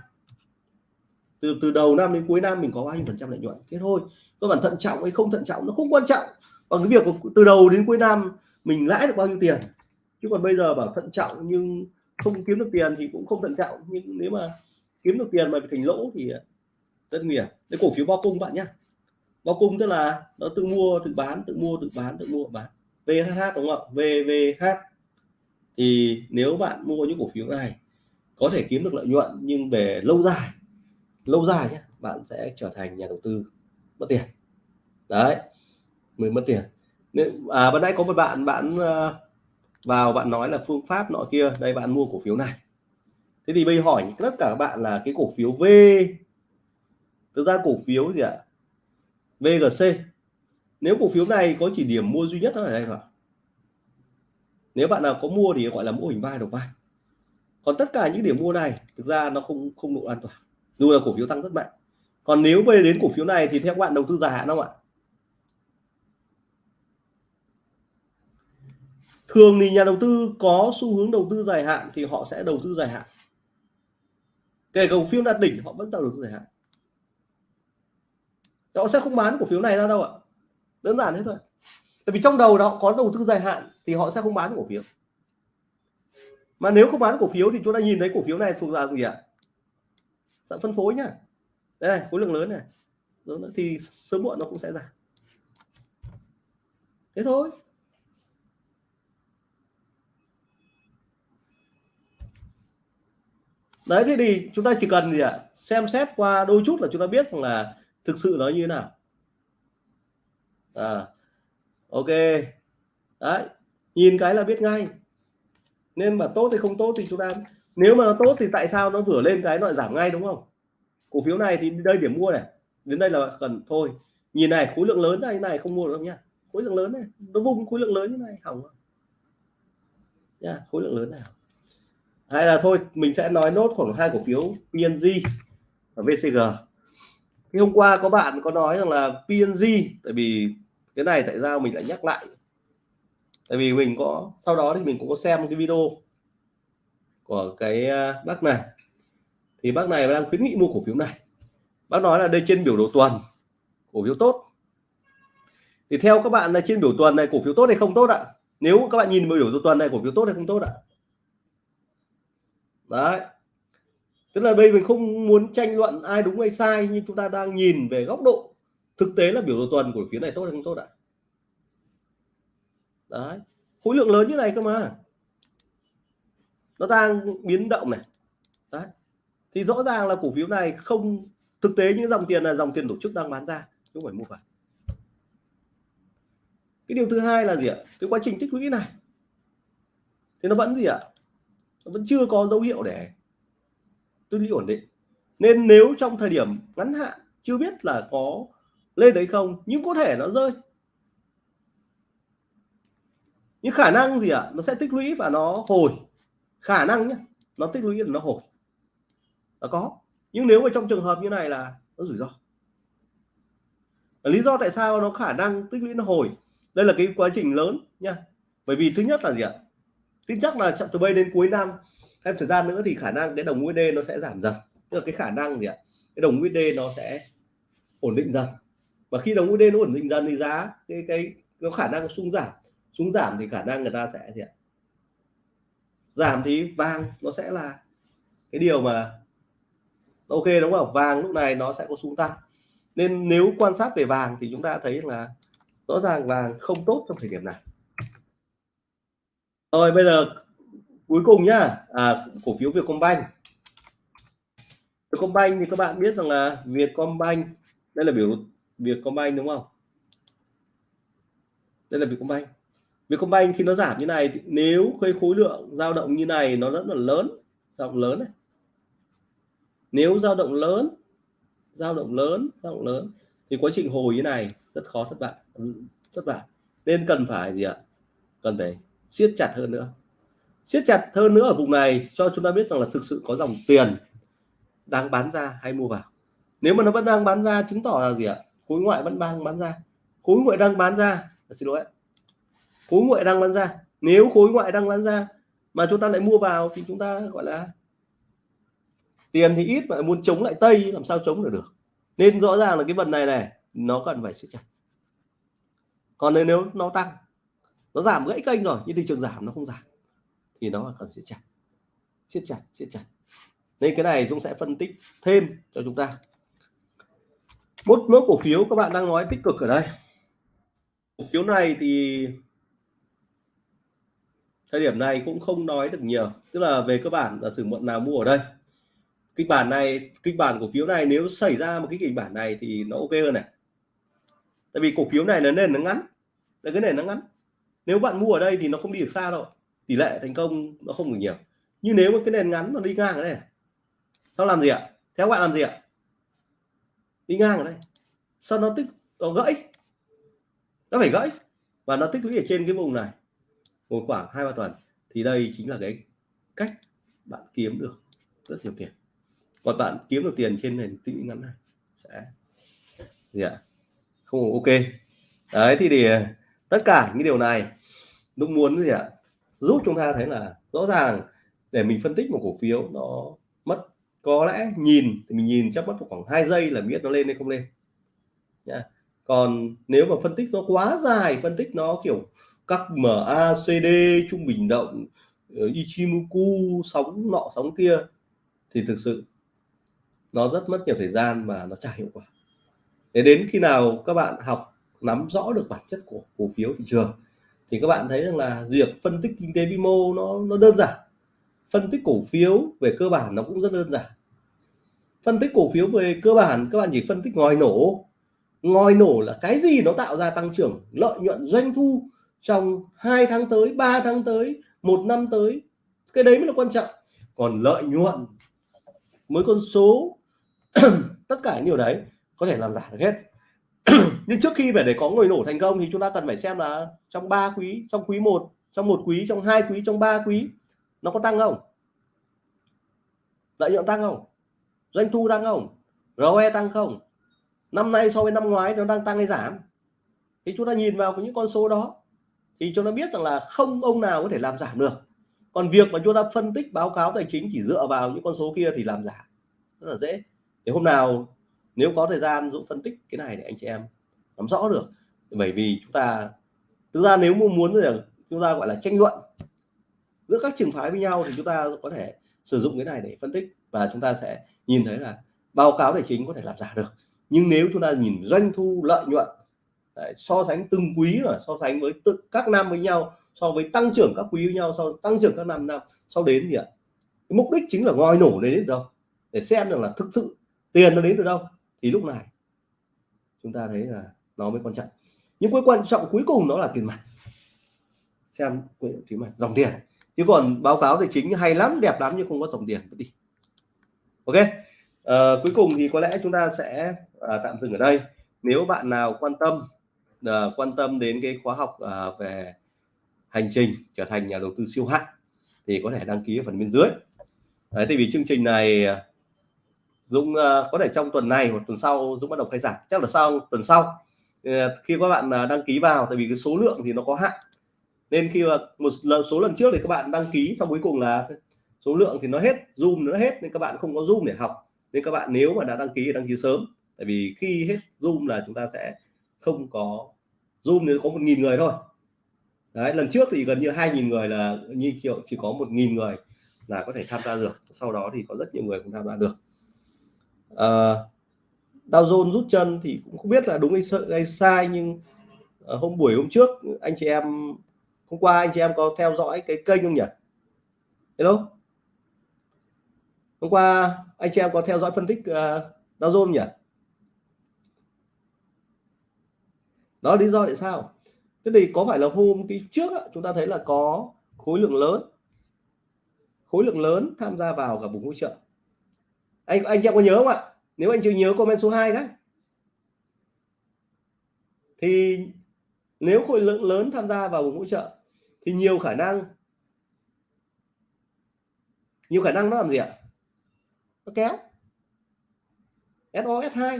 Từ từ đầu năm đến cuối năm mình có bao nhiêu phần trăm lợi nhuận? Thế thôi. Các bạn thận trọng hay không thận trọng nó không quan trọng. Bằng cái việc từ đầu đến cuối năm mình lãi được bao nhiêu tiền. Chứ còn bây giờ bảo thận trọng nhưng không kiếm được tiền thì cũng không thận trọng. Nhưng nếu mà kiếm được tiền mà thành lỗ thì rất nguy hiểm. Cái cổ phiếu bao cung bạn nhé bao cung tức là nó tự mua, tự bán, tự mua, tự bán, tự mua tự bán VHH đúng không ạ? VVH thì nếu bạn mua những cổ phiếu này, có thể kiếm được lợi nhuận nhưng về lâu dài lâu dài nhé bạn sẽ trở thành nhà đầu tư mất tiền. Đấy mình mất tiền nên à ban nãy có một bạn bạn ờ, vào bạn nói là phương pháp nọ kia. Đây, bạn mua cổ phiếu này. Thế thì bây hỏi tất cả các bạn là cái cổ phiếu V. Thực ra cổ phiếu gì ạ? VGC nếu cổ phiếu này có chỉ điểm mua duy nhất ở đây thôi nếu bạn nào có mua thì gọi là mô hình vai đầu vai. Còn tất cả những điểm mua này, thực ra nó không không độ an toàn. Dù là cổ phiếu tăng rất mạnh. Còn nếu về đến cổ phiếu này thì theo các bạn đầu tư dài hạn không ạ? Thường thì nhà đầu tư có xu hướng đầu tư dài hạn thì họ sẽ đầu tư dài hạn. Kể cổ phiếu đạt đỉnh họ vẫn đầu tư dài hạn. Họ sẽ không bán cổ phiếu này ra đâu ạ. Đơn giản thế thôi. Tại vì trong đầu đó có đầu tư dài hạn thì họ sẽ không bán cổ phiếu. Mà nếu không bán cổ phiếu thì chúng ta nhìn thấy cổ phiếu này thuộc dạng gì ạ? Dạng phân phối nhá. Đây này, khối lượng lớn này. Thì sớm muộn nó cũng sẽ giảm. Thế thôi. Đấy, thế thì chúng ta chỉ cần gì ạ? Xem xét qua đôi chút là chúng ta biết rằng là thực sự nó như thế nào. À ok. Đấy, nhìn cái là biết ngay. Nên mà tốt thì không tốt thì chúng ta nếu mà nó tốt thì tại sao nó vừa lên cái nó lại giảm ngay, đúng không? Cổ phiếu này thì đây điểm mua này. Đến đây là cần thôi. Nhìn này, khối lượng lớn này này, không mua được đâu nhá. Khối lượng lớn này, nó vùng khối lượng lớn như này, hỏng nha khối lượng lớn nào hay là thôi, mình sẽ nói nốt khoảng hai cổ phiếu PNG và VCG thì hôm qua có bạn có nói rằng là PNG tại vì cái này tại sao mình lại nhắc lại? Tại vì mình có, sau đó thì mình cũng có xem cái video của cái à, bác này. Thì bác này đang khuyến nghị mua cổ phiếu này. Bác nói là đây trên biểu đồ tuần, cổ phiếu tốt. Thì theo các bạn là trên biểu tuần này cổ phiếu tốt hay không tốt ạ? Nếu các bạn nhìn biểu đồ tuần này cổ phiếu tốt hay không tốt ạ? Đấy. Tức là đây mình không muốn tranh luận ai đúng hay sai, nhưng chúng ta đang nhìn về góc độ thực tế là biểu đồ tuần của phía này tốt hay không tốt ạ? Đấy. Khối lượng lớn như này cơ mà. Nó đang biến động này. Đấy. Thì rõ ràng là cổ phiếu này không, thực tế những dòng tiền là dòng tiền tổ chức đang bán ra, chứ không phải mua vào. Cái điều thứ hai là gì ạ? Cái quá trình tích lũy này. Thì nó vẫn gì ạ? Vẫn chưa có dấu hiệu để tích lũy ổn định. Nên nếu trong thời điểm ngắn hạn chưa biết là có lên đấy không, nhưng có thể nó rơi. Nhưng khả năng gì ạ? Nó sẽ tích lũy và nó hồi. Khả năng nhé nó tích lũy là nó hồi. Là có. Nhưng nếu mà trong trường hợp như này là nó rủi ro. Lý do tại sao nó khả năng tích lũy nó hồi? Đây là cái quá trình lớn nha bởi vì thứ nhất là gì ạ? Tin chắc là từ bây đến cuối năm. Thêm thời gian nữa thì khả năng cái đồng USD nó sẽ giảm dần. Tức là cái khả năng gì ạ? Cái đồng USD nó sẽ ổn định dần. Và khi đồng USD nó ổn định dần thì giá cái cái nó khả năng xuống giảm. Xuống giảm thì khả năng người ta sẽ gì ạ? Giảm thì vàng nó sẽ là cái điều mà ok đúng không? Vàng lúc này nó sẽ có xuống tăng. Nên nếu quan sát về vàng thì chúng ta thấy là rõ ràng vàng không tốt trong thời điểm này rồi bây giờ cuối cùng nhá. À, cổ phiếu Vietcombank. Vietcombank thì các bạn biết rằng là Vietcombank đây là biểu Vietcombank đúng không? Đây là Vietcombank. Vietcombank khi nó giảm như này thì nếu khối khối lượng dao động như này nó rất là lớn dao động lớn này. Nếu dao động lớn dao động lớn dao động lớn thì quá trình hồi như này rất khó thất bại thất bại. Nên cần phải gì ạ? Cần phải siết chặt hơn nữa. Siết chặt hơn nữa ở vùng này cho chúng ta biết rằng là thực sự có dòng tiền đang bán ra hay mua vào. Nếu mà nó vẫn đang bán ra chứng tỏ là gì ạ? Khối ngoại vẫn đang bán ra. Khối ngoại đang bán ra à, xin lỗi khối ngoại đang bán ra. Nếu khối ngoại đang bán ra mà chúng ta lại mua vào thì chúng ta gọi là tiền thì ít mà muốn chống lại tây làm sao chống được được? Nên rõ ràng là cái phần này này nó cần phải siết chặt. Còn nếu, nếu nó tăng nó giảm gãy kênh rồi, nhưng thị trường giảm, nó không giảm. Thì nó cần siết chặt. Siết chặt siết chặt. Nên cái này chúng sẽ phân tích thêm cho chúng ta. Một mớ cổ phiếu, các bạn đang nói tích cực ở đây. Cổ phiếu này thì thời điểm này cũng không nói được nhiều. Tức là về cơ bản là sử muộn nào mua ở đây. Kịch bản này, kịch bản cổ phiếu này nếu xảy ra một cái kịch bản này thì nó ok hơn này. Tại vì cổ phiếu này là nền nó ngắn. Là cái nền nó ngắn nếu bạn mua ở đây thì nó không đi được xa đâu. Tỷ lệ thành công nó không được nhiều. Nhưng nếu mà cái nền ngắn nó đi ngang ở đây sao làm gì ạ? Theo bạn làm gì ạ? Đi ngang ở đây. Sao nó tích, nó gãy? Nó phải gãy. Và nó tích lũy ở trên cái vùng này một khoảng hai ba tuần. Thì đây chính là cái cách bạn kiếm được rất nhiều tiền. Còn bạn kiếm được tiền trên nền tích lũy ngắn này sẽ gì ạ? Không, ok. Đấy, thì để ờ, tất cả những điều này nó muốn gì ạ? Giúp chúng ta thấy là rõ ràng để mình phân tích một cổ phiếu nó mất, có lẽ nhìn, thì mình nhìn chắc mất khoảng 2 giây là biết nó lên hay không lên. Nha còn nếu mà phân tích nó quá dài, phân tích nó kiểu các MACD trung bình động ờ, Ichimoku, sóng nọ, sóng kia, thì thực sự nó rất mất nhiều thời gian và nó chả hiệu quả. Để đến khi nào các bạn học nắm rõ được bản chất của cổ phiếu thị trường thì các bạn thấy rằng là việc phân tích kinh tế vĩ mô nó nó đơn giản. Phân tích cổ phiếu về cơ bản nó cũng rất đơn giản. Phân tích cổ phiếu về cơ bản, các bạn chỉ phân tích ngòi nổ. Ngòi nổ là cái gì nó tạo ra tăng trưởng, lợi nhuận, doanh thu trong hai tháng tới 3 tháng tới, một năm tới. Cái đấy mới là quan trọng. Còn lợi nhuận mới con số, tất cả những điều đấy có thể làm giả được hết nhưng trước khi phải để có người nổ thành công thì chúng ta cần phải xem là trong ba quý, trong quý 1 trong một quý, trong hai quý, trong ba quý, nó có tăng không? Lợi nhuận tăng không? Doanh thu tăng không? ROE tăng không? Năm nay so với năm ngoái nó đang tăng hay giảm? Thì chúng ta nhìn vào những con số đó thì chúng ta biết rằng là không ông nào có thể làm giảm được. Còn việc mà chúng ta phân tích báo cáo tài chính chỉ dựa vào những con số kia thì làm giả rất là dễ. Thì hôm nào nếu có thời gian dũng phân tích cái này để anh chị em nắm rõ được. Bởi vì chúng ta thực ra nếu muốn là chúng ta gọi là tranh luận giữa các trường phái với nhau thì chúng ta có thể sử dụng cái này để phân tích và chúng ta sẽ nhìn thấy là báo cáo tài chính có thể làm giả được. Nhưng nếu chúng ta nhìn doanh thu lợi nhuận đấy, so sánh từng quý và so sánh với tự các năm với nhau so với tăng trưởng các quý với nhau so tăng trưởng các năm năm sau đến gì ạ? Cái mục đích chính là ngòi nổ đến đâu? Để xem được là thực sự tiền nó đến từ đâu? Thì lúc này chúng ta thấy là nó mới quan trọng. Nhưng cuối quan trọng cuối cùng nó là tiền mặt. Xem tiền mặt dòng tiền. Chứ còn báo cáo tài chính hay lắm đẹp lắm nhưng không có dòng tiền mất đi. Ok? À, cuối cùng thì có lẽ chúng ta sẽ à, tạm dừng ở đây. Nếu bạn nào quan tâm à, quan tâm đến cái khóa học à, về hành trình trở thành nhà đầu tư siêu hạng thì có thể đăng ký ở phần bên dưới. Đấy, tại vì chương trình này Dũng uh, có thể trong tuần này hoặc tuần sau Dũng bắt đầu khai giảng. Chắc là sau tuần sau. Ờ, khi các bạn ờ, đăng ký vào tại vì cái số lượng thì nó có hạn. Nên khi mà một lần số lần trước thì các bạn đăng ký xong cuối cùng là số lượng thì nó hết zoom nó hết nên các bạn không có zoom để học. Nên các bạn nếu mà đã đăng ký thì đăng ký sớm. Tại vì khi hết zoom là chúng ta sẽ không có zoom nếu có một nghìn người thôi. Đấy lần trước thì gần như hai nghìn người là như kiểu chỉ có một nghìn người là có thể tham gia được. Sau đó thì có rất nhiều người cũng tham gia được. À, Dow Jones rút chân thì cũng không biết là đúng hay, hay sai nhưng ờ, hôm buổi hôm trước anh chị em hôm qua anh chị em có theo dõi cái kênh không nhỉ? Hello? Hôm qua anh chị em có theo dõi phân tích uh, Dow Jones nhỉ? Đó lý do tại sao. Thế thì có phải là hôm cái trước chúng ta thấy là có khối lượng lớn khối lượng lớn tham gia vào cả vùng hỗ trợ. Anh anh chị em có nhớ không ạ? Nếu anh chưa nhớ comment số 2 đấy thì nếu khối lượng lớn tham gia vào vùng hỗ trợ, thì nhiều khả năng, nhiều khả năng nó làm gì ạ? Nó kéo. SOS2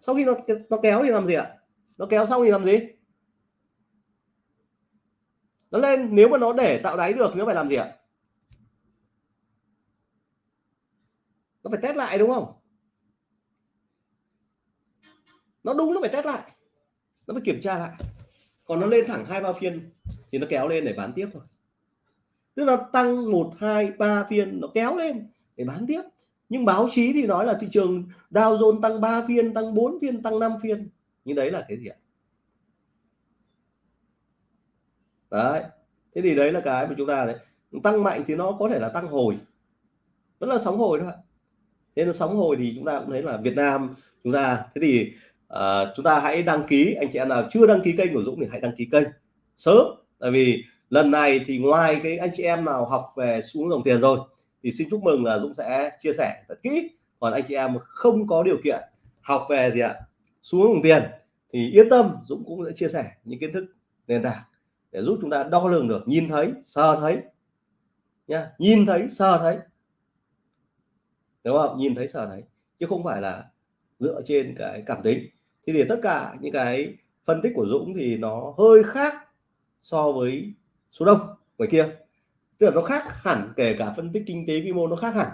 sau khi nó nó kéo thì làm gì ạ? Nó kéo xong thì làm gì? Nó lên. Nếu mà nó để tạo đáy được, nó phải làm gì ạ? Nó phải test lại, đúng không? Nó đúng, nó phải test lại. Nó phải kiểm tra lại. Còn nó lên thẳng hai, ba phiên thì nó kéo lên để bán tiếp thôi. Tức là tăng một, hai, ba phiên, nó kéo lên để bán tiếp. Nhưng báo chí thì nói là thị trường Dow Jones tăng 3 phiên, tăng 4 phiên, tăng 5 phiên. Nhưng đấy là cái gì ạ? Đấy. Thế thì đấy là cái mà chúng ta đấy tăng mạnh thì nó có thể là tăng hồi. Vẫn là sóng hồi thôi nên nó sóng hồi thì chúng ta cũng thấy là Việt Nam chúng ta thế thì uh, chúng ta hãy đăng ký anh chị em nào chưa đăng ký kênh của Dũng thì hãy đăng ký kênh sớm. Tại vì lần này thì ngoài cái anh chị em nào học về xuống dòng tiền rồi thì xin chúc mừng là Dũng sẽ chia sẻ thật kỹ. Còn anh chị em không có điều kiện học về gì ạ xuống dòng tiền thì yên tâm Dũng cũng sẽ chia sẻ những kiến thức nền tảng để giúp chúng ta đo lường được nhìn thấy sờ thấy nha nhìn thấy sờ thấy đúng không? Nhìn thấy sở thấy chứ không phải là dựa trên cái cảm tính. Thì để tất cả những cái phân tích của Dũng thì nó hơi khác so với số đông ngoài kia. Tức là nó khác hẳn, kể cả phân tích kinh tế vi mô nó khác hẳn.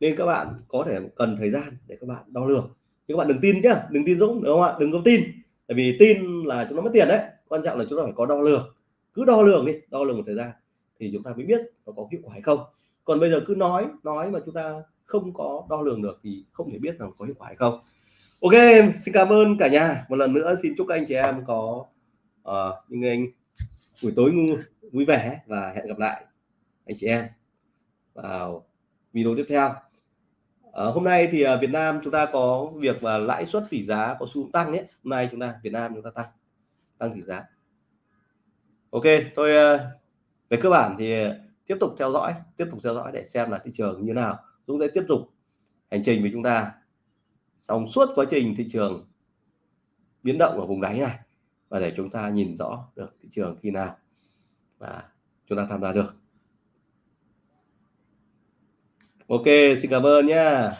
Nên các bạn có thể cần thời gian để các bạn đo lường. Nhưng các bạn đừng tin chứ đừng tin Dũng, đúng không ạ? Đừng có tin. Tại vì tin là chúng nó mất tiền đấy, quan trọng là chúng ta phải có đo lường. Cứ đo lường đi, đo lường một thời gian thì chúng ta mới biết nó có hiệu quả hay không. Còn bây giờ cứ nói nói mà chúng ta không có đo lường được thì không thể biết rằng có hiệu quả hay không. Ok xin cảm ơn cả nhà. Một lần nữa xin chúc anh chị em có uh, những anh buổi tối ngu, vui vẻ và hẹn gặp lại anh chị em vào video tiếp theo. À, hôm nay thì uh, Việt Nam chúng ta có việc và lãi suất tỷ giá có xu hướng tăng nhé hôm nay chúng ta Việt Nam chúng ta tăng tăng tỷ giá. Ok tôi uh, về cơ bản thì tiếp tục theo dõi tiếp tục theo dõi để xem là thị trường như nào. Dũng sẽ tiếp tục hành trình với chúng ta. Trong suốt quá trình thị trường biến động ở vùng đáy này và để chúng ta nhìn rõ được thị trường khi nào và chúng ta tham gia được. Ok, xin cảm ơn nhé